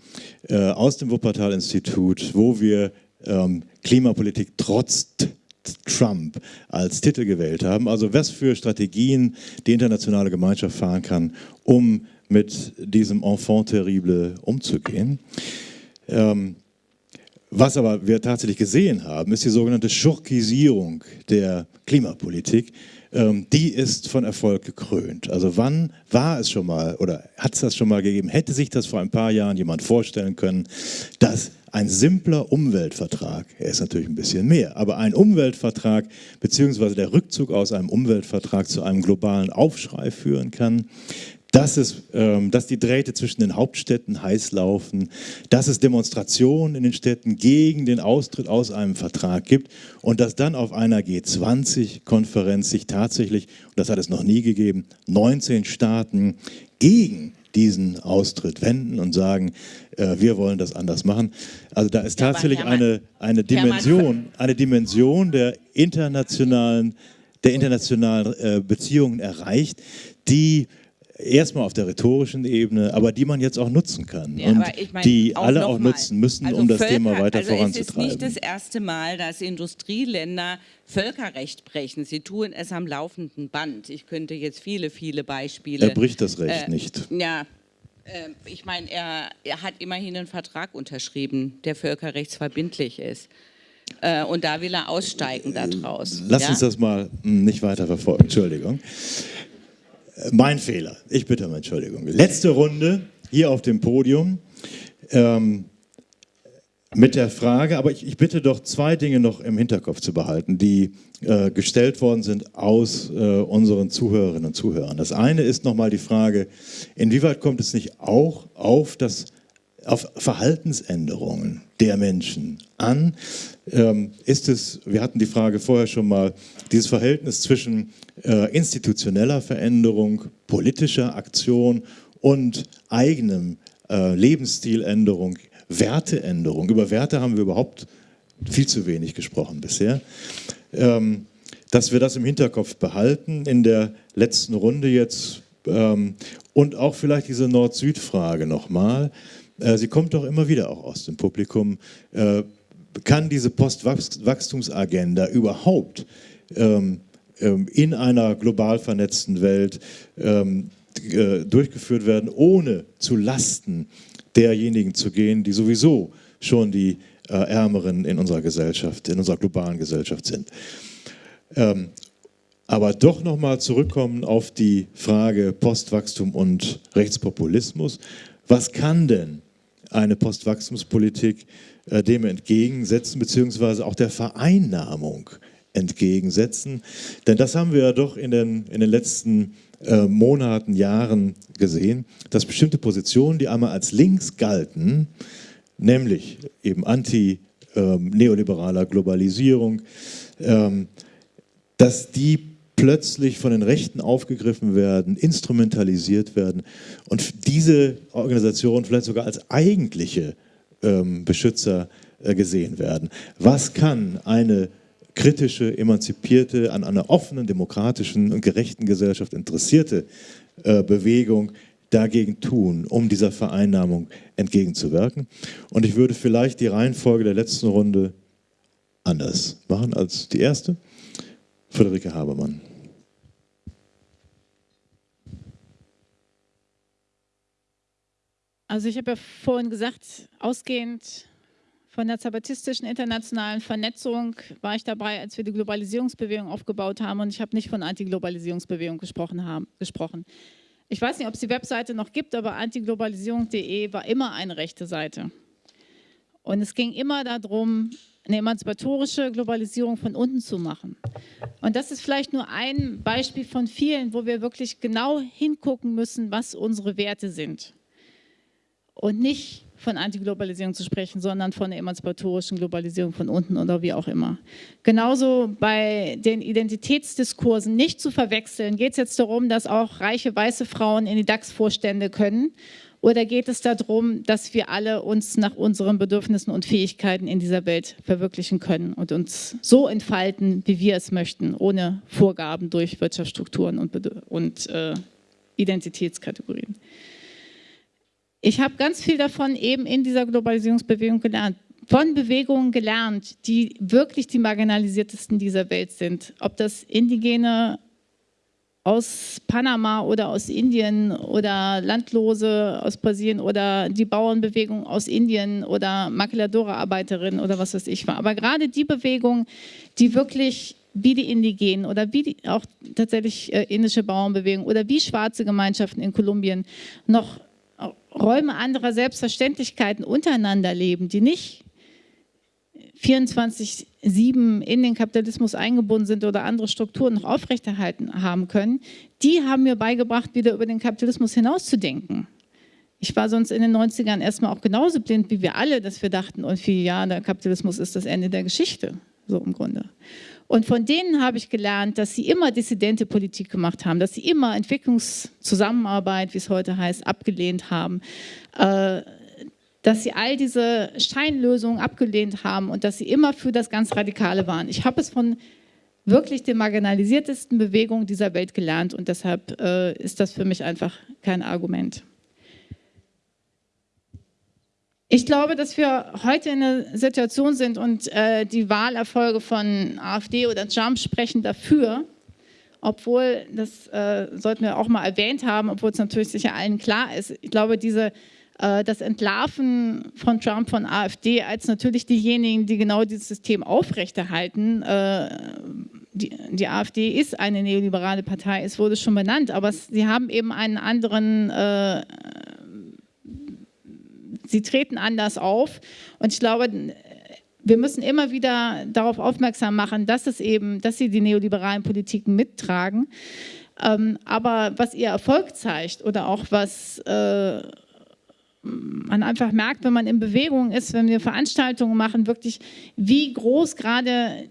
äh, aus dem Wuppertal-Institut, wo wir ähm, Klimapolitik trotz Trump als Titel gewählt haben. Also was für Strategien die internationale Gemeinschaft fahren kann, um mit diesem Enfant terrible umzugehen. Ähm, was aber wir tatsächlich gesehen haben, ist die sogenannte Schurkisierung der Klimapolitik. Ähm, die ist von Erfolg gekrönt. Also wann war es schon mal oder hat es das schon mal gegeben? Hätte sich das vor ein paar Jahren jemand vorstellen können, dass ein simpler Umweltvertrag, er ist natürlich ein bisschen mehr, aber ein Umweltvertrag beziehungsweise der Rückzug aus einem Umweltvertrag zu einem globalen Aufschrei führen kann, dass, es, ähm, dass die Drähte zwischen den Hauptstädten heiß laufen, dass es Demonstrationen in den Städten gegen den Austritt aus einem Vertrag gibt und dass dann auf einer G20-Konferenz sich tatsächlich, und das hat es noch nie gegeben, 19 Staaten gegen diesen Austritt wenden und sagen, äh, wir wollen das anders machen. Also da ist tatsächlich ja, eine, eine, Dimension, eine Dimension der internationalen, der internationalen äh, Beziehungen erreicht, die erstmal auf der rhetorischen Ebene, aber die man jetzt auch nutzen kann ja, und ich mein, die auch alle auch nutzen müssen, also um das Völker, Thema weiter also voranzutreiben. Es ist nicht das erste Mal, dass Industrieländer Völkerrecht brechen. Sie tun es am laufenden Band. Ich könnte jetzt viele, viele Beispiele. Er bricht das Recht äh, nicht. Ja, äh, ich meine, er, er hat immerhin einen Vertrag unterschrieben, der völkerrechtsverbindlich ist. Äh, und da will er aussteigen daraus. Lass ja? uns das mal hm, nicht weiter verfolgen. Entschuldigung. Mein Fehler. Ich bitte um Entschuldigung. Letzte Runde hier auf dem Podium ähm, mit der Frage, aber ich, ich, bitte doch zwei Dinge noch im Hinterkopf zu behalten, die äh, gestellt worden sind aus äh, unseren Zuhörerinnen und Zuhörern. Das eine ist nochmal die Frage, inwieweit kommt es nicht auch auf das auf Verhaltensänderungen der Menschen an? Ähm, ist es, wir hatten die Frage vorher schon mal, dieses Verhältnis zwischen institutioneller Veränderung, politischer Aktion und eigenem äh, Lebensstiländerung, Werteänderung. Über Werte haben wir überhaupt viel zu wenig gesprochen bisher. Ähm, dass wir das im Hinterkopf behalten in der letzten Runde jetzt ähm, und auch vielleicht diese Nord-Süd-Frage nochmal. Äh, sie kommt doch immer wieder auch aus dem Publikum. Äh, kann diese Postwachstumsagenda überhaupt ähm, in einer global vernetzten Welt ähm, äh, durchgeführt werden, ohne zu Lasten derjenigen zu gehen, die sowieso schon die äh, Ärmeren in unserer Gesellschaft, in unserer globalen Gesellschaft sind. Ähm, aber doch nochmal zurückkommen auf die Frage Postwachstum und Rechtspopulismus. Was kann denn eine Postwachstumspolitik äh, dem entgegensetzen, beziehungsweise auch der Vereinnahmung entgegensetzen? Denn das haben wir ja doch in den, in den letzten äh, Monaten, Jahren gesehen, dass bestimmte Positionen, die einmal als links galten, nämlich eben anti-neoliberaler ähm, Globalisierung, ähm, dass die plötzlich von den Rechten aufgegriffen werden, instrumentalisiert werden und diese Organisationen vielleicht sogar als eigentliche ähm, Beschützer äh, gesehen werden. Was kann eine kritische, emanzipierte, an einer offenen, demokratischen und gerechten Gesellschaft interessierte äh, Bewegung dagegen tun, um dieser Vereinnahmung entgegenzuwirken? Und ich würde vielleicht die Reihenfolge der letzten Runde anders machen als die erste. Friederike Habermann. Also ich habe ja vorhin gesagt, ausgehend von der zapatistischen internationalen Vernetzung war ich dabei, als wir die Globalisierungsbewegung aufgebaut haben und ich habe nicht von Antiglobalisierungsbewegung gesprochen. Haben, gesprochen. Ich weiß nicht, ob es die Webseite noch gibt, aber antiglobalisierung.de war immer eine rechte Seite. Und es ging immer darum, eine emanzipatorische Globalisierung von unten zu machen. Und das ist vielleicht nur ein Beispiel von vielen, wo wir wirklich genau hingucken müssen, was unsere Werte sind. Und nicht von Antiglobalisierung zu sprechen, sondern von der emanzipatorischen Globalisierung von unten oder wie auch immer. Genauso bei den Identitätsdiskursen nicht zu verwechseln, geht es jetzt darum, dass auch reiche weiße Frauen in die DAX-Vorstände können oder geht es darum, dass wir alle uns nach unseren Bedürfnissen und Fähigkeiten in dieser Welt verwirklichen können und uns so entfalten, wie wir es möchten, ohne Vorgaben durch Wirtschaftsstrukturen und, und äh, Identitätskategorien. Ich habe ganz viel davon eben in dieser Globalisierungsbewegung gelernt von Bewegungen gelernt, die wirklich die marginalisiertesten dieser Welt sind. Ob das indigene aus Panama oder aus Indien oder Landlose aus Brasilien oder die Bauernbewegung aus Indien oder Maquiladora-Arbeiterinnen oder was weiß ich war. Aber gerade die Bewegung, die wirklich wie die Indigenen oder wie die, auch tatsächlich äh, indische Bauernbewegung oder wie schwarze Gemeinschaften in Kolumbien noch Räume anderer Selbstverständlichkeiten untereinander leben, die nicht 24-7 in den Kapitalismus eingebunden sind oder andere Strukturen noch aufrechterhalten haben können, die haben mir beigebracht, wieder über den Kapitalismus hinauszudenken. Ich war sonst in den 90ern erstmal auch genauso blind wie wir alle, dass wir dachten, irgendwie, ja, der Kapitalismus ist das Ende der Geschichte, so im Grunde. Und von denen habe ich gelernt, dass sie immer dissidente Politik gemacht haben, dass sie immer Entwicklungszusammenarbeit, wie es heute heißt, abgelehnt haben, äh, dass sie all diese Scheinlösungen abgelehnt haben und dass sie immer für das ganz Radikale waren. Ich habe es von wirklich den marginalisiertesten Bewegungen dieser Welt gelernt und deshalb äh, ist das für mich einfach kein Argument. Ich glaube, dass wir heute in einer Situation sind und äh, die Wahlerfolge von AfD oder Trump sprechen dafür, obwohl, das äh, sollten wir auch mal erwähnt haben, obwohl es natürlich sicher allen klar ist, ich glaube, diese äh, das Entlarven von Trump, von AfD, als natürlich diejenigen, die genau dieses System aufrechterhalten. Äh, die, die AfD ist eine neoliberale Partei, es wurde schon benannt, aber sie haben eben einen anderen äh, sie treten anders auf. Und ich glaube, wir müssen immer wieder darauf aufmerksam machen, dass es eben, dass sie die neoliberalen Politiken mittragen. Ähm, aber was ihr Erfolg zeigt oder auch was äh, man einfach merkt, wenn man in Bewegung ist, wenn wir Veranstaltungen machen, wirklich, wie groß gerade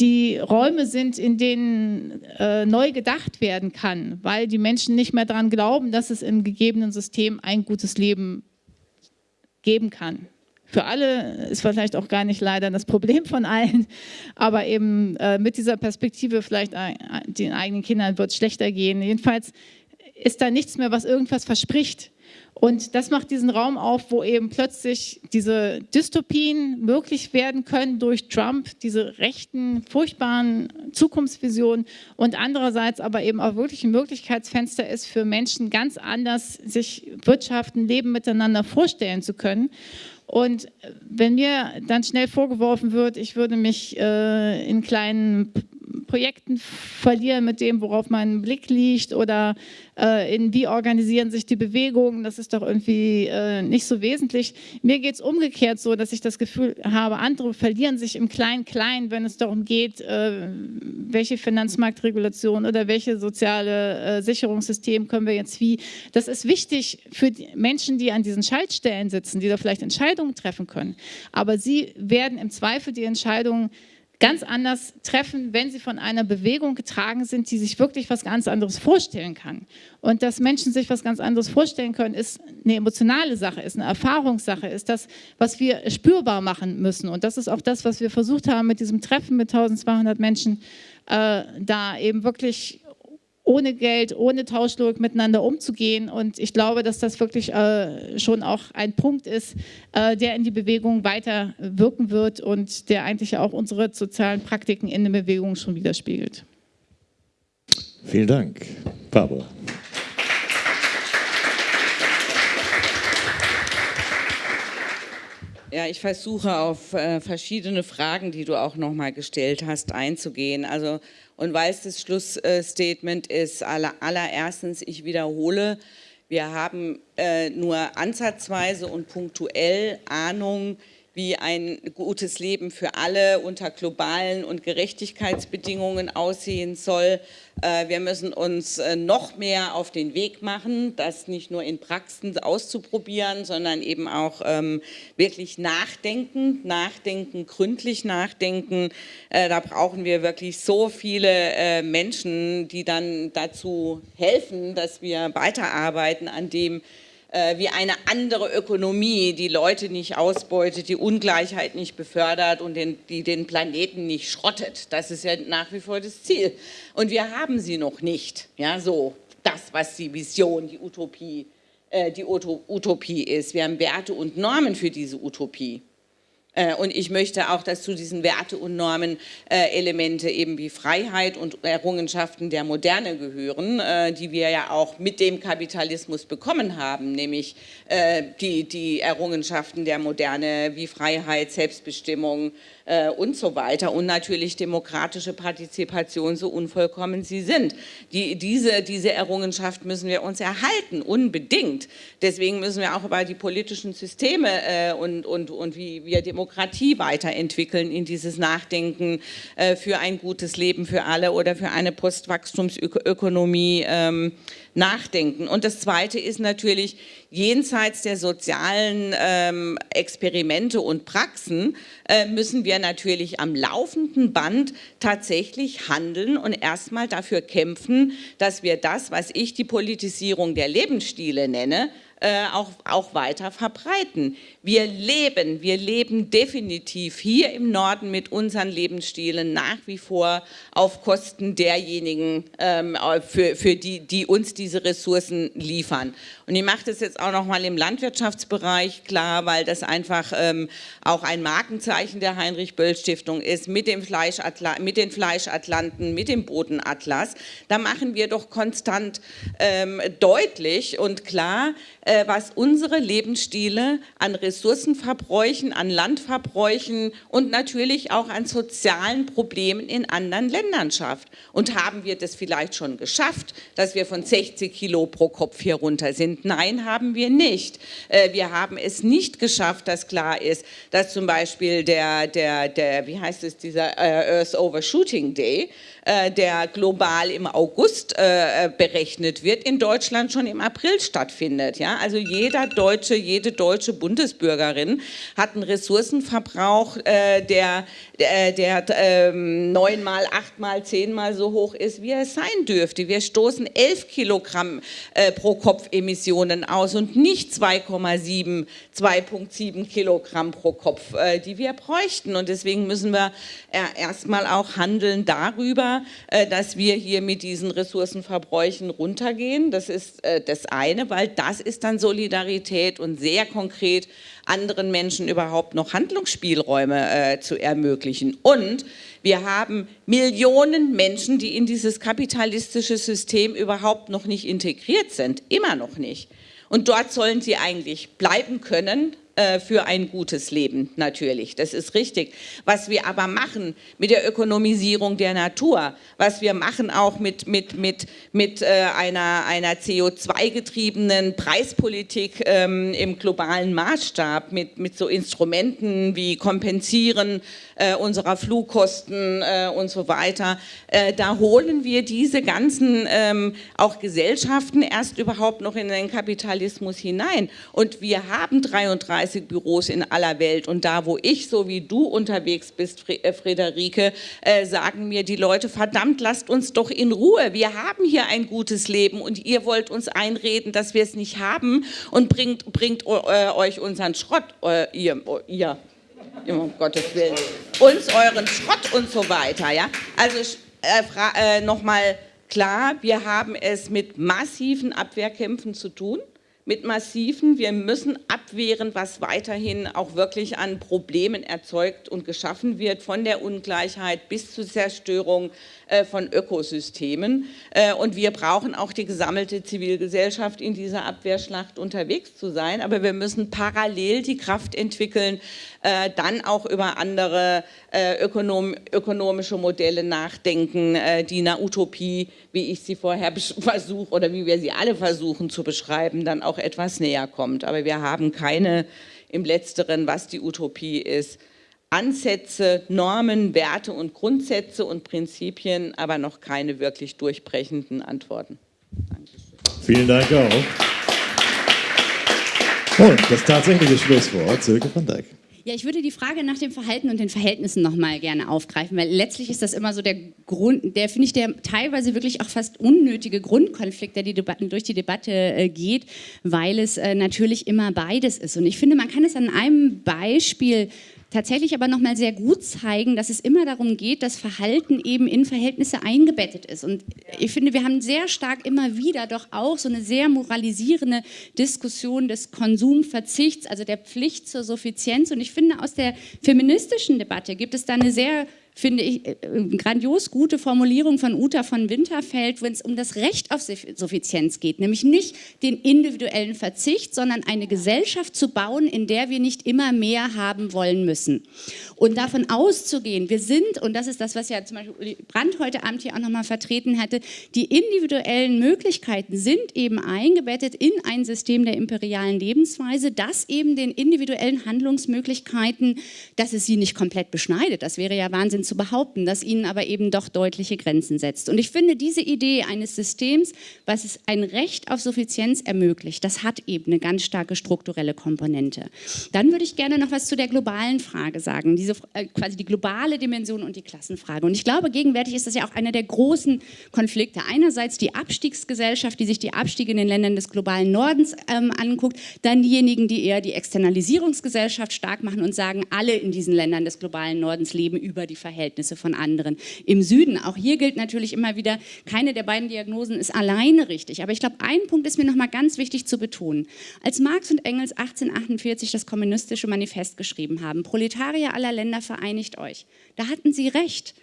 die Räume sind, in denen äh, neu gedacht werden kann, weil die Menschen nicht mehr daran glauben, dass es im gegebenen System ein gutes Leben geben kann. Für alle ist vielleicht auch gar nicht leider das Problem von allen, aber eben äh, mit dieser Perspektive vielleicht äh, den eigenen Kindern wird es schlechter gehen. Jedenfalls ist da nichts mehr, was irgendwas verspricht. Und das macht diesen Raum auf, wo eben plötzlich diese Dystopien möglich werden können durch Trump, diese rechten, furchtbaren Zukunftsvisionen und andererseits aber eben auch wirklich ein Möglichkeitsfenster ist für Menschen ganz anders, sich Wirtschaften, Leben miteinander vorstellen zu können. Und wenn mir dann schnell vorgeworfen wird, ich würde mich äh, in kleinen Projekten verlieren mit dem, worauf mein Blick liegt oder äh, in wie organisieren sich die Bewegungen, das ist doch irgendwie äh, nicht so wesentlich. Mir geht es umgekehrt so, dass ich das Gefühl habe, andere verlieren sich im Klein-Klein, wenn es darum geht, äh, welche Finanzmarktregulation oder welche soziale äh, Sicherungssystem können wir jetzt wie. Das ist wichtig für die Menschen, die an diesen Schaltstellen sitzen, die da vielleicht Entscheidungen treffen können. Aber sie werden im Zweifel die Entscheidungen ganz anders treffen, wenn sie von einer Bewegung getragen sind, die sich wirklich was ganz anderes vorstellen kann. Und dass Menschen sich was ganz anderes vorstellen können, ist eine emotionale Sache, ist eine Erfahrungssache, ist das, was wir spürbar machen müssen. Und das ist auch das, was wir versucht haben mit diesem Treffen mit 1200 Menschen, äh, da eben wirklich ohne Geld, ohne Tauschlogik miteinander umzugehen. Und ich glaube, dass das wirklich äh, schon auch ein Punkt ist, äh, der in die Bewegung weiter wirken wird und der eigentlich auch unsere sozialen Praktiken in der Bewegung schon widerspiegelt. Vielen Dank. Barbara. Ja, ich versuche auf äh, verschiedene Fragen, die du auch nochmal gestellt hast, einzugehen. Also und weil es das Schlussstatement ist, aller, allererstens, ich wiederhole, wir haben äh, nur ansatzweise und punktuell Ahnung, wie ein gutes Leben für alle unter globalen und Gerechtigkeitsbedingungen aussehen soll. Äh, wir müssen uns äh, noch mehr auf den Weg machen, das nicht nur in Praxen auszuprobieren, sondern eben auch ähm, wirklich nachdenken, nachdenken, gründlich nachdenken. Äh, da brauchen wir wirklich so viele Menschen, die dann dazu helfen, dass wir weiterarbeiten an dem, wie eine andere Ökonomie, die Leute nicht ausbeutet, die Ungleichheit nicht befördert und den, die den Planeten nicht schrottet. Das ist ja nach wie vor das Ziel. Und wir haben sie noch nicht. Ja, so das, was die Vision, die Utopie, äh, die Utopie ist. Wir haben Werte und Normen für diese Utopie. Äh, und ich möchte auch, dass zu diesen Werte und Normen äh, Elemente eben wie Freiheit und Errungenschaften der Moderne gehören, äh, die wir ja auch mit dem Kapitalismus bekommen haben, nämlich die, die Errungenschaften der Moderne wie Freiheit, Selbstbestimmung, äh, und so weiter und natürlich demokratische Partizipation, so unvollkommen sie sind. Die, diese, diese Errungenschaft müssen wir uns erhalten, unbedingt. Deswegen müssen wir auch über die politischen Systeme äh, und, und, und wie wir Demokratie weiterentwickeln in dieses Nachdenken äh, für ein gutes Leben für alle oder für eine Postwachstumsökonomie ähm, nachdenken. Und das Zweite ist natürlich, jenseits der sozialen ähm, Experimente und Praxen äh, müssen wir natürlich am laufenden Band tatsächlich handeln und erstmal dafür kämpfen, dass wir das, was ich die Politisierung der Lebensstile nenne, äh, auch, auch weiter verbreiten. Wir leben, wir leben definitiv hier im Norden mit unseren Lebensstilen nach wie vor auf Kosten derjenigen, ähm, für, für die, die uns diese Ressourcen liefern. Und ich mache das jetzt auch nochmal im Landwirtschaftsbereich klar, weil das einfach ähm, auch ein Markenzeichen der Heinrich-Böll-Stiftung ist, mit, dem mit den Fleischatlanten, mit dem Bodenatlas. Da machen wir doch konstant ähm, deutlich und klar, was unsere Lebensstile an Ressourcenverbräuchen, an Landverbräuchen und natürlich auch an sozialen Problemen in anderen Ländern schafft. Und haben wir das vielleicht schon geschafft, dass wir von 60 Kilo pro Kopf hier runter sind? sind. Nein, haben wir nicht. Äh, wir haben es nicht geschafft, dass klar ist, dass zum Beispiel der, der, der wie heißt es, dieser äh, Earth Overshooting Day, äh, der global im August berechnet wird, in Deutschland schon im April stattfindet. Ja? Also jeder Deutsche, jede deutsche Bundesbürgerin hat einen Ressourcenverbrauch, der, der, der ähm, neunmal, achtmal, zehnmal so hoch ist, wie er sein dürfte. Wir stoßen elf Kilogramm pro Kopf Emissionen aus und nicht 2,7, 2,7 Kilogramm pro Kopf, äh, die wir bräuchten. Und deswegen müssen wir äh, erstmal auch handeln darüber, äh, dass wir hier mit diesen Ressourcenverbräuchen runtergehen. Das ist das eine, weil das ist an Solidarität und sehr konkret anderen Menschen überhaupt noch Handlungsspielräume äh, zu ermöglichen. Und wir haben Millionen Menschen, die in dieses kapitalistische System überhaupt noch nicht integriert sind, immer noch nicht. Und dort sollen sie eigentlich bleiben können, äh, für ein gutes Leben natürlich, das ist richtig. Was wir aber machen mit der Ökonomisierung der Natur, was wir machen auch mit, mit, mit, mit äh, einer, einer CO2-getriebenen Preispolitik ähm, im globalen Maßstab, mit, mit so Instrumenten wie Kompensieren äh, unserer Flugkosten äh, und so weiter, äh, da holen wir diese ganzen ähm, auch Gesellschaften erst überhaupt noch in den Kapitalismus hinein. Und wir haben 33 30 Büros in aller Welt. Und da, wo ich, so wie du unterwegs bist, äh, Friederike, äh, sagen mir die Leute, verdammt, lasst uns doch in Ruhe. Wir haben hier ein gutes Leben und ihr wollt uns einreden, dass wir es nicht haben und bringt, bringt äh, euch unseren Schrott, äh, ihr, ihr, um Gottes Willen, uns euren Schrott und so weiter. Ja? Also äh, äh nochmal klar, wir haben es mit massiven Abwehrkämpfen zu tun mit massiven, wir müssen abwehren, was weiterhin auch wirklich an Problemen erzeugt und geschaffen wird, von der Ungleichheit bis zur Zerstörung von Ökosystemen. Äh, und wir brauchen auch die gesammelte Zivilgesellschaft in dieser Abwehrschlacht unterwegs zu sein. Aber wir müssen parallel die Kraft entwickeln, äh, dann auch über andere ökonom ökonomische Modelle nachdenken, die einer Utopie, wie ich sie vorher [LAUGHS] versuche oder wie wir sie alle versuchen zu beschreiben, dann auch etwas näher kommt. Aber wir haben keine im Letzteren, was die Utopie ist, Ansätze, Normen, Werte und Grundsätze und Prinzipien, aber noch keine wirklich durchbrechenden Antworten. Dankeschön. Vielen Dank auch. Und das tatsächliche Schlusswort, Silke van Dijk. Ja, ich würde die Frage nach dem Verhalten und den Verhältnissen nochmal gerne aufgreifen, weil letztlich ist das immer so der Grund, der finde ich, der teilweise wirklich auch fast unnötige Grundkonflikt, der die Debatten, durch die Debatte äh, geht, weil es äh, natürlich immer beides ist. Und ich finde, man kann es an einem Beispiel tatsächlich aber nochmal sehr gut zeigen, dass es immer darum geht, dass Verhalten eben in Verhältnisse eingebettet ist. Und ich finde, wir haben sehr stark immer wieder doch auch so eine sehr moralisierende Diskussion des Konsumverzichts, also der Pflicht zur Suffizienz. Und ich finde, aus der feministischen Debatte gibt es da eine sehr finde ich, äh, grandios gute Formulierung von Uta von Winterfeld, wenn es um das Recht auf Suffizienz geht, nämlich nicht den individuellen Verzicht, sondern eine Gesellschaft zu bauen, in der wir nicht immer mehr haben wollen müssen. Und davon auszugehen, wir sind, und das ist das, was ja zum Beispiel Brandt heute Abend hier auch nochmal vertreten hatte, die individuellen Möglichkeiten sind eben eingebettet in ein System der imperialen Lebensweise, das eben den individuellen Handlungsmöglichkeiten, dass es sie nicht komplett beschneidet, das wäre ja Wahnsinn zu behaupten, das ihnen aber eben doch deutliche Grenzen setzt. Und ich finde, diese Idee eines Systems, was es ein Recht auf Suffizienz ermöglicht, das hat eben eine ganz starke strukturelle Komponente. Dann würde ich gerne noch was zu der globalen Frage sagen, diese, äh, quasi die globale Dimension und die Klassenfrage. Und ich glaube, gegenwärtig ist das ja auch einer der großen Konflikte. Einerseits die Abstiegsgesellschaft, die sich die Abstiege in den Ländern des globalen Nordens ähm, anguckt, dann diejenigen, die eher die Externalisierungsgesellschaft stark machen und sagen, alle in diesen Ländern des globalen Nordens leben über die Verhältnisse Verhältnisse von anderen. Im Süden, auch hier gilt natürlich immer wieder, keine der beiden Diagnosen ist alleine richtig. Aber ich glaube, ein Punkt ist mir noch mal ganz wichtig zu betonen. Als Marx und Engels 1848 das kommunistische Manifest geschrieben haben, Proletarier aller Länder vereinigt euch, da hatten sie recht.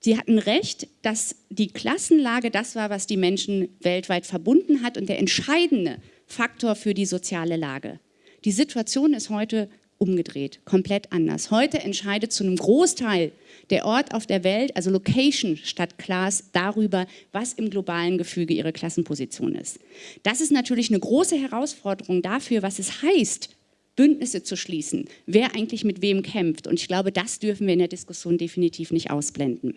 Sie hatten recht, dass die Klassenlage das war, was die Menschen weltweit verbunden hat und der entscheidende Faktor für die soziale Lage. Die Situation ist heute umgedreht, komplett anders. Heute entscheidet zu einem Großteil der Ort auf der Welt, also Location statt Class, darüber, was im globalen Gefüge ihre Klassenposition ist. Das ist natürlich eine große Herausforderung dafür, was es heißt, Bündnisse zu schließen, wer eigentlich mit wem kämpft. Und ich glaube, das dürfen wir in der Diskussion definitiv nicht ausblenden.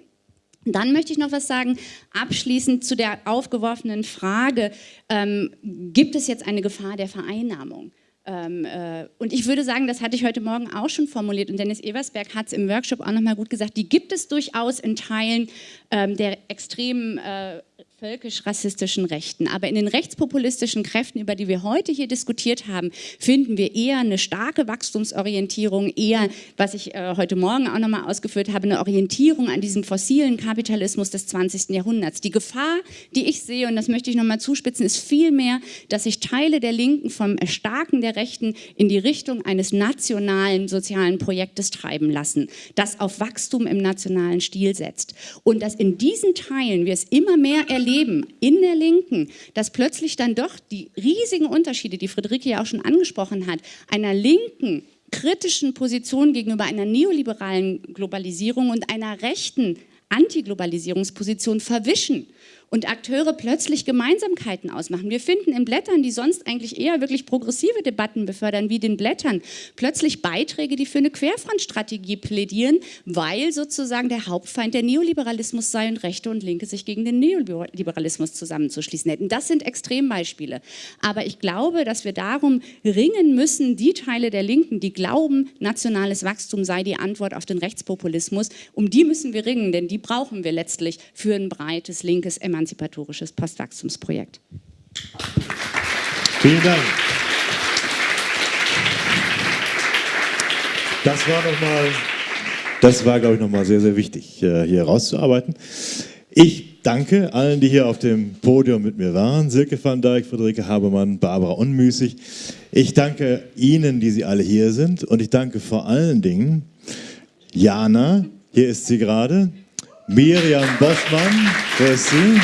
Dann möchte ich noch was sagen, abschließend zu der aufgeworfenen Frage, ähm, gibt es jetzt eine Gefahr der Vereinnahmung? Ähm, äh, und ich würde sagen, das hatte ich heute Morgen auch schon formuliert und Dennis Eversberg hat es im Workshop auch nochmal gut gesagt, die gibt es durchaus in Teilen ähm, der extremen äh, völkisch-rassistischen Rechten. Aber in den rechtspopulistischen Kräften, über die wir heute hier diskutiert haben, finden wir eher eine starke Wachstumsorientierung, eher, was ich äh, heute Morgen auch nochmal ausgeführt habe, eine Orientierung an diesem fossilen Kapitalismus des 20. Jahrhunderts. Die Gefahr, die ich sehe, und das möchte ich nochmal zuspitzen, ist vielmehr, dass sich Teile der Linken vom Erstarken der Rechten in die Richtung eines nationalen sozialen Projektes treiben lassen, das auf Wachstum im nationalen Stil setzt. Und dass in diesen Teilen wir es immer mehr erleben, in der Linken, dass plötzlich dann doch die riesigen Unterschiede, die Friederike ja auch schon angesprochen hat, einer linken kritischen Position gegenüber einer neoliberalen Globalisierung und einer rechten Antiglobalisierungsposition verwischen und Akteure plötzlich Gemeinsamkeiten ausmachen. Wir finden in Blättern, die sonst eigentlich eher wirklich progressive Debatten befördern, wie den Blättern, plötzlich Beiträge, die für eine Querfrontstrategie plädieren, weil sozusagen der Hauptfeind der Neoliberalismus sei und Rechte und Linke sich gegen den Neoliberalismus zusammenzuschließen hätten. Das sind Extrembeispiele. Aber ich glaube, dass wir darum ringen müssen, die Teile der Linken, die glauben, nationales Wachstum sei die Antwort auf den Rechtspopulismus, um die müssen wir ringen, denn die brauchen wir letztlich für ein breites linkes Emanzipationsprojekt emanzipatorisches Postwachstumsprojekt. Vielen Dank. Das war nochmal, das war, glaube ich, nochmal sehr, sehr wichtig, äh, hier herauszuarbeiten. Ich danke allen, die hier auf dem Podium mit mir waren. Silke van Dijk, Friederike Habermann, Barbara Unmüßig. Ich danke Ihnen, die Sie alle hier sind. Und ich danke vor allen Dingen Jana, hier ist sie gerade, Miriam Bossmann, wer ist sie?